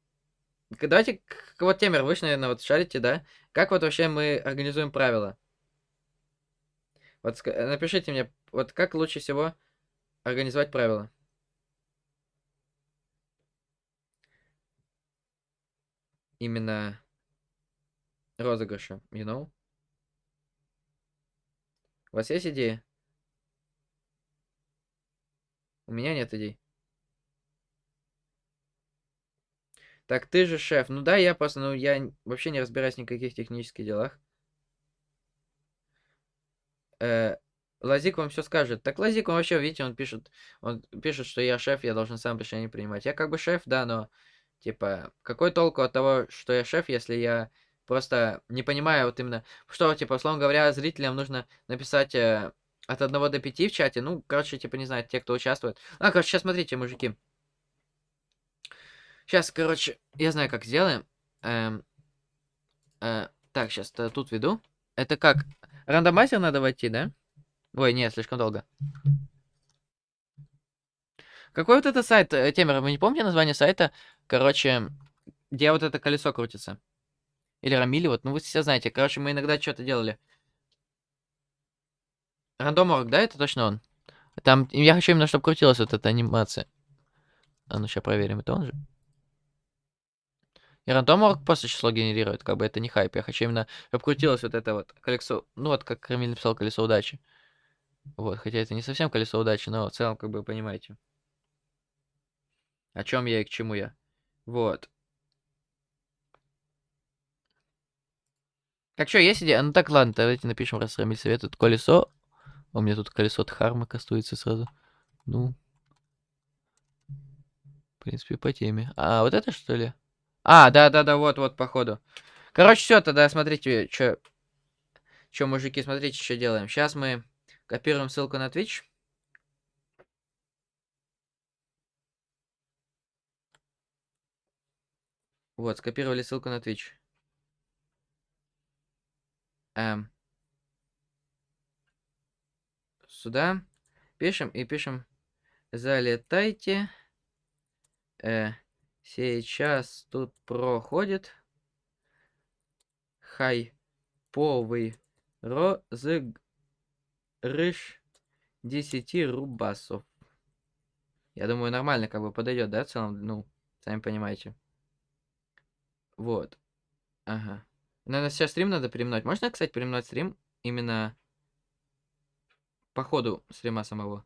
Давайте, вот Темер, вы ж, наверное, вот шарите, да? Как вот вообще мы организуем правила? Вот напишите мне, вот как лучше всего организовать правила? Именно розыгрыша, you know? У вас есть идеи? У меня нет идей. Так ты же шеф. Ну да, я просто, ну я вообще не разбираюсь в никаких технических делах. Э, Лазик вам все скажет. Так Лазик, он вообще, видите, он пишет, он пишет, что я шеф, я должен сам решение принимать. Я как бы шеф, да, но, типа, какой толку от того, что я шеф, если я просто не понимаю вот именно, что, типа, условно говоря, зрителям нужно написать э, от одного до пяти в чате, ну, короче, типа, не знаю, те, кто участвует. А, короче, сейчас смотрите, мужики. Сейчас, короче, я знаю, как сделаем. Эм, э, так, сейчас тут веду. Это как? Рандомайзер надо войти, да? Ой, нет, слишком долго. Какой вот это сайт, э, Темер, вы не помните название сайта? Короче, где вот это колесо крутится? Или Рамили, вот, ну вы все знаете. Короче, мы иногда что-то делали. Рандом.орг, да, это точно он? Там, я хочу именно, чтобы крутилась вот эта анимация. А ну, сейчас проверим, это он же? И рандом просто число генерирует, как бы это не хайп. Я хочу именно, чтобы крутилось вот это вот колесо, ну вот как Рамиль написал, колесо удачи. Вот, хотя это не совсем колесо удачи, но в целом, как бы, понимаете. О чем я и к чему я. Вот. Так что, есть идея? Ну так, ладно, давайте напишем, раз Рамиль советует колесо. У меня тут колесо Дхармы кастуется сразу. Ну. В принципе, по теме. А, вот это что ли? А, да-да-да, вот-вот, походу. Короче, все, тогда смотрите, что... Что, мужики, смотрите, что делаем. Сейчас мы копируем ссылку на Twitch. Вот, скопировали ссылку на Twitch. Эм. Сюда. Пишем и пишем. Залетайте. Э, сейчас тут проходит хайповый розыгрыш 10 рубасов. Я думаю, нормально как бы подойдет, да, в целом, ну, сами понимаете. Вот. Ага. Наверное, сейчас стрим надо перемнуть. Можно, кстати, перемнуть стрим именно по ходу стрима самого?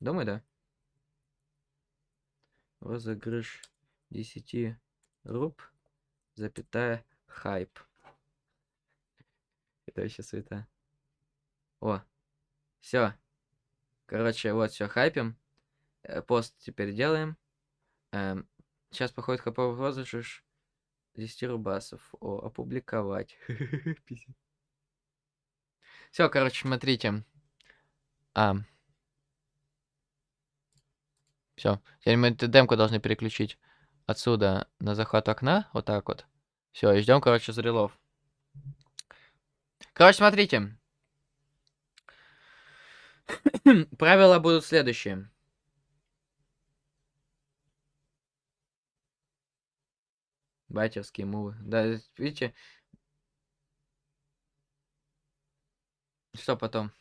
Думаю, да. Розыгрыш 10 руб, запятая, хайп. Это вообще света. О, все. Короче, вот все, хайпим. Э, пост теперь делаем. Эм, Сейчас походит хаповый розыгрыш 10 рубасов. О, опубликовать. Все, короче, смотрите. А. Все. Теперь мы эту демку должны переключить отсюда на захват окна. Вот так вот. Все, и ждем, короче, зрелов. Короче, смотрите. Правила будут следующие. Батевские мувы. Да, видите? Что потом?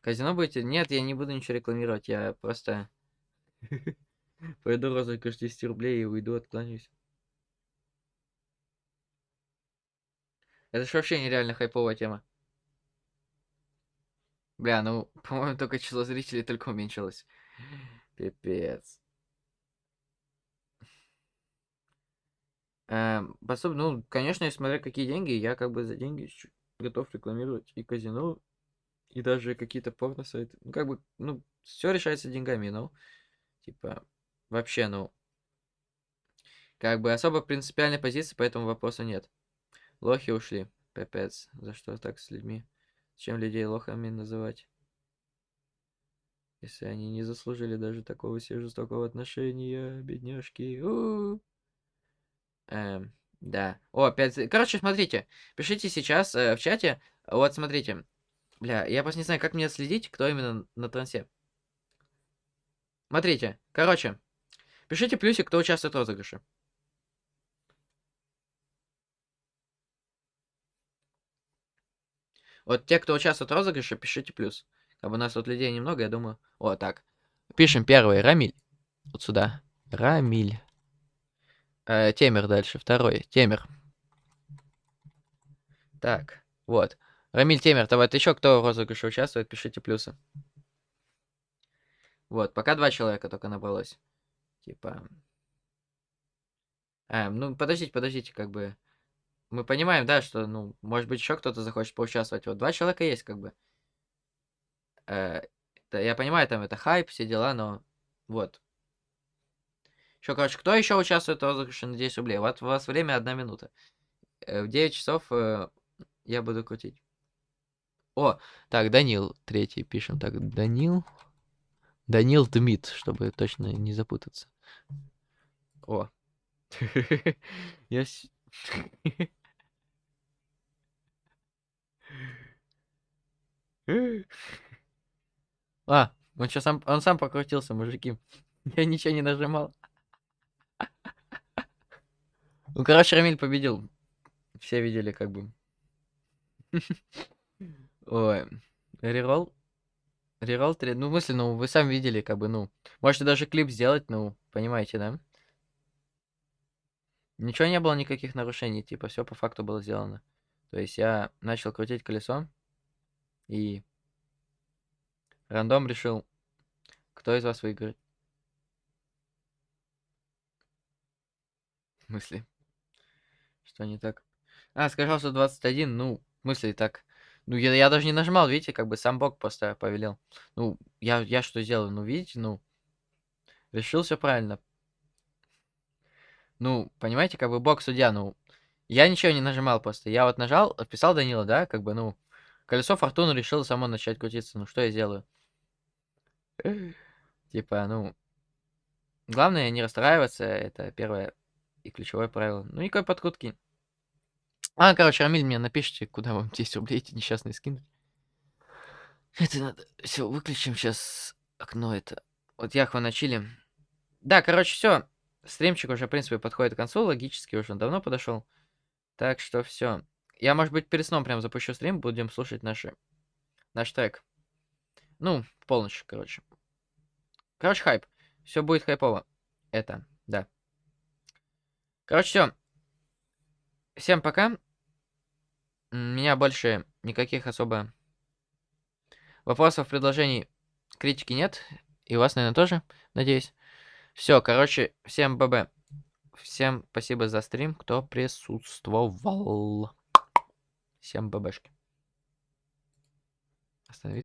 Казино будете? Нет, я не буду ничего рекламировать. Я просто пойду розыгрыш 10 рублей и уйду, откланяюсь. Это же вообще нереально хайповая тема. Бля, ну, по-моему, только число зрителей только уменьшилось. Пипец. Пособ ну, конечно, смотря какие деньги, я как бы за деньги готов рекламировать и казино, и даже какие-то порно-сайты. Ну, как бы, ну, все решается деньгами, ну. Типа, вообще, ну, как бы особо принципиальной позиции по этому вопросу нет. Лохи ушли. Пипец. За что так с людьми? Чем людей лохами называть? Если они не заслужили даже такого себе жестокого отношения, бедняжки. У -у -у. Эм, да. О, опять... Короче, смотрите. Пишите сейчас э, в чате. Вот, смотрите. Бля, я просто не знаю, как мне следить, кто именно на трансе. Смотрите. Короче. Пишите плюсик, кто участвует в розыгрыше. Вот те, кто участвует в розыгрыше, пишите плюс. Как бы у нас тут людей немного, я думаю. О, так. Пишем первый. Рамиль. Вот сюда. Рамиль. Э, Темер дальше, второй. Темер. Так, вот. Рамиль Темер, давай, еще кто в розыгрыше участвует, пишите плюсы. Вот, пока два человека только набралось. Типа... А, ну, подождите, подождите, как бы... Мы понимаем, да, что, ну, может быть, еще кто-то захочет поучаствовать. Вот два человека есть, как бы. Э, я понимаю, там это хайп, все дела, но... Вот. Еще, короче, кто еще участвует в розыгрыше на 10 рублей? Вот у вас время одна минута. Э, в 9 часов э, я буду крутить. О, так, Данил, третий пишем. Так, Данил. Данил Дмит, чтобы точно не запутаться. О. Я... А, он сейчас сам, он сам покрутился, мужики. Я ничего не нажимал. Ну, короче, Рамиль победил. Все видели, как бы. Ой, Реролл? Реролл 3. Ну, в смысле, ну, вы сами видели, как бы, ну. Можете даже клип сделать, ну, понимаете, да? Ничего не было, никаких нарушений, типа, все по факту было сделано. То есть я начал крутить колесо, и рандом решил, кто из вас выиграет. В смысле? Что не так? А, сказал, что 21, ну, в смысле так. Ну, я, я даже не нажимал, видите, как бы сам Бог просто повелел. Ну, я, я что сделал? Ну, видите, ну, решил все правильно. Ну, понимаете, как бы Бог судья, ну, я ничего не нажимал просто. Я вот нажал, отписал Данила, да, как бы, ну, колесо фортуны решило само начать крутиться. Ну, что я сделаю? Типа, ну, главное не расстраиваться, это первое и ключевое правило. Ну, никакой подкрутки. А, короче, Рамиль, мне напишите, куда вам 10 рублей эти несчастные скинуть. Это надо... Все, выключим сейчас окно это. Вот Яхва начали. Да, короче, все. Стримчик уже, в принципе, подходит к концу. Логически уже давно подошел. Так что все. Я, может быть, перед сном прям запущу стрим. Будем слушать наши... наш трек. Ну, полночь, короче. Короче, хайп. Все будет хайпово. Это, да. Короче, все. Всем пока. Меня больше никаких особо вопросов, предложений, критики нет. И у вас, наверное, тоже, надеюсь. Все, короче, всем ББ. Всем спасибо за стрим, кто присутствовал. Всем ББшки. Остановиться.